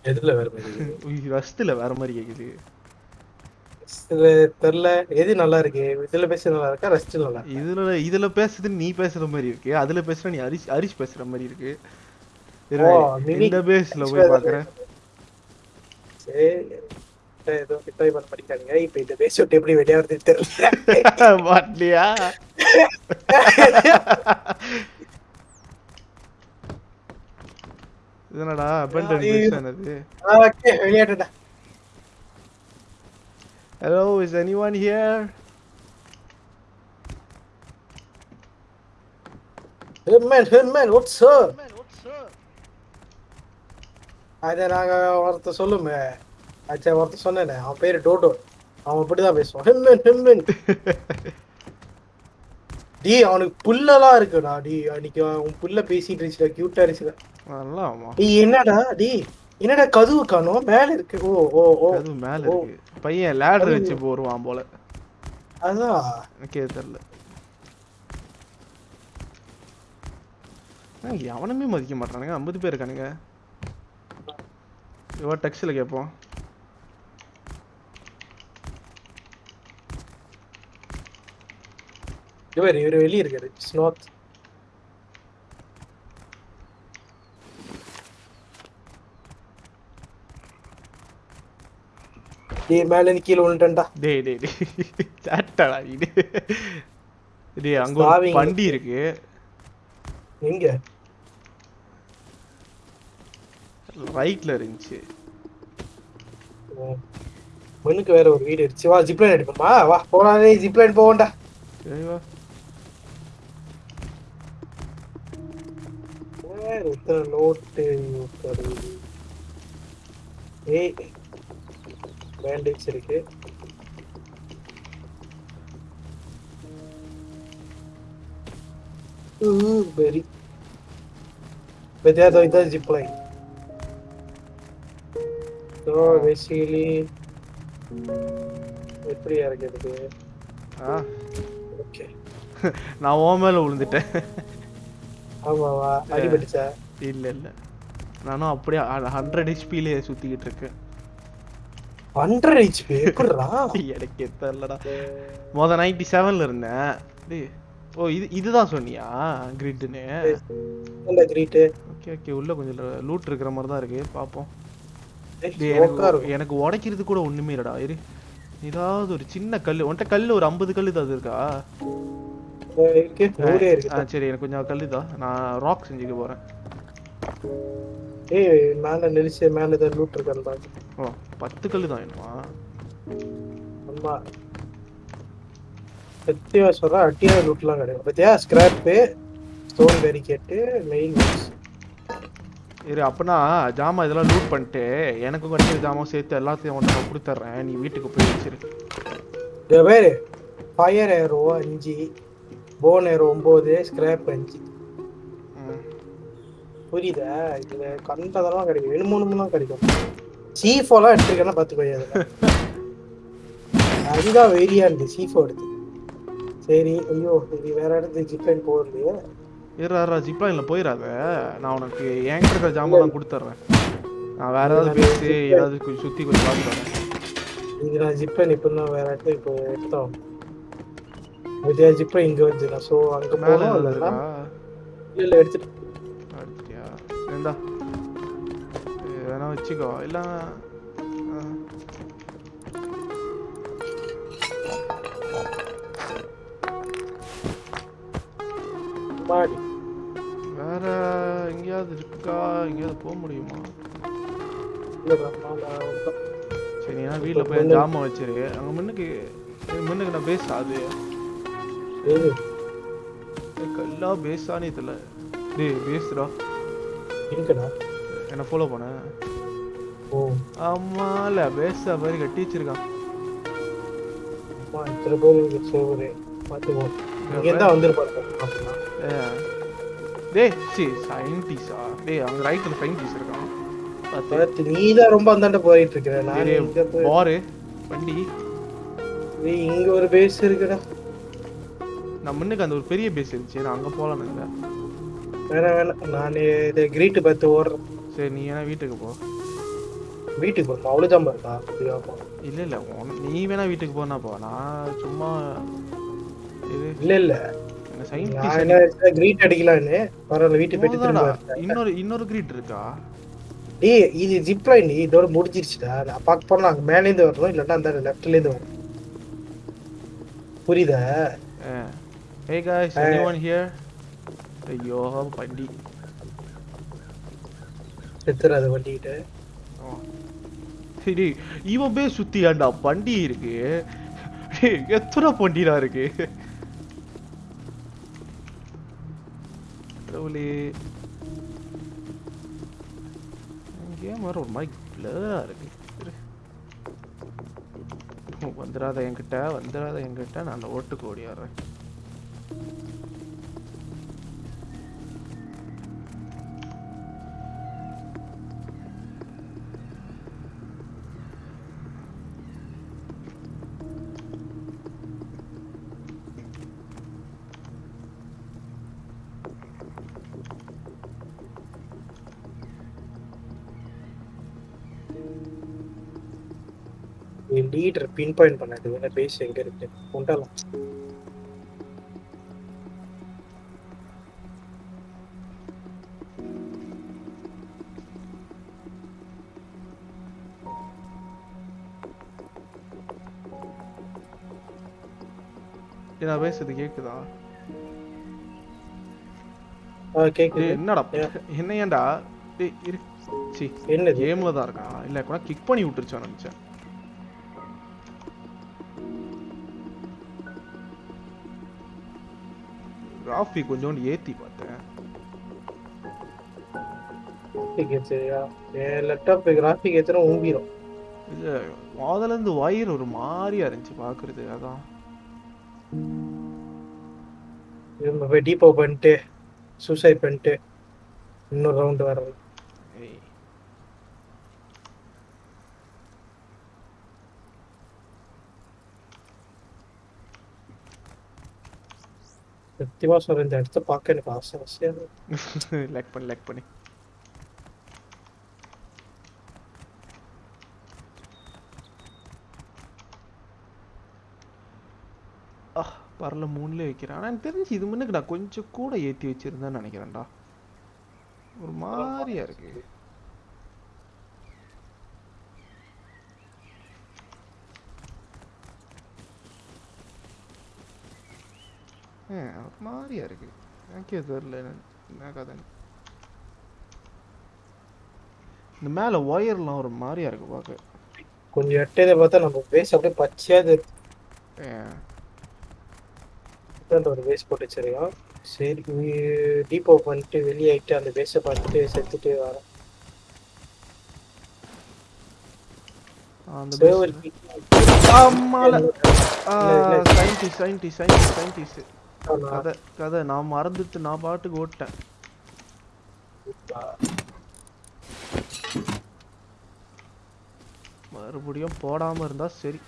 எதுல வேற மாதிரி ரஸ்த்தில் வேற மாதிரி கேட்குது இதுல தெரியல எது நல்லா இருக்கு? இதுல பேச நல்லா இருக்கா? ரெஸ்ட் நல்லா? இதுல இதுல பேசுறது நீ பேசுற மாதிரி இருக்கு. அதுல பேசுற நீ ஹரிஷ் ஹரிஷ் பேசுற மாதிரி இருக்கு. இந்த பேஸ்ல போய் பாக்குறேன். சரி ஏதோ ட்ரை பண்ண படிக்காதீங்க இப்ப இந்த பேச விட்டு எப்படி வெளியே வருது தெரியல மாட்டியா இதனடா abandoned ஐயோ. base ஆனது ஓகே வெளியாட்டா hello is anyone here? ஹெம்மன் ஹெம்மன் what's sir Man, what's up? அத நாங்க ஒருத்த சொல்லுமே. அச்சா ஒருத்த சொன்னேனே அவன் பேரு டோடோ அவன் இப்படிதான் பேசுவான். ஹெம்மன் ஹெம்மன் டி அவனுக்கு புல்லெல்லாம் இருக்குடா. டி அன்னைக்கு அவன் புல்ல பேசிட்டு இருந்துச்சுடா கியூட்டா ஆமா டி என்னடா டி என்னடா கதவு காணோம்? மேல இருக்கு. ஓ ஓ ஓ. அது மேல. இருக்கு. பையன் லேடர் வச்சு போருவான் போல. அதான் எனக்கே தெரியல. எவனுமே மதிக்க மாட்டானுங்க ஐம்பது பேர் இருக்கானுங்க. இவ டெக்ஸ்டில் கேட்போம். இவர் இவர் வெளியே இருக்காரு ஸ்னோத் டேய் மேல இருந்து கீழே விழுந்துட்டேன்டா. டேய் டேய் டேய். சாட்டடா இது. டேய் அங்க ஒரு. வண்டி இருக்கு. எங்க? ரைட்ல இருந்துச்சு. மண்ணுக்கு வேற ஒரு வீடு இருந்துச்சு வா ஜிப்லைன் எடுப்போமா வா போனாலே ஜிப்லைன் போவோம்டா. சரி வா. நோட்டு? ஏய் பேண்டேஜ் இருக்கு. வெரி எப்படி இறக்கிறது? ஆ. ஓகே நான் ஓ மேல விழுந்துட்டேன் ஆமாவா? அடிபட்டுச்சா? இல்ல இல்ல. நானும் அப்படியே ஹண்ட்ரட் ஹெச்பிலே சுத்திக்கிட்டு இருக்கேன். ஹண்ட்ரட் ஹெச்பி எப்படிடா எனக்கே தெரியலடா மொத நைன்டி செவன்ல இருந்தேன். ஓ இது இதுதான் சொன்னியா கிரிட்னு இந்த கிரீட்டு ஓகே ஓகே. உள்ள கொஞ்சம் லூட் இருக்கிற மாதிரி தான் இருக்கு. பாப்போம். எனக்கு எனக்கு உடைக்கிறது கூட ஒண்ணுமே இல்லடா. இரு. ஏதாவது ஒரு சின்ன கல் உன்கிட்ட கல் ஒரு ஐம்பது கல் ஏதாவது இருக்கா? சரி எனக்கு கொஞ்சம் கல்லுதா நான் ராக் செஞ்சுக்க போறேன். ஏய் மேல நெரிச்சு மேல ஏதாவது லூட் இருக்கான்னு பாரு ஓ பத்து கல்லு தான் வேணுமா சொல்றேன் அட்டியான லூட்லாம் கிடையாது. பத்தியா? ஸ்கிராப்பு ஸ்டோன் பேரிகேட்டு மெயின் இரு அப்பனா ஜாமான் இதெல்லாம் லூட் பண்ணிட்டு எனக்கு கிடைக்கிற ஜாமான் சேர்த்து எல்லாத்தையும் நான் கொடுத்துட்றேன் நீ வீட்டுக்கு போய் வச்சிரு. ஃபயர் ஏரோ அஞ்சு. போன் ஏரோ ஒன்பது ஸ்கிராப் அஞ்சு. புரியுதா? இதுல கண்டதெல்லாம் கிடைக்கும். வேணுமோனுலாம் கிடைக்கும். சீஃபோலாம் எடுத்துருக்கேன்னா பார்த்து போய் அதுல அதுதான் வெறியா இருக்கு சீஃபோ எடுத்து. சரி ஐயோ இது வேற இடத்துக்கு ஜிப்லைன் போகலையே இருறா ஜிப்லைனில் போயிடாத நான் உனக்கு என்கிட்ட இருக்கிற ஜாமான் கொடுத்துட்றேன் நான் வேற ஏதாவது பேசி ஏதாவது சுற்றி கொஞ்சம் பார்த்து வரேன் இது நான் ஜிப்லைன் இப்போ வேற இடத்துக்கு இப்போ எடுத்தோம். இதே ஜிப்லைன் இங்க வந்து நான் ஸோ அங்க இருக்கா? இல்லைன்னா இல்ல எடுத்துட்டு. அடுத்தியா சரிண்டா இது வேணா வச்சுக்கோ. இல்லை மாடி. வேற எங்கேயாவது இருக்கா? எங்கேயாவது போக முடியுமா? நான் நான் சரி நீ வீட்டில் போய் ஜாமான் வச்சிரு. அங்கே முன்னுக்கு முன்னுக்கு நான் பேச அது. ஏய், கல்லா பேசானே தெரியல டேய் பேசுடா. இருக்குடா என்ன ஃபாலோ பண்ண. ஓ. ஆமால பேச மாதிரி கட்டி வச்சிருக்கான் அம்மா இத்தனை பேர் இருக்கு சோறு பார்த்துக்கோ. இங்க அப்படின்னா ஏ. டேய் சி சயின்டிஸ்டா டேய் அங்க ரைட்ல சயின்டிஸ்ட் இருக்கான். பார்த்து. நீ தான் ரொம்ப அந்தாண்ட போயிட்டு இருக்கிற. நான் பாரு வண்டி. இங்க ஒரு பேஸ் இருக்குடா. நான் முன்னுக்கு அந்த ஒரு பெரிய பேஸ் இருந்துச்சு. நான் அங்க போலாம்னு இருந்தேன் வேணாம் வேணாம் நான் இதை கிரீட்டு பார்த்து ஓடுறேன் சரி நீ ஏன்னா வீட்டுக்கு போ. வீட்டுக்கு போகணும் அவ்வளோதான் இருக்கா? அப்படியாப்பா இல்ல இல்ல. நீ வேணா வீட்டுக்கு போனா போ. நான் சும்மா இது இல்ல இல்ல. என்ன கிரீட் அடிக்கலான்னு பரவாயில்ல வீட்டுக்கு போயிட்டு. இன்னொரு இன்னொரு கிரீட் இருக்கா? டேய் இது ஜிப் லைன் இதோட முடிஞ்சிருச்சுடா. நான் பார்க்க போனா அங்க மேல இருந்து வரணும். இல்லன்னா அந்த லெஃப்ட்ல இருந்து வரணும். புரியுதா? ஹே காய்ஸ் எனிவன் ஹியர் ஐயோ வண்டி செத்துறாது வண்டிக்கிட்ட? சரி இவன் போய் சுத்தியாண்டா. வண்டி இருக்கு. எத்தனை வண்டிடா இருக்கு? கடவுளே. கேம் வர ஒரு மாதிரி பிளரா இருக்கு. இரு. வந்துடாத என்கிட்ட வந்துடாத என்கிட்ட. நான் அந்த ஓட்டுக்கு ஓடியாடுறேன். லீடர் பின் பாயிண்ட் பண்ணது என்ன பேசி எங்க இருக்கு? கொண்டாலாம் நான் பேசுறது கேக்குதா? என்னடா என்ன ஏன்டா? சி கேம்ல தான் இருக்கா? இல்ல கூட கிக் பண்ணி விட்டுருச்சா நினைச்சேன். கிராஃபி கொஞ்சோண்டு ஏத்தி பார்த்தேன். கிராஃபிக் ஏற்றினா ஊம்பிடும் இல்ல முதல்ல இருந்து வயிறு ஒரு மாதிரியா இருந்துச்சு பாக்குறது அதான். நம்ம போய் டீப்போ பண்ணிட்டு சூசைட் பண்ணிட்டு இன்னொரு ரவுண்டு வர்றது. சத்தியமா சொல்றேன் இந்த இடத்த பார்க்க எனக்கு ஆசை ஆசையா. லைக் பண்ணி லைக் பண்ணி ஆ பரல மூணுல வைக்கிறேன். ஆனா எனக்கு தெரிஞ்சு இது முன்னுக்கு நான் கொஞ்சம் கூட ஏத்தி வச்சிருந்தேன்னு நினைக்கிறேன்டா. ஒரு மாதிரியா இருக்கு. ஒரு மாதிரியா இருக்கு. எனக்கே தெரியல என்ன- கதைன்னு இந்த மேல ஒயர்லாம் ஒரு மாதிரியா இருக்கு பார்க்க கொஞ்சம் எட்டதை பார்த்தா நம்ம பேஸ் அப்படியே பச்சையா தெரியுது. இதாண்ட ஒரு பேஸ் போட்டு வச்சிருக்கோம் சரி டீப்போ பண்ணிட்டு வெளியாயிட்டு அந்த பேஸை பார்த்துட்டு செத்துட்டு வரேன் அந்த சேவல் ஆமால. இல்ல, இல்ல. சயின்டிஸ்ட் சயின்டிஸ்ட் சயின்டிஸ்ட் சயின்டிஸ்ட் கதை கதை நான் மறந்துட்டு நான் பாட்டுக்கு ஓட்டேன். மறுபடியும் போடாம இருந்தா சரி.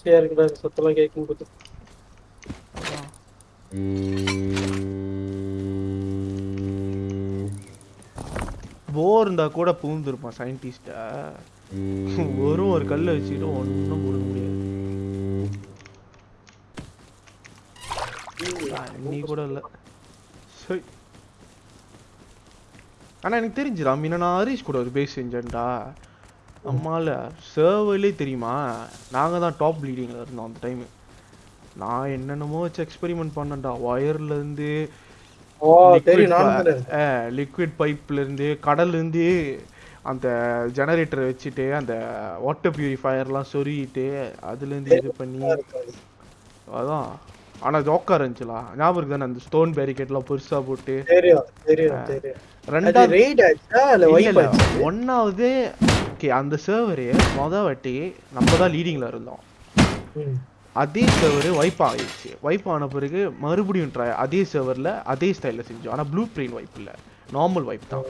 சரியா இருக்குடா சத்தெல்லாம் கேட்கும் போது. போர் இருந்தா கூட பூந்துருப்பான் சயின்டிஸ்ட வெறும் ஒரு கல்லை வச்சுக்கிட்டு ஒன்றும் போட முடியாது. நீ கூட இல்ல. சரி ஆனா எனக்கு தெரிஞ்சுடா மீனா நான் ஹரிஷ் கூட ஒரு பேஸ் செஞ்சேன்டா. அம்மால சர்வர்லேயே தெரியுமா? நாங்க தான் டாப் லீடிங்ல இருந்தோம் அந்த டைம் நான் என்னென்னமோ வச்சு எக்ஸ்பெரிமெண்ட் பண்ணேன்டா. ஒயர்ல இருந்து ஓ தெரியும் நானும் தானே இருக்கேன். லிக்விட் பைப்ல இருந்து கடல்ல இருந்து அந்த ஜெனரேட்டரை வச்சுட்டு அந்த வாட்டர் பியூரிஃபையர்லாம் சொருகிட்டு அதுல இருந்து இது பண்ணி. அதான். ஆனா ஜோக்கா இருந்துச்சுலா ஞாபகம் இருக்கு தானே அந்த ஸ்டோன் பேரிகேட்லாம் பெருசா போட்டு. தெரியும் தெரியும் தெரியும். அது ரெண்டாவது ரெய்ட் ஓகே அந்த சர்வரு மொத வாட்டி நம்ம தான் லீடிங்ல இருந்தோம். அதே சர்வர் வைப் ஆயிடுச்சு. வைப் ஆன பிறகு மறுபடியும் ட்ரை அதே சர்வரில் அதே ஸ்டைலில் செஞ்சோம். ஆனால் ப்ளூ பிரிண்ட் வைப் இல்லை. நார்மல் வைப் தான்.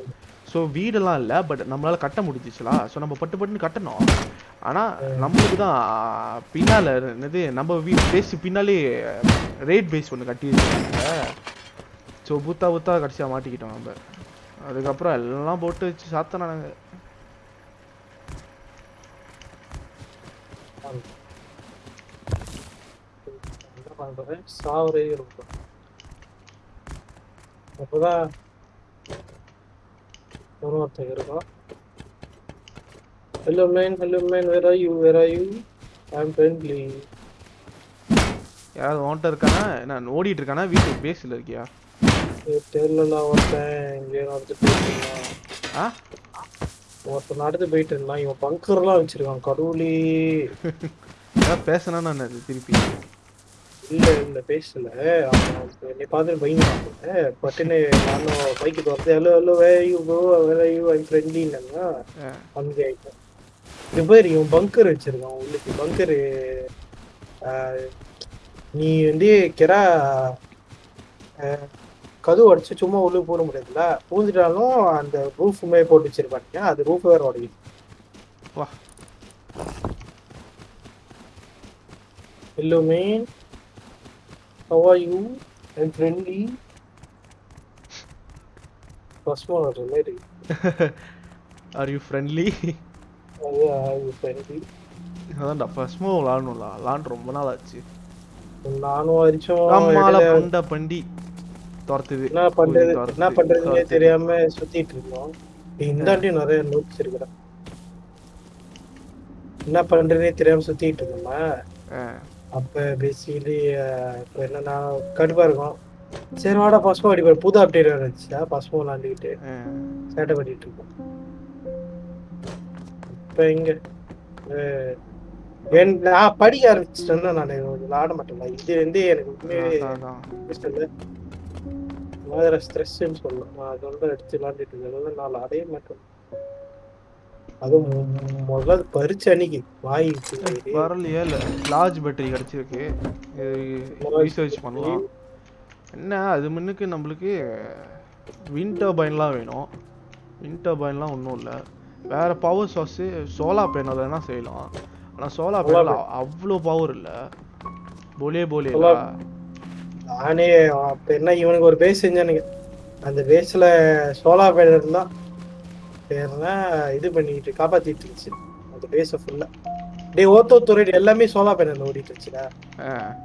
ஸோ வீடெல்லாம் இல்லை பட் நம்மளால கட்ட முடிஞ்சிச்சுலா. ஸோ நம்ம பட்டு பட்டுன்னு கட்டணும். ஆனால் நம்மளுக்கு தான் பின்னால் என்னது நம்ம வீ பேஸ் பின்னாலே ரேட் பேஸ் ஒன்று கட்டி வச்சுருக்காங்க. ஸோ புத்தா புத்தா கடைசியாக மாட்டிக்கிட்டோம் நம்ம. அதுக்கப்புறம் எல்லாம் போட்டு வச்சு சாத்தனா என்ன பண்றேன் சாவரே இருக்கும் அப்பதான் ஒருத்தர் இருக்கும் hello man hello man where are you where are you I am friendly யாராவது ஓன்ட்ட இருக்கானா? நான் ஓடிட்டு இருக்கானா? வீட்டு பேஸில் இருக்கியா? தெரியல ஒருத்தன் இங்கே இருந்தான் ஆ? ஒருத்தன் நடந்து போயிட்டு இருந்தான் இவன் பங்கர்லாம் வச்சிருக்கான் கடவுளே. பேசினா நான் திருப்பி? இல்ல இல்ல பேசல. என்னை பார்த்து பயங்கர பட்டுன்னு நானும் பைக்கு துரத்து hello hello way you bro where you I ஃப்ரெண்ட்லின்னாங்க ஆ. அங்கே ஆயிட்டேன். இது பேர் இவன் பங்கர் வச்சிருக்கான் உள்ளுக்கு பங்கரு நீ வந்து கெரா கதவு அடிச்சு சும்மா உள்ளே போட முடியாதுல்ல பூந்துட்டாலும் அந்த ரூஃபுமே போட்டு வச்சிருப்பாங்க அது ரூஃப் வேற உடையுது வா. How are you? I'm friendly. First one was ready. Are you friendly yeah, I'm friendly. அதான்டா மூவ் விளாடணும்ல விளாண்டு ரொம்ப நாள் ஆச்சு நானும் அரிச்சோம் புண்ட பண்டி துரத்துது. என்ன பண்றது? என்ன பண்றதுன்னே. தெரியாம சுத்திட்டு இருக்கோம். இந்தாண்டி நிறைய நோட்ஸ் இருக்குடா. என்ன பண்றதுனே தெரியாம சுத்திட்டு இருக்கோமா? அப்ப பேசிக்கலி இப்ப என்னன்னா கடுப்பா இருக்கும். சரி வாடா பசுமோ அடிப்பாரு புது அப்டேட் இருந்துச்சா பசுமோ விளாண்டுக்கிட்டு. சேட்டை பண்ணிட்டு இருக்கோம். இப்ப இங்க நான் படிக்க ஆரம்பிச்சிட்டேன்னா நான் விளாட மாட்டேன்ல இது வந்து எனக்கு. இல்லை. வேற ஸ்ட்ரெஸ்ன்னு நான் அதோட எடுத்து விளாண்டுட்டு இருக்கேன். நான் விளாடவே மாட்டேன். அதுவும் மு- முதல்ல அது பறிச்ச அன்னைக்கு வாய். வரலையே இல்ல. லார்ஜ் பேட்டரி கிடைச்சிருக்கு. ரீசர்ச் பண்ணலாம். என்ன? அது முன்னுக்கு நம்மளுக்கு விண்ட் டர்பைன்லாம் வேணும். விண்ட் டர்பைன்லாம் ஒன்றும் இல்லை. வேற பவர் சோர்ஸு சோலார் பேனல் வேணா செய்யலாம். ஆனால் சோலார் Solar பேனல் அவ்வளோ பவர் இல்லை. போலே போலே நானே அப்ப என்ன இவனுக்கு ஒரு பேஸ் செஞ்சானுங்க அந்த பேஸ்ல சோலார் பேனல் தான் பேர்னா இது பண்ணிட்டு காப்பாத்திட்டு இருந்துச்சு. அந்த பேஸை ஃபுல்லா டேய் ஓத்தோ துறை எல்லாமே சோலா பேனல் ஓடிட்டு இருந்துச்சுடா. ஆ.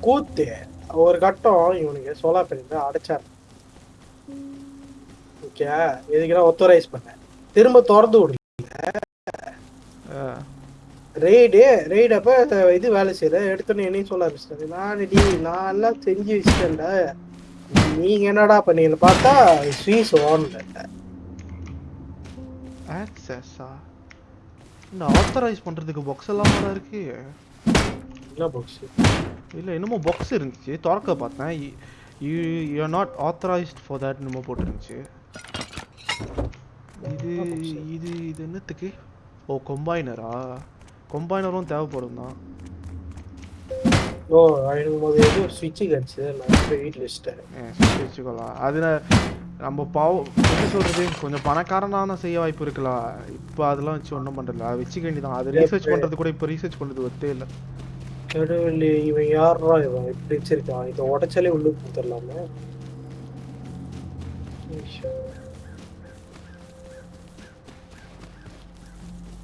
கூத்து. ஒரு கட்டம் இவனுக்கு சோலா பேனல் அடைச்சார். ஓகே எதுக்குன்னா ஒத்தரைஸ் பண்ணேன் திரும்ப திறந்து விடல. ஆ ரெய்டு ரெய்டு அப்ப இது வேலை செய்யற எடுத்தோன்னே என்னையும் சொல்ல ஆரம்பிச்சிட்டாரு. நான் டி நான் எல்லாம் செஞ்சு வச்சுட்டேன்டா. நீங்க என்னடா பண்ணீங்கன்னு பார்த்தா ஸ்வீஸ் ஓன்ல ஆக்சஸா இந்த ஆத்தரைஸ் பண்றதுக்கு பாக்ஸ் எல்லாம் வேற இருக்கு. என்ன பாக்ஸ் இல்ல என்னமோ பாக்ஸ் இருந்துச்சு. திறக்க பார்த்தேன். You you are not authorised for that என்னமோ போட்டுருந்துச்சு. இது இது இது என்னத்துக்கு? ஓ கொம்பைனரா கொம்பைனரும் தேவைப்படும் தான் ஓ எனக்கு போது ஏதோ ஸ்விட்சு கிடச்சி நான் போய் வீட்டில் வச்சுட்டேன். வச்சுக்கலாம் அது ந- நம்ம பாவம் என்ன சொல்றது? கொஞ்சம் பணக்காரனா செய்ய வாய்ப்பு இருக்கலாம் இப்போ அதெல்லாம் வச்சு ஒன்றும் பண்றதில்ல. அதை வச்சுக்க வேண்டியதான் அது ரீசர்ச் பண்றது கூட இப்போ ரீசர்ச் பண்றது ஒத்தே இல்லை. கடவுளே இவன் யாரா இவன்? இப்படி வச்சிருக்கான்? இதை உடைச்சாலே உள்ளு கொடுத்துடலாமே.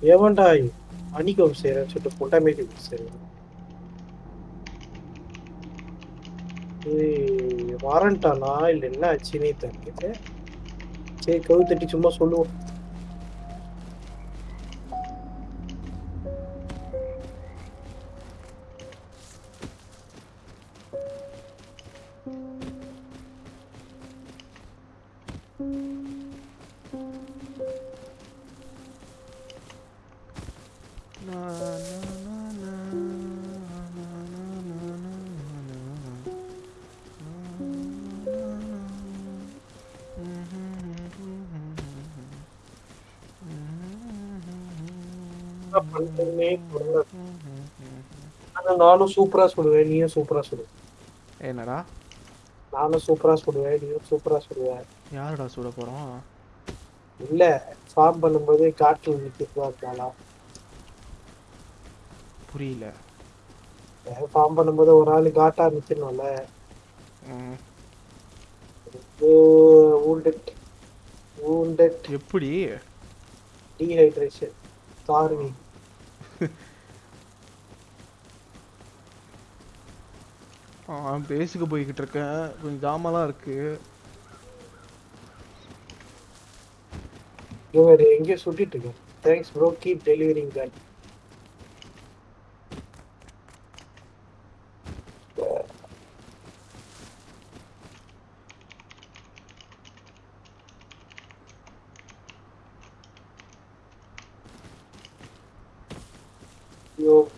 ஏவன்டா அணிகம் செய்யறேன்னு சொல்லிட்டு பொட்டாமேட்டி செய்யறேன் வாரண்டானா இல்ல என்ன ஆச்சுன்னே தெரியல. சரி கழுவு தட்டி சும்மா சொல்லுவோம். நானும் சூப்பரா சொல்லுவேன் நீயும் சூப்பரா சொல்லுவ என்னடா? நானும் சூப்பரா சொல்லுவேன் நீயும் சூப்பரா சொல்லுவ. யாருடா சுட போறோம்? இல்ல ஃபார்ம் பண்ணும்போது காட்டுல நிக்கிறதா இருக்காளா புரியல. ஃபார்ம் பண்ணும்போது ஒரு ஆளு காட்டா நிக்கணும்ல wounded. Wounded. எப்படி? Starving ஆ பேஸுக்கு போய்கிட்டு இருக்கேன். கொஞ்சம் ஜாமெல்லாம் இருக்கு. இவர் எங்கேயோ சுட்டிட்டு இருக்கேன். Thanks bro keep delivering that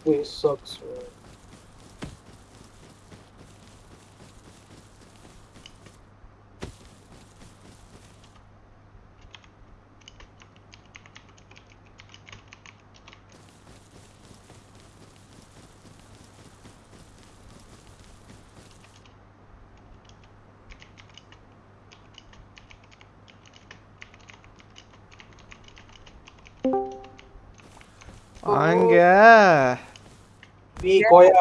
way sucks.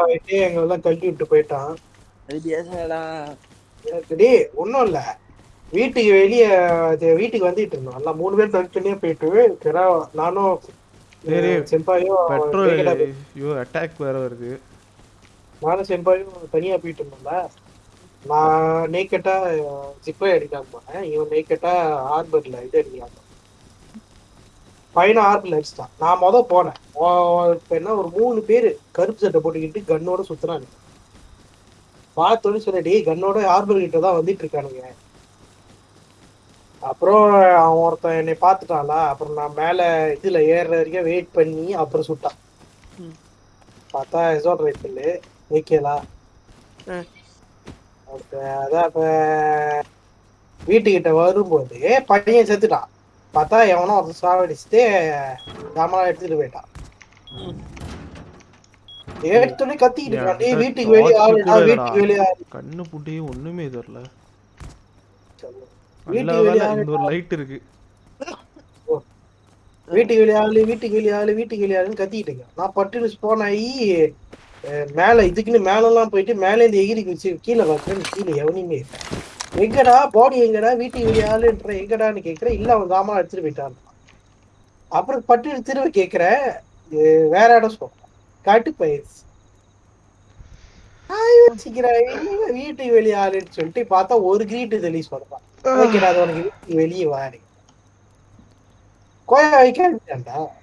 கோயா வைட்டு எங்க எல்லாம் கழட்டி விட்டு போயிட்டான். அது எனக்கு டேய் ஒண்ணும் இல்ல. வீட்டுக்கு வெளியே வீட்டுக்கு வந்துட்டு இருந்தோம். எல்லாம் மூணு பேர் தனித்தனியா போயிட்டு கிரா நானும் பெட்ரோல் ஐயோ அட்டாக் வேற வருது. நானும் செம்பாயும் தனியா போயிட்டு இருந்தோம்ல. நான் நேக்கட்டா ஜிப்பை அடிக்காம போனேன். இவன் நேக்கட்டா ஹார்பர்ல இது அடிக்காம பையனை ஹார்பர்ல அடிச்சிட்டான் நான் முத போனேன். இப்ப என்ன ஒரு மூணு பேரு கருப்பு சட்டை போட்டுக்கிட்டு கன்னோட சுத்துறாங்க. பார்த்தோன்னு சொன்ன டேய் கன்னோட ஹார்பர் கிட்ட தான் வந்துட்டு இருக்கானுங்க. அப்புறம் அவன் ஒருத்தன் என்னை பார்த்துட்டான்ல அப்புறம் நான் மேல இதுல ஏறுற வரைக்கும் வெயிட் பண்ணி அப்புறம் சுட்டான். பார்த்தா எசோட் ரைஃபிள் அப்ப அதான் அப்ப வீட்டுக்கிட்ட வரும்போது பையன் செத்துட்டான். பார்த்தா எவனோ ஒருத்தன் சாவடிச்சுட்டு ஜாமான் எடுத்துட்டு போயிட்டான். எடுத்தோடனே கத்திக்கிட்டு இருக்கான். வீட்டுக்கு வெளியே ஆளுடா வீட்டுக்கு வெளியே ஆளு. கண்ணு புட்டியும் ஒண்ணுமே தெரியல வீட்டுக்கு வெளியே ஆளு. ஒரு லைட் இருக்கு. வீட்டுக்கு வெளியே ஆளு வீட்டுக்கு வெளியே ஆளு வீட்டுக்கு வெளியே ஆளுன்னு கத்திக்கிட்டு இருக்கேன். நான் பட்டுன்னு ஸ்போன் ஆகி மேல இதுக்குன்னு மேலெல்லாம் போயிட்டு மேல இருந்து எகிரி கீழே பார்க்குறேன் கீழே எவனையுமே இல்லை. எங்கடா பாடி எங்கடா வீட்டுக்கு வெளியே ஆளுன்ற எங்கடான்னு கேட்குறேன் இல்ல அவன் தாமா எடுத்துட்டு போயிட்டான். அப்புறம் பட்டு திரும்ப கேட்குறேன் வேற இடம் சொல். காட்டு பயிற்சி வீட்டு வீட்டுக்கு வெளியே ஆளுன்னு சொல்லிட்டு பார்த்தா ஒரு கிரீட்டு தெளி சொல்றான். ஓகேடா அது உனக்கு வீட்டுக்கு வெளியே வாரி கோயா வைக்க